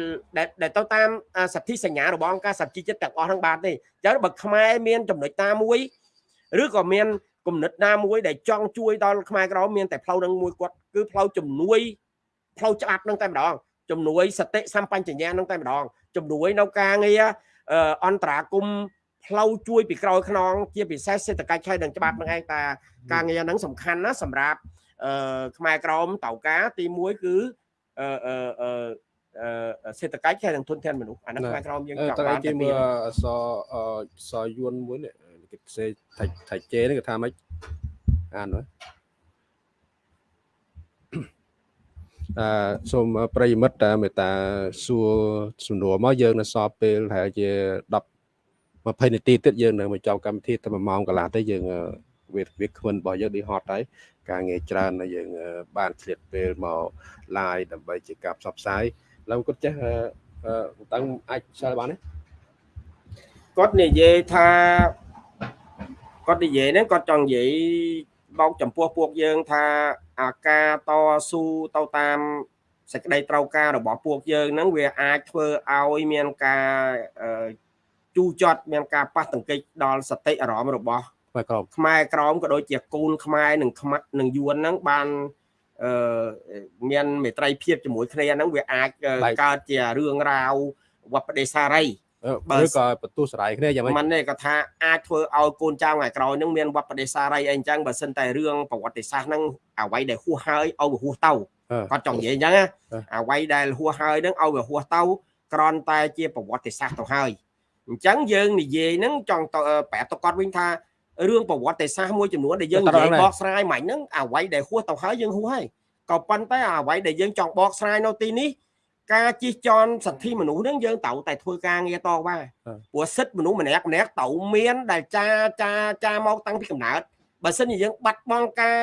ដែលទៅតាមសទ្ធិសញ្ញារបស់អង្គការសហជីវជាតិទាំងអស់ហ្នឹងបានទេអញ្ចឹងបើខ្មែរមានចំណុចណាមួយឬក៏មានគំនិតណាមួយដែលចង់ជួយដល់ខ្មែរក្រមមានតែផ្លូវនឹងមួយគាត់គឺផ្លូវជំនួយផ្លូវច្បាប់នឹងតែម្ដងជំនួយសតិសម្បញ្ញៈនឹងតែម្ដងជំនួយនៅការងារអន្តរាគម ផ្លូវជួយពីក្រោយខ្នងជាពិសេសសេដ្ឋកិច្ចហើយនឹងច្បាប់នឹងឯងតាការងារហ្នឹងសំខាន់ណាសម្រាប់អឺខ្មែរក្រមតៅការទី1គឺអឺអឺអឺសេដ្ឋកិច្ចហើយនិងធនធានមនុស្សអាហ្នឹងខ្មែរក្រមយើងចង់តើបានគេតែពីមើលរអសអសយួនមួយនេះគេសេថៃថៃជេនេះគេថាម៉េចអានមើលអឺសូមប្រិយមិត្តតែមេត្តាសួរសំណួរមកយើងនៅសល់ពេលប្រហែលជា10 20នាទីទៀតយើងនៅមកចប់កម្មវិធីតែ1ម៉ោងកន្លះទេយើងវាវាគ្មិនរបស់យើងនេះហត់ហើយការងារច្រើនហើយយើងបានឆ្លៀតពេលមក live ដើម្បីជាការផ្សព្វផ្សាយឡើយគាត់ចេះអឺតាំងអាចឆ្លើយបានទេគាត់និយាយថាគាត់និយាយហ្នឹងគាត់ចង់និយាយបោកចំពោះពួកយើងថាអាការតស៊ូទៅតាមសេចក្តីត្រូវការរបស់ពួកយើងហ្នឹងវាអាចធ្វើឲ្យមានការអឺ ជូរចត់មានការប៉ះទង្គិចដល់សតិអារម្មណ៍របស់ខ្មែរក្រមខ្មែរក្រមក៏ដូចជាគូនខ្មែរនិងខ្មាក់និងយួនហ្នឹងបានអឺមានមេត្រីភាពជាមួយគ្នាហ្នឹងវាអាចកើតជារឿងរ៉ាវវប្បដេសារីបើឬក៏បន្ទោសស្រ័យគ្នាយ៉ាងម៉េចមិនទេគាត់ថាអាចធ្វើឲ្យកូនចៅថ្ងៃក្រោយនឹងមានវប្បដេសារីអីអញ្ចឹងបើសិនតែរឿងប្រវត្តិសាស្ត្រហ្នឹងអ្វីដែលហួសហើយឲ្យវាហួសទៅគាត់ចង់និយាយអញ្ចឹងណាអ្វីដែលហួសហើយហ្នឹងឲ្យវាហួសទៅក្រន់តែជាប្រវត្តិសាស្ត្រទៅហើយ អញ្ចឹងយើងនិយាយហ្នឹងចង់ទៅប្រាប់ទៅគាត់វិញថារឿងប្រវត្តិសាស្ត្រមួយចំនួនដែលយើងនិយាយបកស្រាយមិញហ្នឹងអ្វីដែលហួសទៅហើយយើងហួសហើយក៏ប៉ុន្តែអ្វីដែលយើងចង់បកស្រាយនៅទីនេះការជិះជាន់សិទ្ធិមនុស្សហ្នឹងយើងត្រូវតែធ្វើការងារតវ៉ាព្រោះសិទ្ធិមនុស្សម្នាក់ម្នាក់ត្រូវមានដែលចាចាចាមកតាំងពីកំណើតបើសិនជាយើងបាត់បង់ការ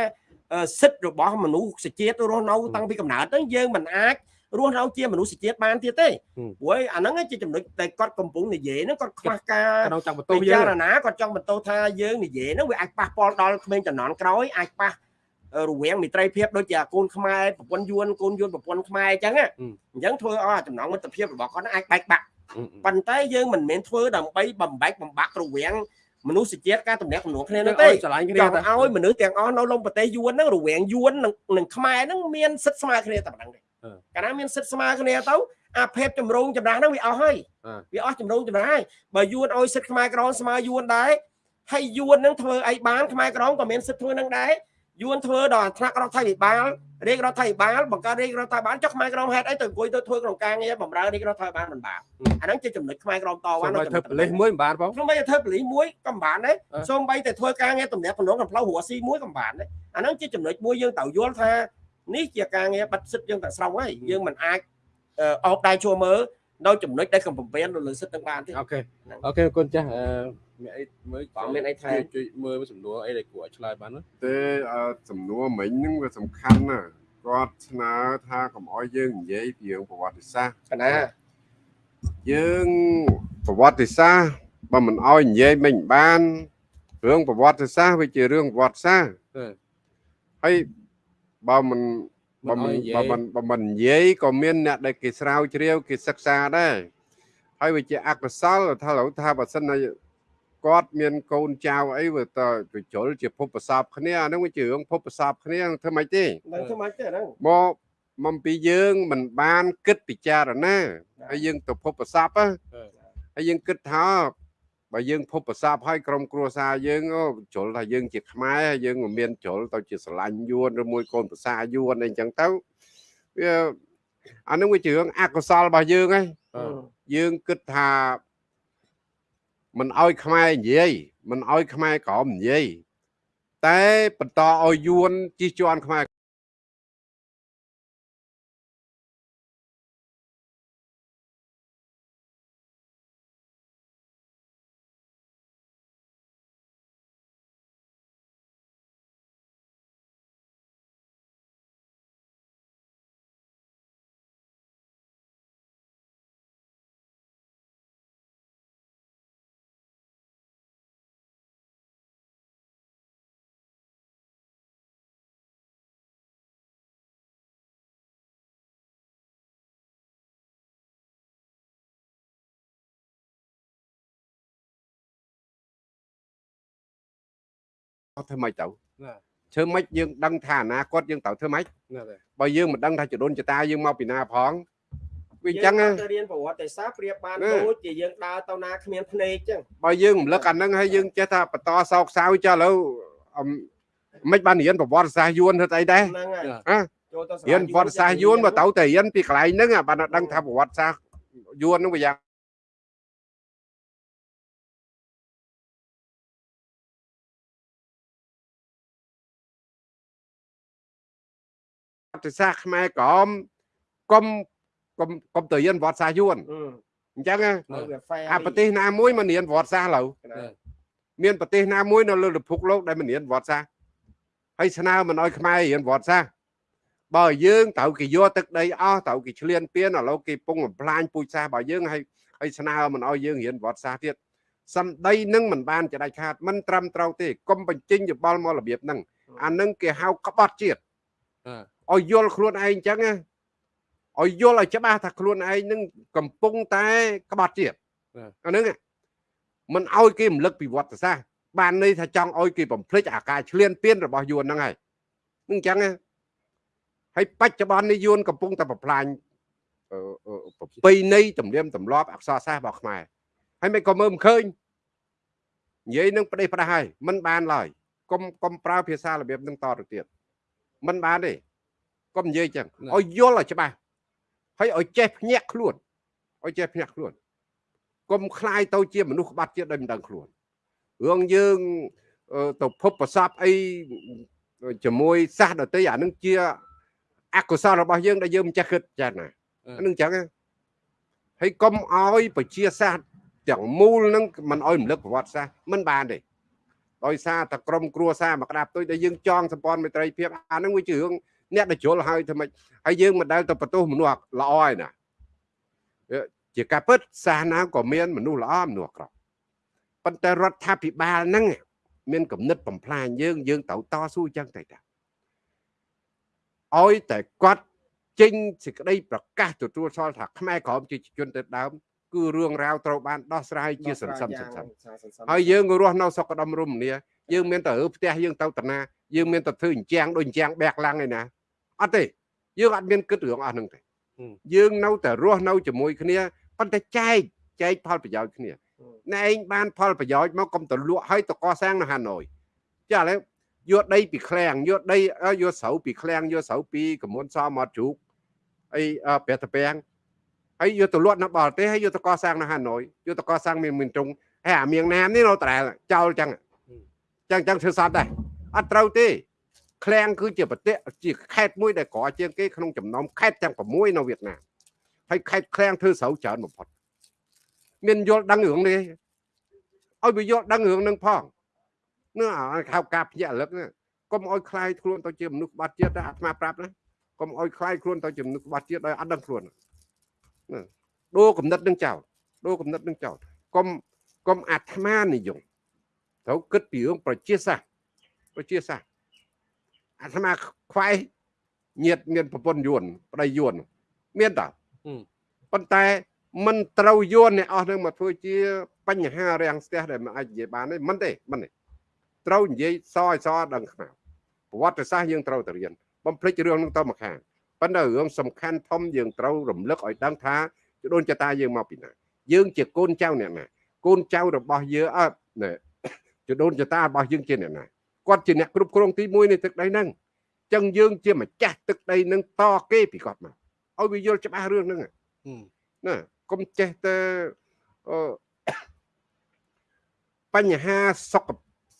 សិទ្ធិរបស់មនុស្សជាតិរស់នៅតាំងពីកំណើតហ្នឹងយើងមិនអាច រស់នៅជាមនុស្សជាតិបានទៀតទេព្រោះអាហ្នឹងជាចំណុចដែលគាត់កំពុងនិយាយហ្នឹងគាត់ខ្វះការចង់បន្ទោសពិយើងចារណាគាត់ចង់បន្ទោសថាយើងនិយាយហ្នឹងវាអាចប៉ះពាល់ដល់ក្មេងចំនួនក្រោយអាចប៉ះរវាងមិត្តភាពដូចជាកូនខ្មែរប្រពន្ធយួនកូនយួនប្រពន្ធខ្មែរអញ្ចឹងអញ្ចឹងធ្វើឲ្យចំណងមិត្តភាពរបស់គាត់អាចបែកបាក់ប៉ុន្តែយើងមិនមែនធ្វើដើម្បីបំបែកបំបាក់រវាងមនុស្សជាតិការទំនាក់ទំនងគ្នានោះទេស្រឡាញ់គ្នាចង់ឲ្យមនុស្សទាំងអស់នៅក្នុងប្រទេសយួនហ្នឹងរវាងយួននិងខ្មែរហ្នឹងមានសិទ្ធិស្មើគ្នាតែប៉ុណ្្នឹងទេ កាលណាមានសិទ្ធិស្មើគ្នាទៅអាភេទចម្រូងចម្រាសហ្នឹងវាអស់ហើយវាអស់ចម្រូងចម្រាសហើយបើយួនឲ្យសិទ្ធិខ្មែរក្រមស្មើយួនដែរហើយយួនហ្នឹងធ្វើអីបានខ្មែរក្រមក៏មានសិទ្ធិធ្វើហ្នឹងដែរយួនធ្វើដល់ថ្នាក់រដ្ឋាភិបាលរាជរដ្ឋាភិបាលបង្កើតរាជរដ្ឋាភិបាលចុះខ្មែរក្រមហេតុអីទៅអង្គុយទៅធ្វើក្នុងការងារបម្រើរាជរដ្ឋាភិបាលមិនបានអាហ្នឹងជាចំណុចខ្មែរក្រមតវ៉ានៅធ្វើប៉ូលីសមួយមិនបានបងខ្ញុំបីធ្វើប៉ូលីសមួយក៏មិនបានដែរសូម្បីតែធ្វើការងារទំនាក់ទំនងក្នុងផ្លូវរស់ស៊ីមួយក៏មិនបានដែរអាហ្នឹងជាចំណុចមួយយើងត្រូវយល់ថា នេះជាការងារបិទសិទ្ធយើងតែស្រង់ហើយយើងមិនអាចអោបដៃជួមើលនៅចំណុចដែលកំពុងនៅលើសិទ្ធនឹងបានទេអូខេអូខេគុណចាស់អឺមានអីមើលបងមានអីថែជួយមើលសំណួរអីដែលគួរឲ្យឆ្លើយបានណាទេសំណួរមិញហ្នឹងវាសំខាន់ណាស់គាត់ស្នើថាកុំអោយយើងនិយាយពីរឿងប្រវត្តិសាស្ត្រកណាយើងប្រវត្តិសាស្ត្របើមិនអោយនិយាយមិនបានរឿងប្រវត្តិសាស្ត្រវាជារឿងប្រវត្តិសាស្ត្រហើយ បើមិនបើមិនបើមិនបើមិននិយាយក៏មានអ្នកដែលគេស្រាវជ្រាវគេសិក្សាដែរហើយវាជាអកុសលថាឡូវថាបើសិនណាគាត់មានកូនចៅអីវាទៅទៅជលជាភពប្រសពគ្នាអាហ្នឹងវាជារឿងភពប្រសពគ្នាធ្វើម៉េចទេមិនធ្វើម៉េចទេអាហ្នឹងមកមកពីយើងមិនបានគិតពិចារណាហើយយើងទៅភពប្រសពហើយយើងគិតថា បើយើងភពប្រសពឲ្យក្រុមគ្រួសារយើងអូជ្រុលថាយើងជាខ្មែរហើយយើងមិនមានជ្រុលទៅជាស្រឡាញ់យួនឬមួយកូនប្រសាយួនអីចឹងទៅវាអានឹងវាជារឿងអកុសលរបស់យើងហ្នឹងយើងគិតថាមិនអោយខ្មែរនិយាយមិនអោយខ្មែរក្រមនិយាយតែបន្តឲ្យយួនជិះជាន់ខ្មែរ ធ្វើម៉េចទៅធ្វើម៉េចយើងដឹងថាអនាគតយើងត្រូវធ្វើម៉េចបើយើងមិនដឹងថាចរុនចតាយើងមកពីណាផងវាអញ្ចឹងទៅរៀនប្រវត្តិសាស្ត្រប្រៀបបានដូចជាយើងដើរទៅណាគ្មានភ្នែកអញ្ចឹងបើយើងរំលឹកអាហ្នឹងហើយយើងចេះថាបន្តសោកសៅចុះឥឡូវមិនបានរៀនប្រវត្តិសាស្ត្រយួនធ្វើអីដែរហ្នឹងហើយហ៎ចូលទៅសាលារៀនប្រវត្តិសាស្ត្រយួនមកទៅតែរៀនពីកន្លែងហ្នឹងអាបានដឹងថាប្រវត្តិសាស្ត្រយួនហ្នឹងវាយ៉ាង ត្តិសាស្ត្រខ្មែរក្រមកុំកុំកុំទៅរៀនប្រវត្តិសាស្ត្រយួនអឺអញ្ចឹងណានៅវា fair អាប្រទេសណាមួយមិនរៀនប្រវត្តិសាស្ត្រឡើយណាមានប្រទេសណាមួយនៅលើពិភពលោកដែលមិនរៀនប្រវត្តិសាស្ត្រហើយស្នើមិនអោយខ្មែររៀនប្រវត្តិសាស្ត្របើយើងត្រូវគេយកទឹកដីអស់ត្រូវគេឆ្លៀនពៀនឥឡូវគេពងបំផ្លាញពូជសាសន៍របស់យើងហើយហើយស្នើមិនអោយយើងរៀនប្រវត្តិសាស្ត្រទៀតសម្ដីនឹងមិនបានចដាច់ខាតមិនត្រឹមត្រូវទេកុំបញ្ចេញយោបល់មករបៀបហ្នឹងអានឹងគេហៅក្បត់ជាតិ ឲ្យយល់ខ្លួនឯងអញ្ចឹងណាឲ្យយល់ឲ្យច្បាស់ថាខ្លួនឯងនឹងកំពុងតែក្បត់ជាតិអាហ្នឹងណាមិនឲ្យគេរំលឹកពីវត្តសាស្ត្របានន័យថាចង់ឲ្យគេបំភ្លេចអាការឆ្លៀនពៀនរបស់យួនហ្នឹងហើយនឹងអញ្ចឹងណាហើយបច្ចុប្បន្ននេះយួនកំពុងតែបំផ្លាញអឺអឺប្រពៃណីទំនៀមទម្លាប់អក្សរសាស្ត្ររបស់ខ្មែរហើយមិនក៏មើលមិនឃើញនិយាយនឹងប្រទេសប្រដាស់ហើយមិនបានឡើយកុំកុំប្រើភាសារបៀបនឹងតទៅទៀតមិនបានទេ កុំនិយាយអញ្ចឹងឲ្យយល់ឲ្យច្បាស់ហើយឲ្យចេះភ្ញាក់ខ្លួនឲ្យចេះភ្ញាក់ខ្លួន កុំคลายទៅជាមនុស្សក្បាត់ជាតិដោយមិនដឹងខ្លួនរឿងយើងអឺទៅភពប្រសពអីជាមួយសាសដតីអានឹងជាអកុសលរបស់យើងដែលយើងមិនចេះគិតចាស់ណាអានឹងអញ្ចឹងណាហើយកុំឲ្យប្រជាសាសទាំងមូលហ្នឹងមិនឲ្យរំលឹកប្រវត្តិសាស្ត្រមិនបានទេដោយសារតែក្រុមគ្រួសារមកក្តាប់ទុយដែលយើងចងសម្ព័ន្ធមេត្រីភាពអាហ្នឹងវាជារឿង អ្នកដែលជ្រុលហើយធ្វើម៉េចហើយយើងមិនដែលទៅបន្ទោសមនុស្សល្អឯណាជាការពិតសាសនាក៏មានមនុស្សល្អមនុស្សអាក្រក់ប៉ុន្តែរដ្ឋាភិបាលហ្នឹងមានគំនិតបំផ្លាញយើងយើងត្រូវតស៊ូអញ្ចឹងទៅតាឲ្យតែគាត់ចេញសេចក្តីប្រកាសទទួលស្គាល់ថាខ្មែរក្រមជាជនទៅដើមគឺរឿងរ៉ាវត្រូវបានដោះស្រាយជាសន្សំសន្សំហើយយើងក៏រស់នៅសុខដុមរមនាយើងមានតែរើផ្ទះយើងទៅតាណា យើងមានតែធ្វើអញ្ចាំងដូចអញ្ចាំងបែកឡើងឯណាអត់ទេយើងអត់មានគិតរឿងអស់ហ្នឹងទេយើងនៅតែរស់នៅជាមួយគ្នាប៉ុន្តែចែកចែកផលប្រយោជន៍គ្នាណែឯងបានផលប្រយោជន៍មកកុំទៅលក់ឲ្យទៅកសាងនៅហាណូយចាឥឡូវយកដីពីឃ្លាំងយកដីយកស្រូវពីឃ្លាំងយកស្រូវពីកមុនសមកជ្រូកអីព្រះតាពាំងហើយយកទៅលក់នៅបរទេសហើយយកទៅកសាងនៅហាណូយយកទៅកសាងមានមាន trung ហើយអាមៀងណាមនេះនៅតែចោលចឹងចឹងចឹងធ្វើសតដែរ អត់ត្រូវទេឃ្លាំងគឺជាប្រទេសជាខេត្តមួយដែលក្រជាងគេក្នុងចំណោមខេត្តទាំង6នៅវៀតណាមហើយខេត្តឃ្លាំងធ្វើស្រូវច្រើនបំផុតមានយល់ដឹងរឿងនេះឲ្យវាយល់ដឹងរឿងនឹងផងនឹងហៅការភ្ញាក់រលឹកកុំឲ្យខ្លាយខ្លួនទៅជាមនុស្សក្បត់ជាតិអាត្មាប្រាប់ណាកុំឲ្យខ្លាយខ្លួនទៅជាមនុស្សក្បត់ជាតិដោយអត់ដឹងខ្លួនដូរគំនិតនឹងចោលដូរគំនិតនឹងចោលកុំកុំអាត្មានិយមត្រូវគិតពីរឿងប្រជាសាស្ត្រ ប្រជាសាស្ត្រអាត្មាខ្វាយញាតមានប្រពន្ធយួនប្តីយួនមានតើប៉ុន្តែមិនត្រូវយួនអ្នកអស់នឹងមកធ្វើជា បញ្ហារាំងស្ទះដែលមិនអាចនិយាយបានទេមិនទេមិនទេត្រូវនិយាយសឲ្យសដឹងខ្មៅប្រវត្តិសាស្ត្រយើងត្រូវទៅរៀនបំភ្លេចរឿងនឹងទៅមកខាងប៉ុន្តែរឿងសំខាន់ធំយើងត្រូវរំលឹកឲ្យដឹងថាជដូនចតាយើងមកពីណាយើងជាកូនចៅអ្នកណាកូនចៅរបស់យើងអត់ជដូនចតារបស់យើងជាអ្នកណា គាត់ជាអ្នកគ្រប់គ្រងទី1នៃទឹកដីហ្នឹងចឹងយើងជាម្ចាស់ទឹកដីនឹងតគេពីគាត់មកឲ្យវាយល់ច្បាស់រឿងហ្នឹងណាកុំចេះទៅអឺបញ្ហាសុខ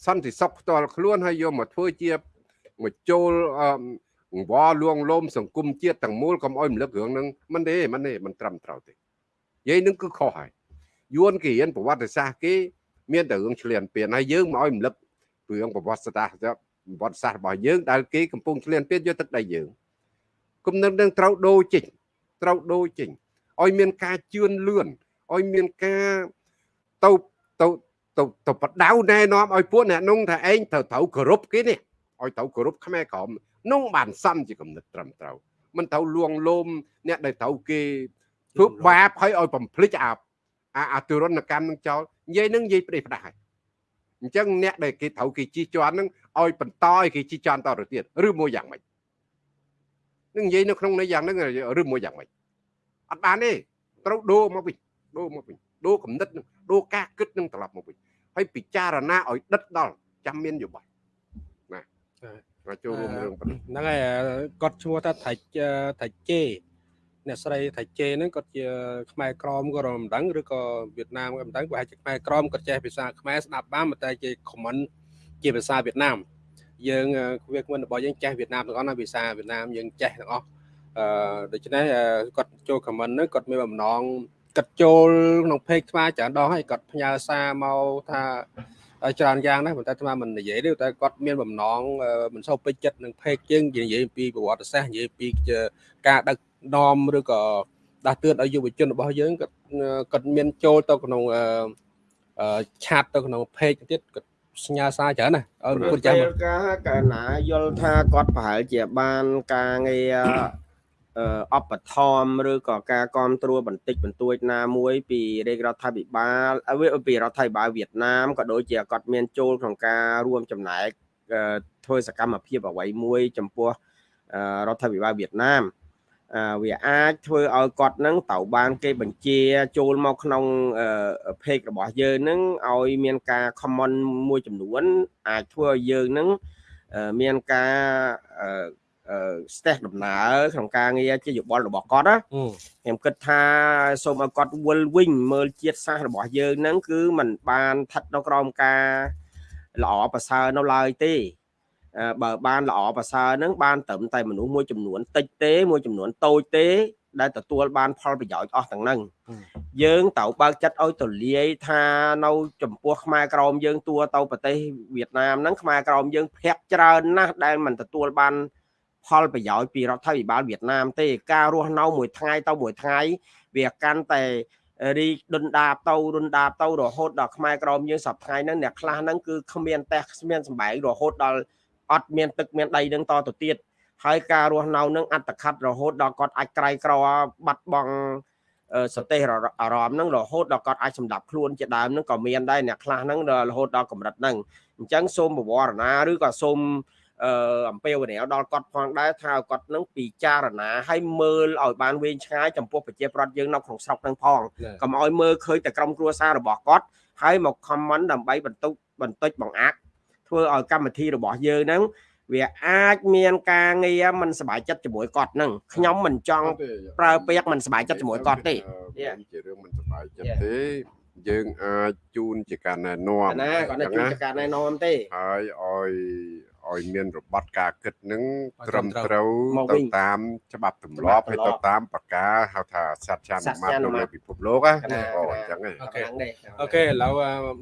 សន្តិសុខផ្ទាល់ខ្លួនហើយយកមកធ្វើជាមកចូលអឺអង្វរលួងលោមសង្គមជាតិទាំងមូលកុំឲ្យរំលឹករឿងហ្នឹងមិនទេមិនទេមិនត្រឹមត្រូវទេនិយាយនឹងគឺខុសហើយយួនគេរៀនប្រវត្តិសាស្ត្រគេមានតែរឿងឆ្លៀនពៀនហើយយើងមកឲ្យរំលឹក រឿងប្រវត្តិសាស្ត្រប្រវត្តិសាស្ត្ររបស់យើងដែលគេកំពុងឆ្លៀនពៀនយកទឹកដីយើងគំនិតនឹងត្រូវដូរចេញត្រូវដូរចេញឲ្យមានការជឿនលឿនឲ្យមានការទៅទៅទៅទៅបដៅណែនាំឲ្យពួកអ្នកនោះថាឯងត្រូវត្រូវគោរពគេនេះឲ្យត្រូវគោរពខ្មែរក្រមនោះបានសំជាគំនិតត្រឹមត្រូវមិនត្រូវលួងលោមអ្នកដែលត្រូវគេធ្វើបាបឲ្យឲ្យបំភ្លេចអាអាទរណកម្មនឹងចោលនិយាយនឹងនិយាយប្រេះផ្ដាស់ហើយ អញ្ចឹងអ្នកដែលគេត្រូវគេជីជន់នឹងឲ្យបន្តឲ្យគេជីជន់តទៅទៀតឬមួយយ៉ាងម៉េចនឹងនិយាយនៅក្នុងន័យយ៉ាងហ្នឹងឬមួយយ៉ាងម៉េចអត់បានទេត្រូវដូរមកវិញដូរមកវិញដូរគំនិតនឹងដូរការគិតនឹងត្រឡប់មកវិញហើយពិចារណាឲ្យដិតដល់ចាំមានយោបល់ណាមកចូលរួមរឿងប៉ុណ្ណឹងហ្នឹងហើយគាត់ឈ្មោះថាថៃថៃជេ អ្នកស្រីថៃជេហ្នឹងគាត់ជាខ្មែរក្រមក៏មិនដឹងឬក៏វៀតណាមក៏មិនដឹងប្រហែលជាខ្មែរក្រមគាត់ចេះភាសាខ្មែរស្ដាប់បានតែជា comment ជាភាសាវៀតណាមយើងវាគ្មិនរបស់យើងចេះវៀតណាមទាំងអស់ណាភាសាវៀតណាមយើងចេះទាំងអស់អឺដូច្នេះគាត់ចូល comment ហ្នឹងគាត់មានបំណងគាត់ចូលក្នុង page ថ្មច្រើនដងហើយគាត់ផ្ញើសារមកថាច្រើនយ៉ាងដែរប៉ុន្តែថ្មមិននិយាយទេតែគាត់មានបំណងមិនសូវពេញចិត្តនឹង page យើងនិយាយពីប្រវត្តិសាស្ត្រនិយាយពីការដឹក នាំឬក៏ដាស់តឿនឲ្យយុវជនរបស់យើងគាត់មានចូលទៅក្នុងឆាតទៅក្នុង page ទៀតគាត់សញ្ញាសាច្រើនណាអរគុណចាស់កាកាលណាយល់ថាគាត់ប្រហែលជាបានការងារអបធម្មឬក៏ការគ្រប់គ្រងបន្តិចបន្តួចណាមួយពីរាជរដ្ឋាភិបាលពីរដ្ឋាភិបាលវៀតណាមក៏ដូចជាគាត់មានចូលក្នុងការរួមចំណែកធ្វើសកម្មភាពអ្វីមួយចំពោះរដ្ឋាភិបាលវៀតណាម វាអាចធ្វើឲ្យគាត់នឹងត្រូវបានគេបញ្ជាចូលមកក្នុង page របស់យើងនឹងឲ្យមានការ comment មួយចំនួន អាចធ្វើឲ្យយើងនឹងមានការស្តេះដំណើរក្នុងការងារជាយោបល់របស់គាត់ណាខ្ញុំគិតថាសូមឲ្យគាត់វិលវិញមើលជាតិសាសរបស់យើងនឹងគឺมันបានស្ថិតនៅក្រោមការល្អប្រសើរនៅឡើយទេ បើបានល្អប្រសើរនឹងបានត្រឹមតែមនុស្សមួយចំនួនតិចទេមួយចំនួនតូចទេដែលទទួលបានផលប្រយោជន៍អស់ទាំងហ្នឹងយើងត្រូវបើកចិត្តឲ្យទលាយថានៅចំពោះខ្មែរក្រមយើងទួទៅប្រទេសវៀតណាមហ្នឹងខ្មែរក្រមយើងភាកច្រើនណាស់ដែលមិនទទួលបានផលប្រយោជន៍ពីរដ្ឋាភិបាលវៀតណាមទេការរស់នៅមួយថ្ងៃទៅមួយថ្ងៃវាកាន់តែរីកដុនដាបទៅដុនដាបទៅរហូតដល់ខ្មែរក្រមយើងសប្តាហ៍ហ្នឹងអ្នកខ្លះហ្នឹងគឺគ្មានតែគ្មានសម្បែងរហូតដល់ អត់មានទឹកមានដីនឹងតទៅទៀតហើយការរស់នៅនឹងអត្តខិតរហូតដល់គាត់អាចក្រៃក្របាត់បង់សតិអារម្មណ៍ហ្នឹងរហូតដល់គាត់អាចសម្ដាប់ខ្លួនជាដើមហ្នឹងក៏មានដែរអ្នកខ្លះហ្នឹងរហូតដល់កម្រិតហ្នឹងអញ្ចឹងសូមបវរណាឬក៏សូមអឺអំពាវនាវដល់គាត់ផងដែរថាគាត់នឹងពិចារណាឲ្យមើលឲ្យបានវែងឆ្ងាយចំពោះប្រជាប្រដ្ឋយើងនៅក្នុងស្រុកនឹងផងកុំឲ្យមើលឃើញតែក្រុមគ្រួសាររបស់គាត់ហើយមក comment ដើម្បីបន្ទុកបន្តិចបង្អាក់ ធ្វើឲ្យកម្មវិធីរបស់យើងហ្នឹងវាអាចមានការងារមិនសบายចិត្តជាមួយគាត់នឹងខ្ញុំមិនចង់ប្រើពាក្យមិនសบายចិត្តជាមួយគាត់ទេជារឿងមិនសบายចិត្តទេយើងអាចជូនជាការណែនាំណាគាត់ជូនជាការណែនាំទេហើយឲ្យឲ្យមានរបត់ការគិតនឹងត្រឹមត្រូវទៅតាមច្បាប់ទម្លាប់ហើយទៅតាមប្រការហៅថាសត្វចានមាត់នៅលើពិភពលោកណាអូអញ្ចឹងអូខេអូខេឥឡូវ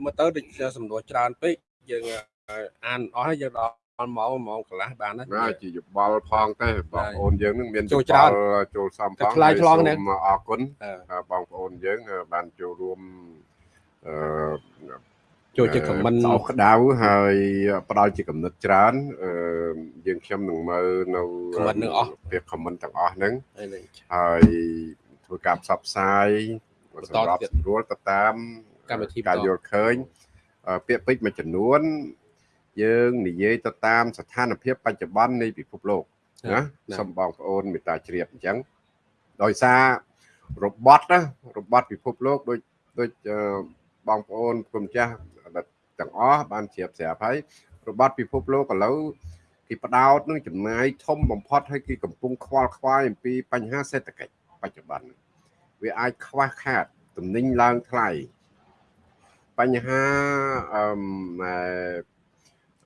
មើលទៅដូចសំណួរច្រើនពេកយើង អានអស់ហើយយើងដល់ម៉ោងម៉ោងកន្លះបានណាណាជាយោបល់ផងទេបងប្អូនយើងនឹងមានចូលច្រើនចូលសំផងថ្លៃឆ្លងនេះអរគុណបងប្អូនយើងបានចូលរួមអឺចូលជាខមមិនសោកក្តៅហើយផ្ដល់ជាកំណត់ច្រើនអឺយើងខ្ញុំនឹងមើលនៅខមមិននឹងអស់ពាក្យខមមិនទាំងអស់ហ្នឹងហើយធ្វើការផ្សព្វផ្សាយសម្រាប់ស្រួលទៅតាមកម្មវិធីការយល់ឃើញពាក្យពេចន៍មួយចំនួន យើងនិយាយទៅតាមស្ថានភាពបច្ចុប្បន្ននៃពិភពលោកណាសូមបងប្អូនមេត្តាជ្រាបអញ្ចឹងដោយសាររបត់ណារបត់ពិភពលោកដូចដូចបងប្អូនគុំចាស់ទាំងអស់បានជ្រាបស្រាប់ហើយរបត់ពិភពលោកឥឡូវគេផ្ដោតនឹងចំណាយធំបំផុតហើយគេកំពុងខ្វល់ខ្វាយអំពីបញ្ហាសេដ្ឋកិច្ចបច្ចុប្បន្នវាអាចខ្វះខាតទំនិញឡើងថ្លៃបញ្ហាអឺ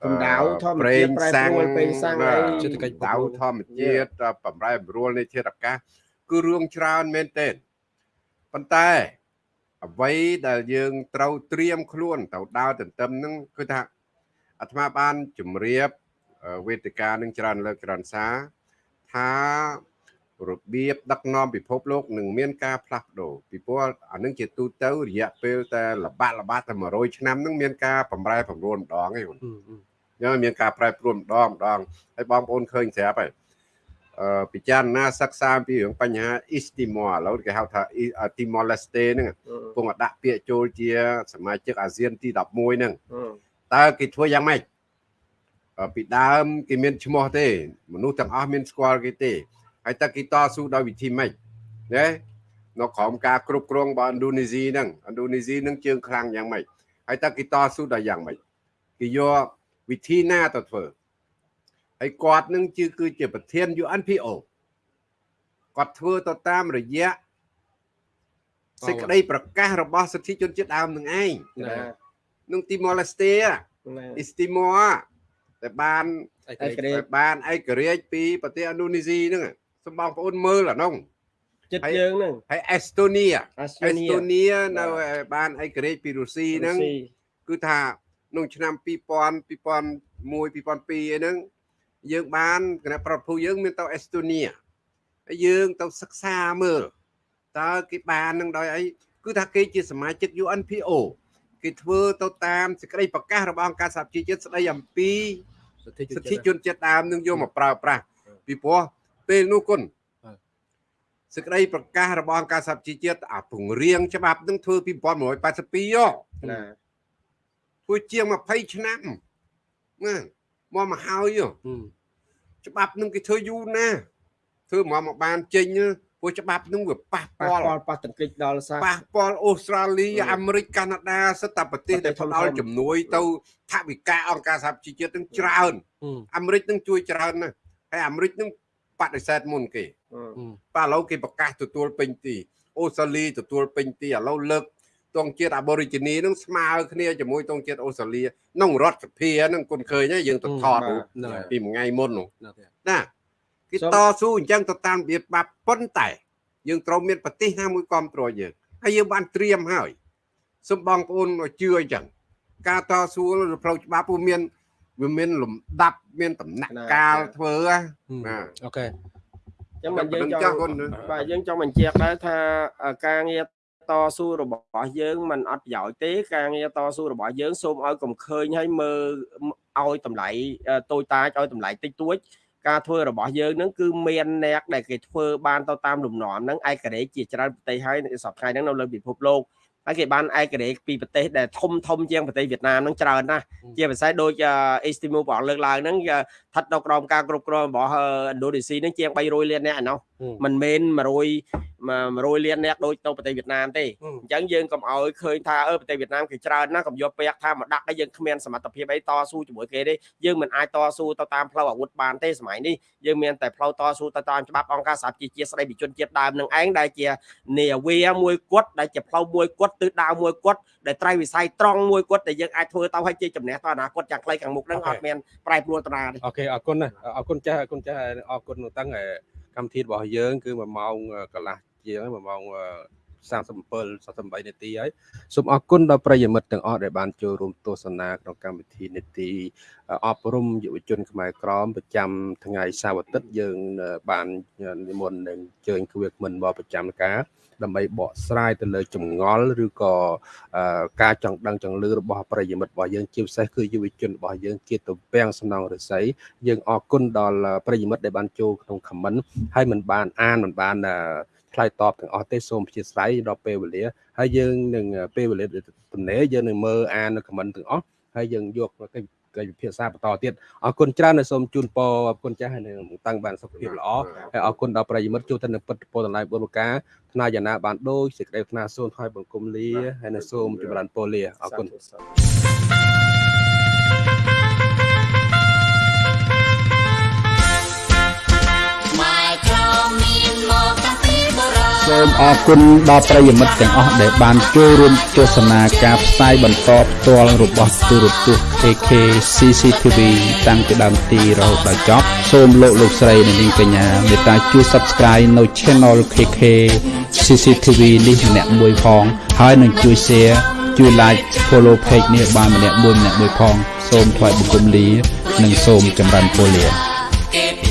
កម្ដៅធម្មជាតិប្រែប្រួលពេលសាំងអីសេដ្ឋកិច្ចដៅធម្មជាតិបំរែបំរួលនៃធាតុអាកាសគឺរឿងច្រើនមែនទែនប៉ុន្តែអ្វីដែលយើងត្រូវត្រៀមខ្លួនទៅដើរទន្ទឹមនឹងគឺថាអាត្មាបានជម្រាបវេទិកានឹងច្រើនលើកច្រើនសារថារបៀបដឹកនាំពិភពលោកនឹងមានការផ្លាស់ប្ដូរពីព្រោះអានឹងជាទូទៅរយៈពេលតែលបាក់លបាក់តែ100ឆ្នាំនឹងមានការបំរែបំរួលម្ដងឯងយើង មានការប្រែប្រួលម្ដងម្ដងហើយបងប្អូនឃើញស្រាប់ហើយអឺពិចារណាសិក្សាពីរឿងបញ្ហា East Timor ឥឡូវគេហៅថា Timor Leste ហ្នឹងកំពុងដាក់ពាក្យចូលជា សមាជិកអាស៊ានទី11ហ្នឹងតើគេធ្វើយ៉ាងម៉េចពីដើមគេមានឈ្មោះទេ មនុស្សទាំងអស់មានស្គាល់គេទេហើយតើគេតស៊ូដោយវិធីម៉េចណានៅក្រោមការគ្រប់គ្រងរបស់ឥណ្ឌូនេស៊ីហ្នឹងឥណ្ឌូនេស៊ីហ្នឹងជើងខ្លាំងយ៉ាងម៉េចហើយតើគេតស៊ូដោយយ៉ាងម៉េចគេយក វិធីណាទៅធ្វើហើយគាត់នឹងជាគឺជាប្រធាន UNPO គាត់ធ្វើទៅតាមរយៈសេចក្តីប្រកាសរបស់សិទ្ធិជនជាតិដើមនឹងឯងនឹងទីម៉ូឡេស្តេអ៊ីស្ទីម៉ូតែបានឯករាជ្យបានឯករាជ្យពីប្រទេសឥណ្ឌូនេស៊ីហ្នឹងសូមបងប្អូនមើលអានោះចិត្តយើងហ្នឹងហើយអេស្តូនីអេស្តូនីនៅបានឯករាជ្យពីរុស្ស៊ីហ្នឹងគឺថា ក្នុងឆ្នាំ2000 2001 2002ហ្នឹងយើងបានគណៈប្រភពយើងមានទៅអេស្តូនីហើយយើងទៅសិក្សាមើលតើគេបាននឹងដោយអីគឺថាគេជាសមាជិក UNPO គេធ្វើទៅតាមសេចក្តីប្រកាសរបស់អង្គការសហជីវជាតិស្តីអំពីសិទ្ធិជនជាតិដើមនឹងយកមកប្រើប្រាស់ពីព្រោះពេលនោះគុណសេចក្តីប្រកាសរបស់អង្គការសហជីវជាតិអាពង្រៀងច្បាប់នឹងធ្វើពី1982យោណា ធ្វើជាង20ឆ្នាំណាមកមកហើយច្បាប់នឹងគេធ្វើយូរណាស់ធ្វើមកមកបានចេញព្រោះច្បាប់នឹងវាប៉ះពាល់ប៉ះទង្គិចដល់សាប៉ះពាល់អូស្ត្រាលីអាមេរិកកាណាដាសិតតែប្រទេសដែលផ្ដល់ជំនួយ ទៅថវិកាអង្គការសហជីវជាតិនឹងច្រើនអាមេរិកនឹងជួយច្រើនណាស់ហើយអាមេរិកនឹងបដិសេធមុនគេបាទឥឡូវគេប្រកាសទទួលពេញទីអូស្ត្រាលីទទួលពេញទីឥឡូវលើក ទងជាតិ Aborigine នឹងស្មើគ្នាជាមួយទងជាតិអូស្ត្រាលីក្នុងរដ្ឋសភានឹងគុនឃើញយើងទៅថតពីមួយថ្ងៃមុននោះណាគេតស៊ូអញ្ចឹងទៅតាមរបៀបបាប់ប៉ុន្តែយើងត្រូវមានប្រទេសណាមួយគ្រប់គ្រងយើងហើយយើងបានត្រៀមហើយសូមបងប្អូនជឿអញ្ចឹងការតស៊ូលើផ្លូវច្បាប់វាមានវាមានលំដាប់មានដំណាក់កាលធ្វើណាអូខេចឹងមិនយើងចង់បាទយើងចង់បញ្ជាក់ដែរថាការងារ តស៊ូរបស់យើងมันអត់ប្រយោជន៍ទេការងារតស៊ូរបស់យើងសូមឲ្យកុំឃើញឲ្យមើលឲ្យតម្លៃតូចតាចឲ្យតម្លៃតិចតួចការធ្វើរបស់យើងនឹងគឺមានអ្នកដែលគេធ្វើបានទៅតាមលំនាំហ្នឹងឯករាជ្យជាច្រើនប្រទេសហើយសប្តាហ៍ហ្នឹងនៅលើពិភពលោកហើយគេបានឯករាជ្យពីប្រទេសដែលធំធំជាងប្រទេសវៀតណាមហ្នឹងច្រើនណាស់ជាពិសេសដូច Estimo បងលើកឡើងហ្នឹង ស្ថិតនៅក្រោមការគ្រប់គ្រងរបស់ឥណ្ឌូនេស៊ីហ្នឹងជាង300លាននាក់ឯណោះមិនមែន100 100លាននាក់ដូចទៅប្រទេសវៀតណាមទេអញ្ចឹងយើងកុំឲ្យឃើញថាអឺប្រទេសវៀតណាមគេច្រើនណាស់កុំយកពាក្យថាមកដាក់ឲ្យយើងគ្មានសមត្ថភាពអីតស៊ូជាមួយគេទេយើងមិនអាចតស៊ូទៅតាមផ្លូវអាវុធបានទេសម័យនេះយើងមានតែផ្លូវតស៊ូទៅតាមច្បាប់អង្គការសហជីវជាតិស្តីពីជនជាតិដើមនឹងឯងដែលជានាវាមួយគាត់ដែលជាផ្លូវមួយគាត់ទិសដៅមួយគាត់ដែលត្រៃវិស័យត្រង់មួយគាត់ដែលយើងអាចធ្វើទៅឲ្យជាជំនះទៅអនាគតយ៉ាងខ្លីខាងមុខហ្នឹងអត់មានប្រែប្រួលតារាទេអូខេអរគុណណាអរគុណចាស់អរគុណចាស់អរគុណតាំងកម្មវិធីរបស់យើង គឺ1ម៉ោងកន្លះជាង1ម៉ោង37 48នាទីហើយសូមអរគុណដល់ប្រិយមិត្តទាំងអស់ដែលបានចូលរួមទស្សនាក្នុងកម្មវិធីនេតិអប់រំយុវជនខ្មែរក្រមប្រចាំថ្ងៃសៅរ៍អាទិត្យយើងបាននិមន្តនឹងជើញគ្វាគ្មិនមកប្រចាំការ ដើម្បីបកស្រាយទៅលើចម្ងល់ឬក៏ការចង់ដឹងចង់លឺរបស់ប្រិយមិត្តរបស់យើងជាពិសេសគឺយុវជនរបស់យើងជាទៅពាំងសំណងរស័យយើងអរគុណដល់ប្រិយមិត្តដែលបានចូលក្នុង comment ហើយមិនបានអានមិនបានឆ្លើយតបទាំងអស់ទេសូមអធិស្ឋានដល់ពេលវេលាហើយយើងនឹងពេលវេលាទំនេរយើងនឹងមើលអាននៅ comment ទាំងអស់ហើយយើងយកកិច្ច កិច្ចវិភាសាបន្តទៀតអរគុណច្រើនដែលសូមជូនពរអរគុណចាស់ហើយនឹងតាំងបានសុខភាពល្អហើយអរគុណដល់ប្រិយមិត្តជួបទៅនឹងពិតពរតម្លៃបុរកាថ្នាយាណាបានដូចសេចក្តីថ្នាសូនហើយបង្គំលាហើយនឹងសូមចម្រើនពរលាអរគុណ សូមអរគុណដល់ប្រិយមិត្តទាំងអស់ដែលបានចូលរួមទស្សនាការផ្សាយបន្តផ្ទាល់របស់ទូរទស្សន៍ AK CCTV តាំងពីដើមទីរហូតដល់ចប់សូមលោកលោកស្រីនិងនាងកញ្ញាមេត្តាជួយ Subscribe នៅ Channel KK CCTV នេះម្នាក់មួយផងហើយនឹងជួយ Share ជួយ Like Follow Page នេះបានម្នាក់មួយម្នាក់មួយផង សូមថ្លែងបង្គំលា និងសូមចម្រើនពរលា